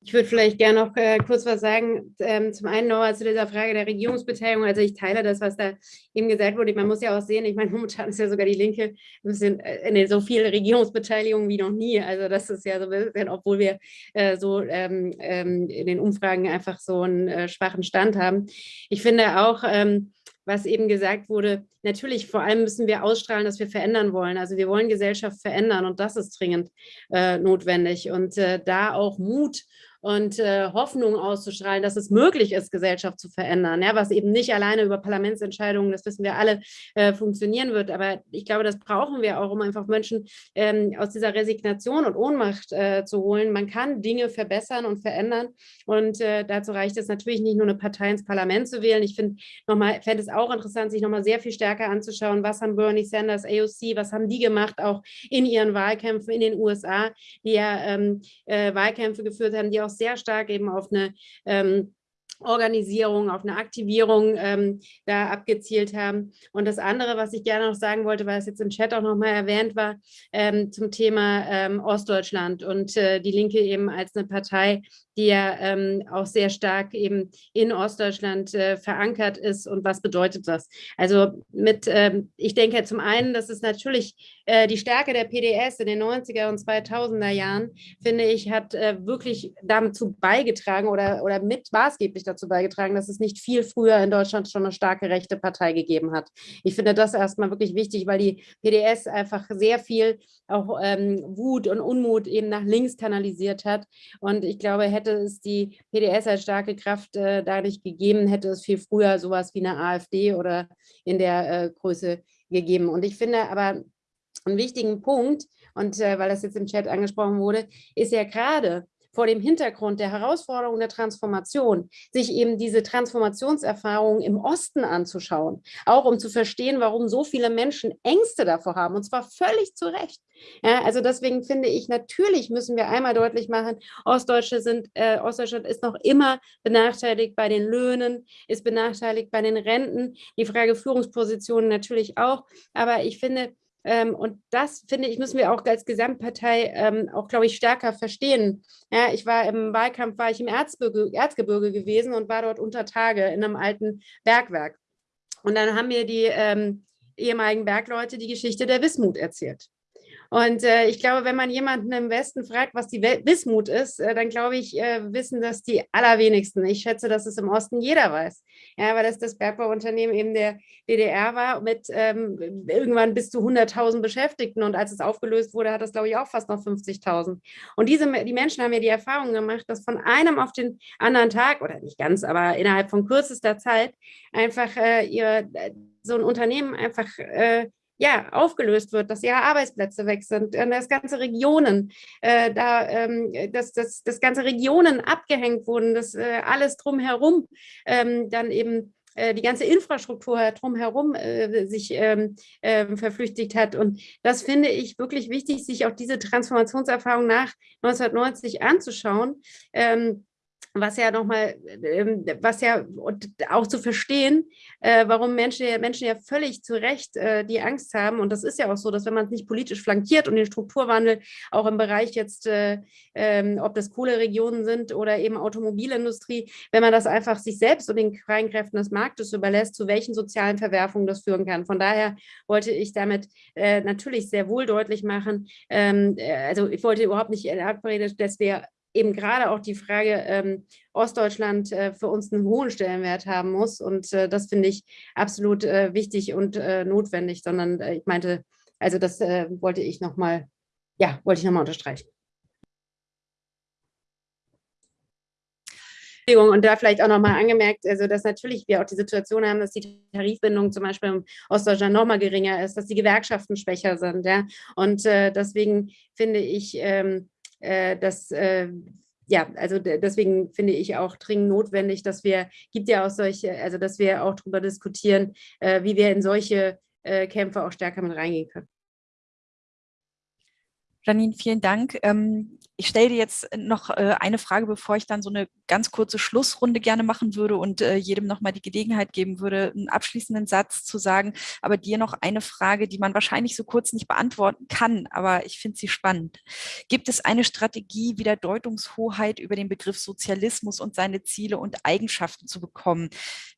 Ich würde vielleicht gerne noch äh, kurz was sagen. Ähm, zum einen noch zu dieser Frage der Regierungsbeteiligung. Also ich teile das, was da eben gesagt wurde. Man muss ja auch sehen, ich meine, (laughs) momentan ist ja sogar die Linke ein bisschen äh, so viel Regierungsbeteiligung wie noch nie. Also das ist ja so obwohl wir äh, so ähm, ähm, in den Umfragen einfach so einen äh, schwachen Stand haben. Ich finde auch, ähm, was eben gesagt wurde, natürlich vor allem müssen wir ausstrahlen, dass wir verändern wollen. Also wir wollen Gesellschaft verändern und das ist dringend äh, notwendig. Und äh, da auch Mut und äh, Hoffnung auszustrahlen, dass es möglich ist, Gesellschaft zu verändern, ja, was eben nicht alleine über Parlamentsentscheidungen, das wissen wir alle, äh, funktionieren wird. Aber ich glaube, das brauchen wir auch, um einfach Menschen ähm, aus dieser Resignation und Ohnmacht äh, zu holen. Man kann Dinge verbessern und verändern und äh, dazu reicht es natürlich nicht nur eine Partei ins Parlament zu wählen. Ich finde fände es auch interessant, sich nochmal sehr viel stärker anzuschauen, was haben Bernie Sanders, AOC, was haben die gemacht, auch in ihren Wahlkämpfen in den USA, die ja ähm, äh, Wahlkämpfe geführt haben, die auch sehr stark eben auf eine ähm, Organisierung, auf eine Aktivierung ähm, da abgezielt haben. Und das andere, was ich gerne noch sagen wollte, weil es jetzt im Chat auch nochmal erwähnt war, ähm, zum Thema ähm, Ostdeutschland und äh, die Linke eben als eine Partei, die ja ähm, auch sehr stark eben in Ostdeutschland äh, verankert ist. Und was bedeutet das? Also mit, ähm, ich denke zum einen, das ist natürlich äh, die Stärke der PDS in den 90er und 2000er Jahren, finde ich, hat äh, wirklich dazu beigetragen oder, oder mit maßgeblich dazu beigetragen, dass es nicht viel früher in Deutschland schon eine starke rechte Partei gegeben hat. Ich finde das erstmal wirklich wichtig, weil die PDS einfach sehr viel auch ähm, Wut und Unmut eben nach links kanalisiert hat. Und ich glaube, hätte es die PDS als starke Kraft äh, da nicht gegeben, hätte es viel früher sowas wie eine AfD oder in der äh, Größe gegeben. Und ich finde aber einen wichtigen Punkt, und äh, weil das jetzt im Chat angesprochen wurde, ist ja gerade vor dem Hintergrund der Herausforderung der Transformation, sich eben diese Transformationserfahrungen im Osten anzuschauen, auch um zu verstehen, warum so viele Menschen Ängste davor haben, und zwar völlig zu Recht. Ja, also deswegen finde ich, natürlich müssen wir einmal deutlich machen, Ostdeutsche sind, äh, Ostdeutschland ist noch immer benachteiligt bei den Löhnen, ist benachteiligt bei den Renten, die Frage Führungspositionen natürlich auch, aber ich finde, ähm, und das, finde ich, müssen wir auch als Gesamtpartei ähm, auch, glaube ich, stärker verstehen. Ja, ich war im Wahlkampf, war ich im Erzgebirge, Erzgebirge gewesen und war dort unter Tage in einem alten Bergwerk. Und dann haben mir die ähm, ehemaligen Bergleute die Geschichte der Wismut erzählt. Und äh, ich glaube, wenn man jemanden im Westen fragt, was die Wismut ist, äh, dann glaube ich, äh, wissen das die allerwenigsten. Ich schätze, dass es im Osten jeder weiß. Ja, weil das das Bergbauunternehmen eben der DDR war mit ähm, irgendwann bis zu 100.000 Beschäftigten. Und als es aufgelöst wurde, hat das, glaube ich, auch fast noch 50.000. Und diese, die Menschen haben ja die Erfahrung gemacht, dass von einem auf den anderen Tag, oder nicht ganz, aber innerhalb von kürzester Zeit, einfach äh, ihr, äh, so ein Unternehmen einfach äh, ja, aufgelöst wird, dass ja Arbeitsplätze weg sind, dass ganze Regionen, äh, da, ähm, dass, dass, dass ganze Regionen abgehängt wurden, dass äh, alles drumherum ähm, dann eben äh, die ganze Infrastruktur drumherum äh, sich ähm, äh, verflüchtigt hat. Und das finde ich wirklich wichtig, sich auch diese Transformationserfahrung nach 1990 anzuschauen. Ähm, was ja nochmal, ähm, was ja auch zu verstehen, äh, warum Menschen, Menschen ja völlig zu Recht äh, die Angst haben. Und das ist ja auch so, dass wenn man es nicht politisch flankiert und den Strukturwandel auch im Bereich jetzt, äh, ähm, ob das Kohleregionen sind oder eben Automobilindustrie, wenn man das einfach sich selbst und den freien Kräften des Marktes überlässt, zu welchen sozialen Verwerfungen das führen kann. Von daher wollte ich damit natürlich sehr wohl deutlich machen, ähm, also ich wollte überhaupt nicht, dass wir eben gerade auch die Frage ähm, Ostdeutschland äh, für uns einen hohen Stellenwert haben muss. Und äh, das finde ich absolut äh, wichtig und äh, notwendig, sondern äh, ich meinte, also das äh, wollte ich nochmal, ja, wollte ich nochmal unterstreichen. Und da vielleicht auch nochmal angemerkt, also dass natürlich wir auch die Situation haben, dass die Tarifbindung zum Beispiel im Ostdeutschland nochmal geringer ist, dass die Gewerkschaften schwächer sind. Ja? Und deswegen finde ich, ähm, äh, dass äh, ja, also deswegen finde ich auch dringend notwendig, dass wir, gibt ja auch solche, also dass wir auch darüber diskutieren, äh, wie wir in solche äh, Kämpfe auch stärker mit reingehen können. Janine, vielen Dank. Ähm, ich stelle dir jetzt noch äh, eine Frage, bevor ich dann so eine ganz kurze Schlussrunde gerne machen würde und äh, jedem noch mal die Gelegenheit geben würde, einen abschließenden Satz zu sagen. Aber dir noch eine Frage, die man wahrscheinlich so kurz nicht beantworten kann, aber ich finde sie spannend. Gibt es eine Strategie, wieder Deutungshoheit über den Begriff Sozialismus und seine Ziele und Eigenschaften zu bekommen?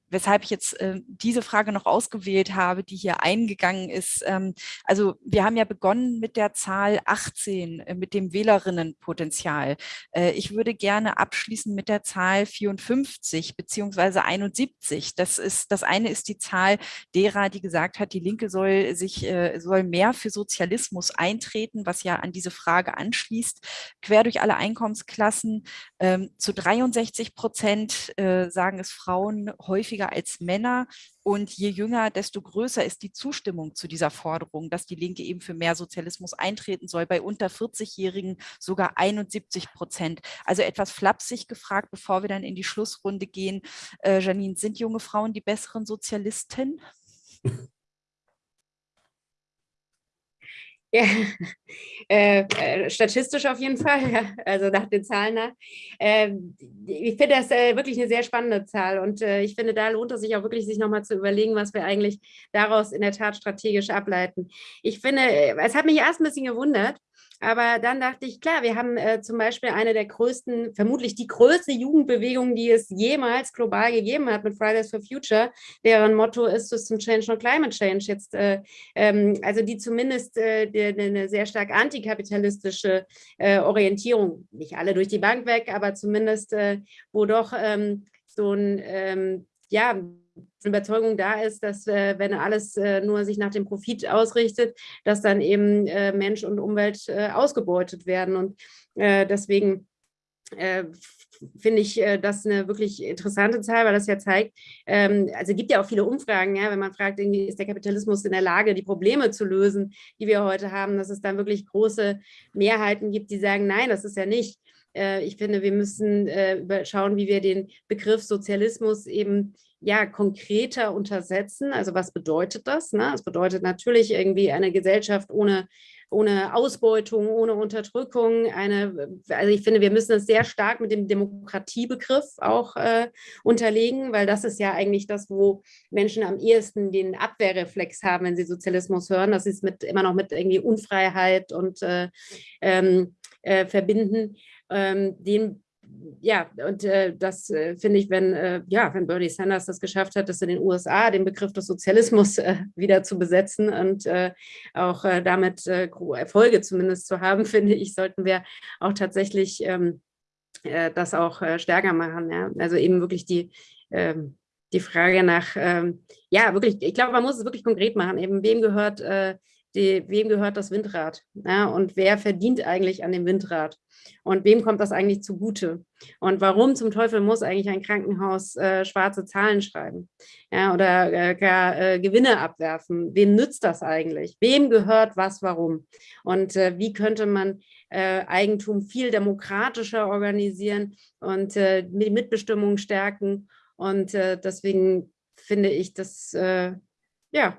Weshalb ich jetzt äh, diese Frage noch ausgewählt habe, die hier eingegangen ist. Ähm, also wir haben ja begonnen mit der Zahl 18, äh, mit dem Wählerinnenpotenzial. Äh, ich würde gerne abschließen mit der Zahl 54 beziehungsweise 71. Das ist das eine ist die Zahl derer, die gesagt hat, die Linke soll sich äh, soll mehr für Sozialismus eintreten, was ja an diese Frage anschließt, quer durch alle Einkommensklassen. Ähm, zu 63 Prozent äh, sagen es Frauen häufig häufiger als Männer. Und je jünger, desto größer ist die Zustimmung zu dieser Forderung, dass die Linke eben für mehr Sozialismus eintreten soll. Bei unter 40-Jährigen sogar 71 Prozent. Also etwas flapsig gefragt, bevor wir dann in die Schlussrunde gehen. Äh, Janine, sind junge Frauen die besseren Sozialisten? (laughs) Ja, (laughs) äh, äh, statistisch auf jeden Fall, ja. also nach den Zahlen nach. Äh, ich finde das äh, wirklich eine sehr spannende Zahl und äh, ich finde, da lohnt es sich auch wirklich, sich nochmal zu überlegen, was wir eigentlich daraus in der Tat strategisch ableiten. Ich finde, äh, es hat mich erst ein bisschen gewundert, aber dann dachte ich, klar, wir haben äh, zum Beispiel eine der größten, vermutlich die größte Jugendbewegung, die es jemals global gegeben hat mit Fridays for Future, deren Motto ist System Change, not Climate Change. Jetzt, äh, ähm, also die zumindest äh, eine sehr stark antikapitalistische äh, Orientierung, nicht alle durch die Bank weg, aber zumindest, äh, wo doch ähm, so ein, ähm, ja, Überzeugung da ist, dass äh, wenn alles äh, nur sich nach dem Profit ausrichtet, dass dann eben äh, Mensch und Umwelt äh, ausgebeutet werden. Und äh, deswegen äh, finde ich das eine wirklich interessante Zahl, weil das ja zeigt, ähm, also es gibt ja auch viele Umfragen, ja, wenn man fragt, irgendwie ist der Kapitalismus in der Lage, die Probleme zu lösen, die wir heute haben, dass es dann wirklich große Mehrheiten gibt, die sagen, nein, das ist ja nicht. Ich finde, wir müssen schauen, wie wir den Begriff Sozialismus eben ja, konkreter untersetzen. Also was bedeutet das? Ne? Es bedeutet natürlich irgendwie eine Gesellschaft ohne, ohne Ausbeutung, ohne Unterdrückung. Eine, also ich finde, wir müssen es sehr stark mit dem Demokratiebegriff auch äh, unterlegen, weil das ist ja eigentlich das, wo Menschen am ehesten den Abwehrreflex haben, wenn sie Sozialismus hören. Das ist mit, immer noch mit irgendwie Unfreiheit und äh, ähm, äh, verbinden. Ähm, den ja, und äh, das äh, finde ich, wenn, äh, ja, wenn Bernie Sanders das geschafft hat, das in den USA den Begriff des Sozialismus äh, wieder zu besetzen und äh, auch äh, damit Erfolge zumindest zu haben, (laughs) finde ich, sollten wir auch tatsächlich ähm, das auch stärker machen. Ja? Also eben wirklich die, ähm, die Frage nach, ähm, ja, wirklich, ich glaube, man muss es wirklich konkret machen, eben wem gehört die, wem gehört das Windrad ja, und wer verdient eigentlich an dem Windrad? Und wem kommt das eigentlich zugute? Und warum zum Teufel muss eigentlich ein Krankenhaus äh, schwarze Zahlen schreiben ja, oder äh, gar äh, Gewinne abwerfen, wem nützt das eigentlich, wem gehört was warum? Und äh, wie könnte man äh, Eigentum viel demokratischer organisieren und äh, die Mitbestimmung stärken? Und deswegen finde ich das ja,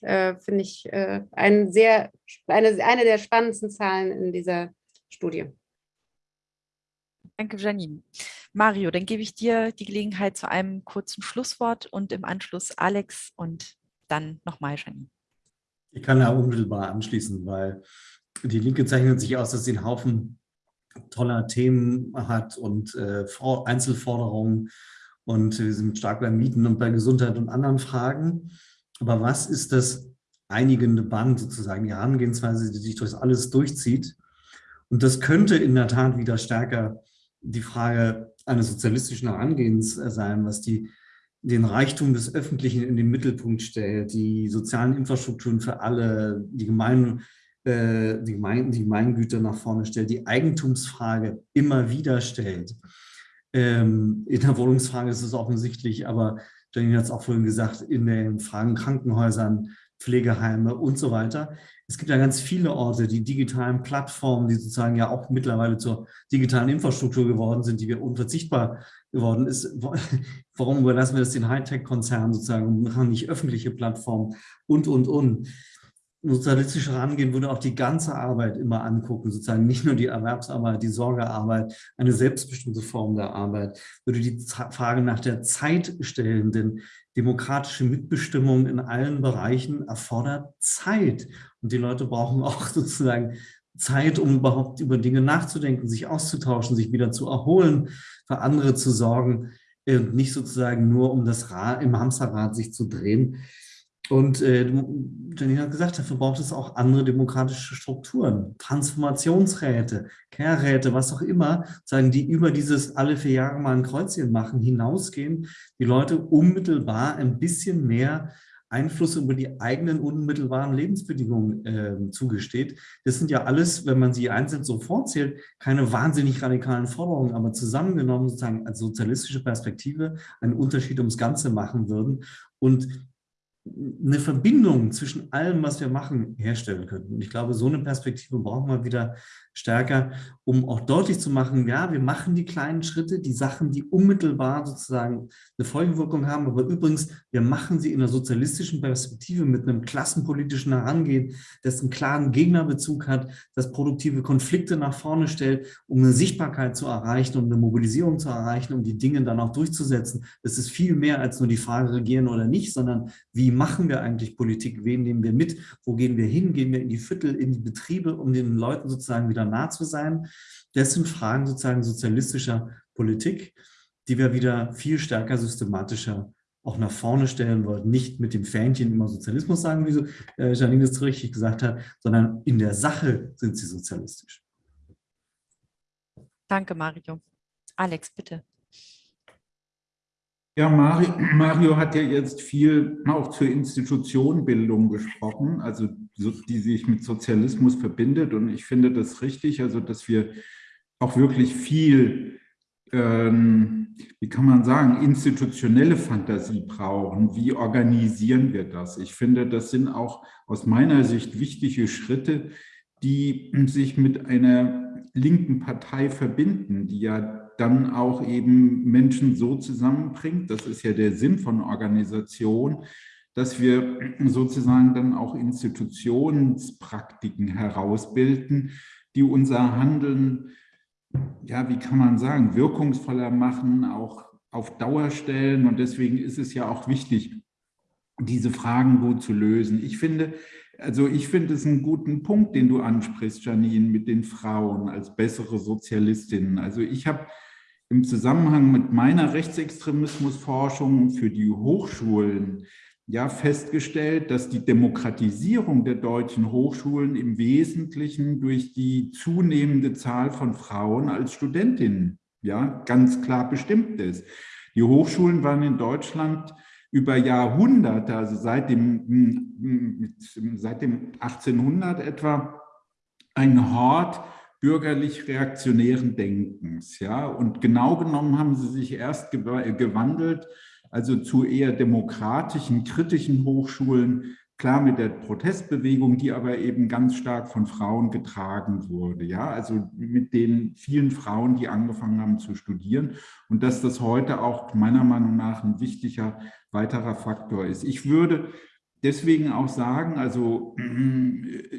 äh, finde ich äh, ein sehr, eine, eine der spannendsten Zahlen in dieser Studie. Danke, Janine. Mario, dann gebe ich dir die Gelegenheit zu einem kurzen Schlusswort und im Anschluss Alex und dann nochmal Janine. Ich kann da unmittelbar anschließen, weil die Linke zeichnet sich aus, dass sie einen Haufen toller Themen hat und äh, Einzelforderungen und wir sind stark bei Mieten und bei Gesundheit und anderen Fragen. Aber was ist das einigende Band sozusagen, die Herangehensweise, die sich durch alles durchzieht? Und das könnte in der Tat wieder stärker die Frage eines sozialistischen Herangehens sein, was die, den Reichtum des Öffentlichen in den Mittelpunkt stellt, die sozialen Infrastrukturen für alle, die Gemeinden, äh, die, Gemein die Gemeingüter nach vorne stellt, die Eigentumsfrage immer wieder stellt. Ähm, in der Wohnungsfrage ist es offensichtlich, aber Janine hat es auch vorhin gesagt, in den Fragen Krankenhäusern, Pflegeheime und so weiter. Es gibt ja ganz viele Orte, die digitalen Plattformen, die sozusagen ja auch mittlerweile zur digitalen Infrastruktur geworden sind, die wir unverzichtbar geworden ist. (laughs) Warum überlassen wir das den Hightech-Konzernen sozusagen und machen nicht öffentliche Plattformen und, und, und sozialistisch herangehen würde auch die ganze Arbeit immer angucken, sozusagen nicht nur die Erwerbsarbeit, die Sorgearbeit, eine selbstbestimmte Form der Arbeit, würde die Frage nach der Zeit stellen, denn demokratische Mitbestimmung in allen Bereichen erfordert Zeit und die Leute brauchen (laughs) auch sozusagen Zeit, um überhaupt über Dinge nachzudenken, sich auszutauschen, sich wieder zu erholen, für andere zu sorgen und nicht sozusagen nur um das Rad, im Hamsterrad sich zu drehen. Und äh, Janine hat gesagt, dafür braucht es auch andere demokratische Strukturen, Transformationsräte, Kehrräte, was auch immer, sagen, die über dieses alle vier Jahre mal ein Kreuzchen machen, hinausgehen, die Leute unmittelbar ein bisschen mehr Einfluss über die eigenen unmittelbaren Lebensbedingungen äh, zugesteht. Das sind ja alles, wenn man sie einzeln so vorzählt, keine wahnsinnig radikalen Forderungen, aber zusammengenommen sozusagen als sozialistische Perspektive einen Unterschied ums Ganze machen würden. Und eine Verbindung zwischen allem, was wir machen, herstellen könnten. Und ich glaube, so eine Perspektive brauchen wir wieder stärker, um auch deutlich zu machen, ja, wir machen die kleinen Schritte, die Sachen, die unmittelbar sozusagen eine Folgewirkung haben, aber übrigens, wir machen sie in einer sozialistischen Perspektive mit einem klassenpolitischen Herangehen, das einen klaren Gegnerbezug hat, das produktive Konflikte nach vorne stellt, um eine Sichtbarkeit zu erreichen, um eine Mobilisierung zu erreichen, um die Dinge dann auch durchzusetzen. Das ist viel mehr als nur die Frage, regieren oder nicht, sondern wie machen wir eigentlich Politik, wen nehmen wir mit, wo gehen wir hin, gehen wir in die Viertel, in die Betriebe, um den Leuten sozusagen wieder nah zu sein. Das sind Fragen sozusagen sozialistischer Politik, die wir wieder viel stärker systematischer auch nach vorne stellen wollten. Nicht mit dem Fähnchen immer Sozialismus sagen, wie so, äh, Janine es richtig gesagt hat, sondern in der Sache sind sie sozialistisch. Danke, Mario. Alex, bitte. Ja, Mario, hat ja jetzt viel auch zur Institutionenbildung gesprochen, also die sich mit Sozialismus verbindet. Und ich finde das richtig, also dass wir auch wirklich viel, ähm, wie kann man sagen, institutionelle Fantasie brauchen. Wie organisieren wir das? Ich finde, das sind auch aus meiner Sicht wichtige Schritte, die sich mit einer linken Partei verbinden, die ja dann auch eben Menschen so zusammenbringt, das ist ja der Sinn von Organisation, dass wir sozusagen dann auch Institutionspraktiken herausbilden, die unser Handeln, ja, wie kann man sagen, wirkungsvoller machen, auch auf Dauer stellen. Und deswegen ist es ja auch wichtig, diese Fragen gut zu lösen. Ich finde, also ich finde es einen guten Punkt, den du ansprichst, Janine, mit den Frauen als bessere Sozialistinnen. Also ich habe im Zusammenhang mit meiner Rechtsextremismusforschung für die Hochschulen ja festgestellt, dass die Demokratisierung der deutschen Hochschulen im Wesentlichen durch die zunehmende Zahl von Frauen als Studentinnen ja ganz klar bestimmt ist. Die Hochschulen waren in Deutschland über Jahrhunderte, also seit dem, seit dem 1800 etwa, ein Hort bürgerlich-reaktionären Denkens. Ja? Und genau genommen haben sie sich erst gewandelt, also zu eher demokratischen, kritischen Hochschulen, klar mit der Protestbewegung, die aber eben ganz stark von Frauen getragen wurde. Ja, also mit den vielen Frauen, die angefangen haben zu studieren und dass das heute auch meiner Meinung nach ein wichtiger weiterer Faktor ist. Ich würde deswegen auch sagen, also,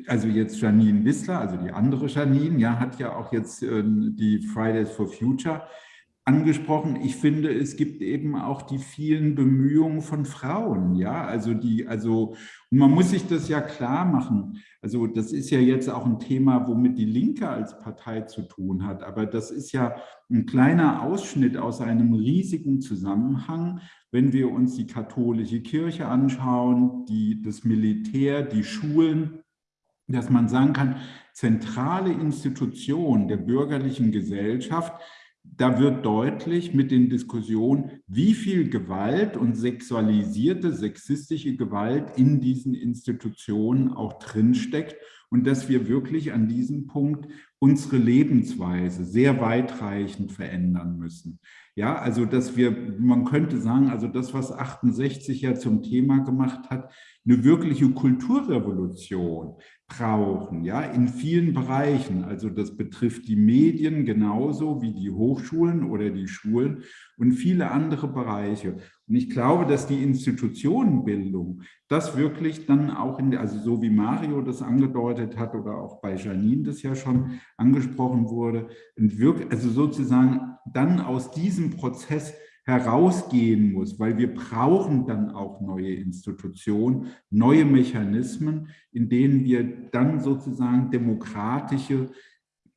also jetzt Janine Wissler, also die andere Janine, ja, hat ja auch jetzt äh, die Fridays for Future angesprochen. Ich finde, es gibt eben auch die vielen Bemühungen von Frauen, ja, also die, also, und man muss sich das ja klar machen. Also das ist ja jetzt auch ein Thema, womit die Linke als Partei zu tun hat, aber das ist ja ein kleiner Ausschnitt aus einem riesigen Zusammenhang, wenn wir uns die katholische Kirche anschauen, die, das Militär, die Schulen, dass man sagen kann, zentrale Institution der bürgerlichen Gesellschaft da wird deutlich mit den Diskussionen, wie viel Gewalt und sexualisierte, sexistische Gewalt in diesen Institutionen auch drinsteckt und dass wir wirklich an diesem Punkt unsere Lebensweise sehr weitreichend verändern müssen. Ja, also dass wir, man könnte sagen, also das, was 68 ja zum Thema gemacht hat, eine wirkliche Kulturrevolution brauchen, ja, in vielen Bereichen. Also das betrifft die Medien genauso wie die Hochschulen oder die Schulen und viele andere Bereiche. Und ich glaube, dass die Institutionenbildung das wirklich dann auch, in, also so wie Mario das angedeutet hat oder auch bei Janine das ja schon angesprochen wurde, also sozusagen dann aus diesem Prozess herausgehen muss, weil wir brauchen dann auch neue Institutionen, neue Mechanismen, in denen wir dann sozusagen demokratische,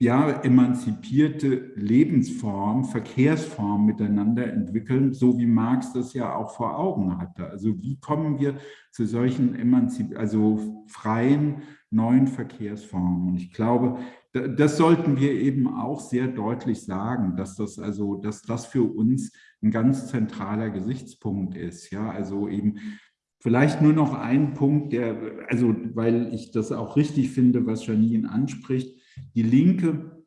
ja, emanzipierte Lebensformen, Verkehrsformen miteinander entwickeln, so wie Marx das ja auch vor Augen hatte. Also wie kommen wir zu solchen emanzip also freien, neuen Verkehrsformen? Und ich glaube, das sollten wir eben auch sehr deutlich sagen, dass das also, dass das für uns ein ganz zentraler Gesichtspunkt ist. Ja, also eben vielleicht nur noch ein Punkt, der, also weil ich das auch richtig finde, was Janine anspricht. Die Linke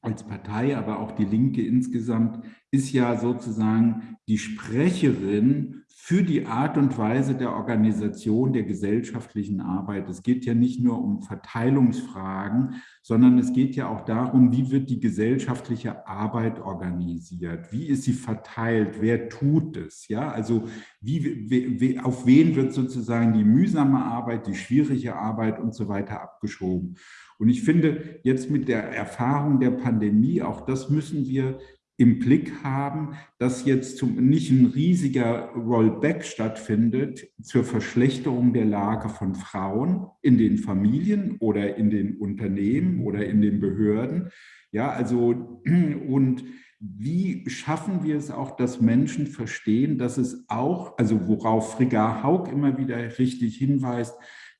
als Partei, aber auch die Linke insgesamt ist ja sozusagen die Sprecherin für die Art und Weise der Organisation der gesellschaftlichen Arbeit. Es geht ja nicht nur um Verteilungsfragen, sondern es geht ja auch darum, wie wird die gesellschaftliche Arbeit organisiert? Wie ist sie verteilt? Wer tut es? Ja, also wie, wie, auf wen wird sozusagen die mühsame Arbeit, die schwierige Arbeit und so weiter abgeschoben? Und ich finde, jetzt mit der Erfahrung der Pandemie, auch das müssen wir im Blick haben, dass jetzt zum, nicht ein riesiger Rollback stattfindet zur Verschlechterung der Lage von Frauen in den Familien oder in den Unternehmen oder in den Behörden. Ja, also (clears throat) und wie schaffen wir es auch, dass Menschen verstehen, dass es auch, also worauf Frigga Haug immer wieder richtig hinweist,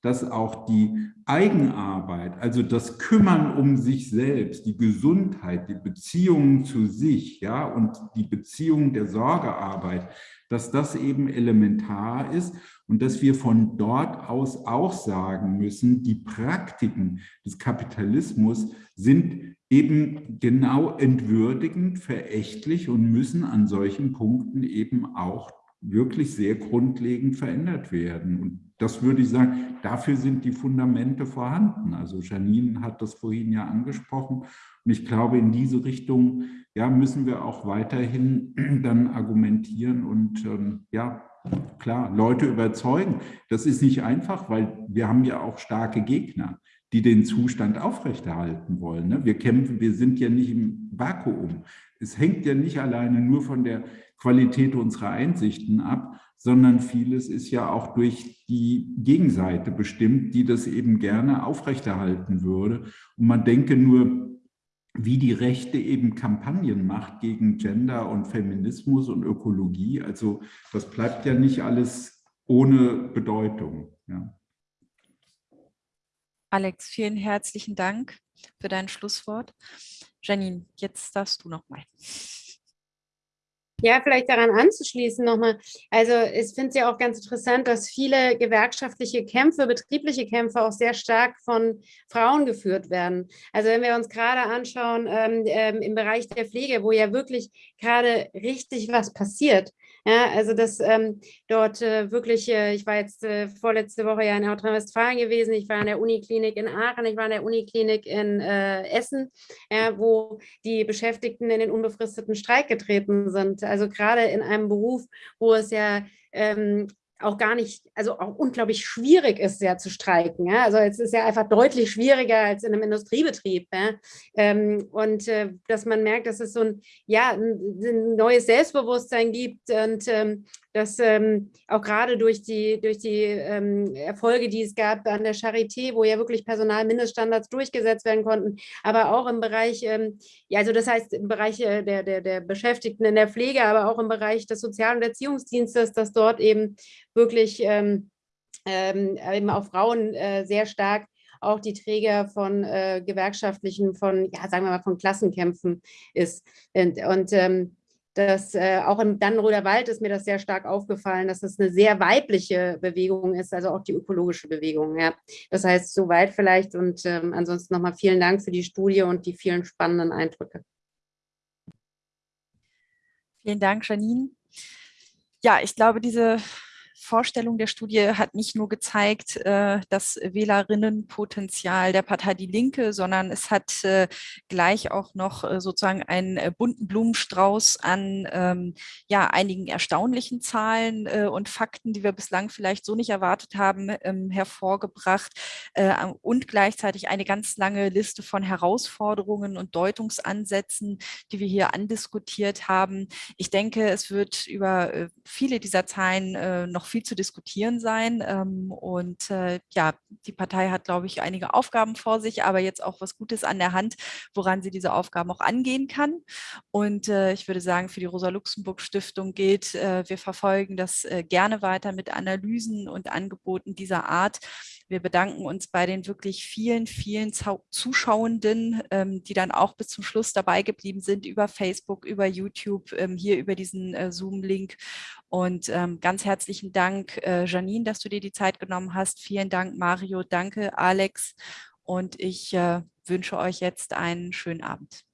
dass auch die Eigenarbeit, also das Kümmern um sich selbst, die Gesundheit, die Beziehungen zu sich ja, und die Beziehung der Sorgearbeit, dass das eben elementar ist und dass wir von dort aus auch sagen müssen, die Praktiken des Kapitalismus sind eben genau entwürdigend, verächtlich und müssen an solchen Punkten eben auch wirklich sehr grundlegend verändert werden. Und das würde ich sagen, dafür sind die Fundamente vorhanden. Also Janine hat das vorhin ja angesprochen. Und ich glaube, in diese Richtung ja, müssen wir auch weiterhin (clears throat) dann argumentieren und ähm, ja, klar, Leute überzeugen. Das ist nicht einfach, weil wir haben ja auch starke Gegner, die den Zustand aufrechterhalten wollen. Ne? Wir kämpfen, wir sind ja nicht im Vakuum. Es hängt ja nicht alleine nur von der Qualität unserer Einsichten ab, sondern vieles ist ja auch durch die Gegenseite bestimmt, die das eben gerne aufrechterhalten würde. Und man denke nur, wie die Rechte eben Kampagnen macht gegen Gender und Feminismus und Ökologie. Also das bleibt ja nicht alles ohne Bedeutung. Ja. Alex, vielen herzlichen Dank für dein Schlusswort. Janine, jetzt darfst du noch mal. Ja, vielleicht daran anzuschließen nochmal. Also ich finde es ja auch ganz interessant, dass viele gewerkschaftliche Kämpfe, betriebliche Kämpfe auch sehr stark von Frauen geführt werden. Also wenn wir uns gerade anschauen ähm, ähm, im Bereich der Pflege, wo ja wirklich gerade richtig was passiert, ja, also dass ähm, dort äh, wirklich, äh, ich war jetzt äh, vorletzte Woche ja in Nordrhein-Westfalen gewesen, ich war in der Uniklinik in Aachen, ich war in der Uniklinik in äh, Essen, wo die Beschäftigten in den unbefristeten Streik getreten sind. Also gerade in einem Beruf, wo es ja ähm, auch gar nicht, also auch unglaublich schwierig ist, ja zu streiken. Ja? Also es ist ja einfach deutlich schwieriger als in einem Industriebetrieb. Ja? Ähm, und äh, dass man merkt, dass es so ein, ja, ein, ein neues Selbstbewusstsein gibt und ähm, dass ähm, auch gerade durch die, durch die ähm, Erfolge, die es gab an der Charité, wo ja wirklich Personalmindeststandards durchgesetzt werden konnten, aber auch im Bereich, ähm, ja, also das heißt im Bereich äh, der, der, der Beschäftigten in der Pflege, aber auch im Bereich des Sozial- und Erziehungsdienstes, dass dort eben wirklich ähm, ähm, eben auch Frauen äh, sehr stark auch die Träger von äh, gewerkschaftlichen, von, ja, sagen wir mal, von Klassenkämpfen ist. Und, und ähm, das äh, auch im Dannenroder Wald ist mir das sehr stark aufgefallen, dass es eine sehr weibliche Bewegung ist, also auch die ökologische Bewegung. Ja. Das heißt, soweit vielleicht und ähm, ansonsten nochmal vielen Dank für die Studie und die vielen spannenden Eindrücke. Vielen Dank, Janine. Ja, ich glaube, diese Vorstellung der Studie hat nicht nur gezeigt, äh, das Wählerinnenpotenzial der Partei Die Linke, sondern es hat äh, gleich auch noch äh, sozusagen einen äh, bunten Blumenstrauß an ähm, ja, einigen erstaunlichen Zahlen äh, und Fakten, die wir bislang vielleicht so nicht erwartet haben, ähm, hervorgebracht äh, und gleichzeitig eine ganz lange Liste von Herausforderungen und Deutungsansätzen, die wir hier andiskutiert haben. Ich denke, es wird über viele dieser Zahlen noch viel zu diskutieren sein. Ähm, und äh, ja, die Partei hat, glaube ich, einige Aufgaben vor sich, aber jetzt auch was Gutes an der Hand, woran sie diese Aufgaben auch angehen kann. Und äh, ich würde sagen, für die Rosa-Luxemburg-Stiftung gilt, äh, wir verfolgen das gerne weiter mit Analysen und Angeboten dieser Art. Wir bedanken uns bei den wirklich vielen, vielen Zuschauenden, ähm, die dann auch bis zum Schluss dabei geblieben sind über Facebook, über YouTube, ähm, hier über diesen Zoom-Link. Und ganz herzlichen Dank Dank, äh, Janine, dass du dir die Zeit genommen hast. Vielen Dank, Mario. Danke, Alex. Und ich äh, wünsche euch jetzt einen schönen Abend.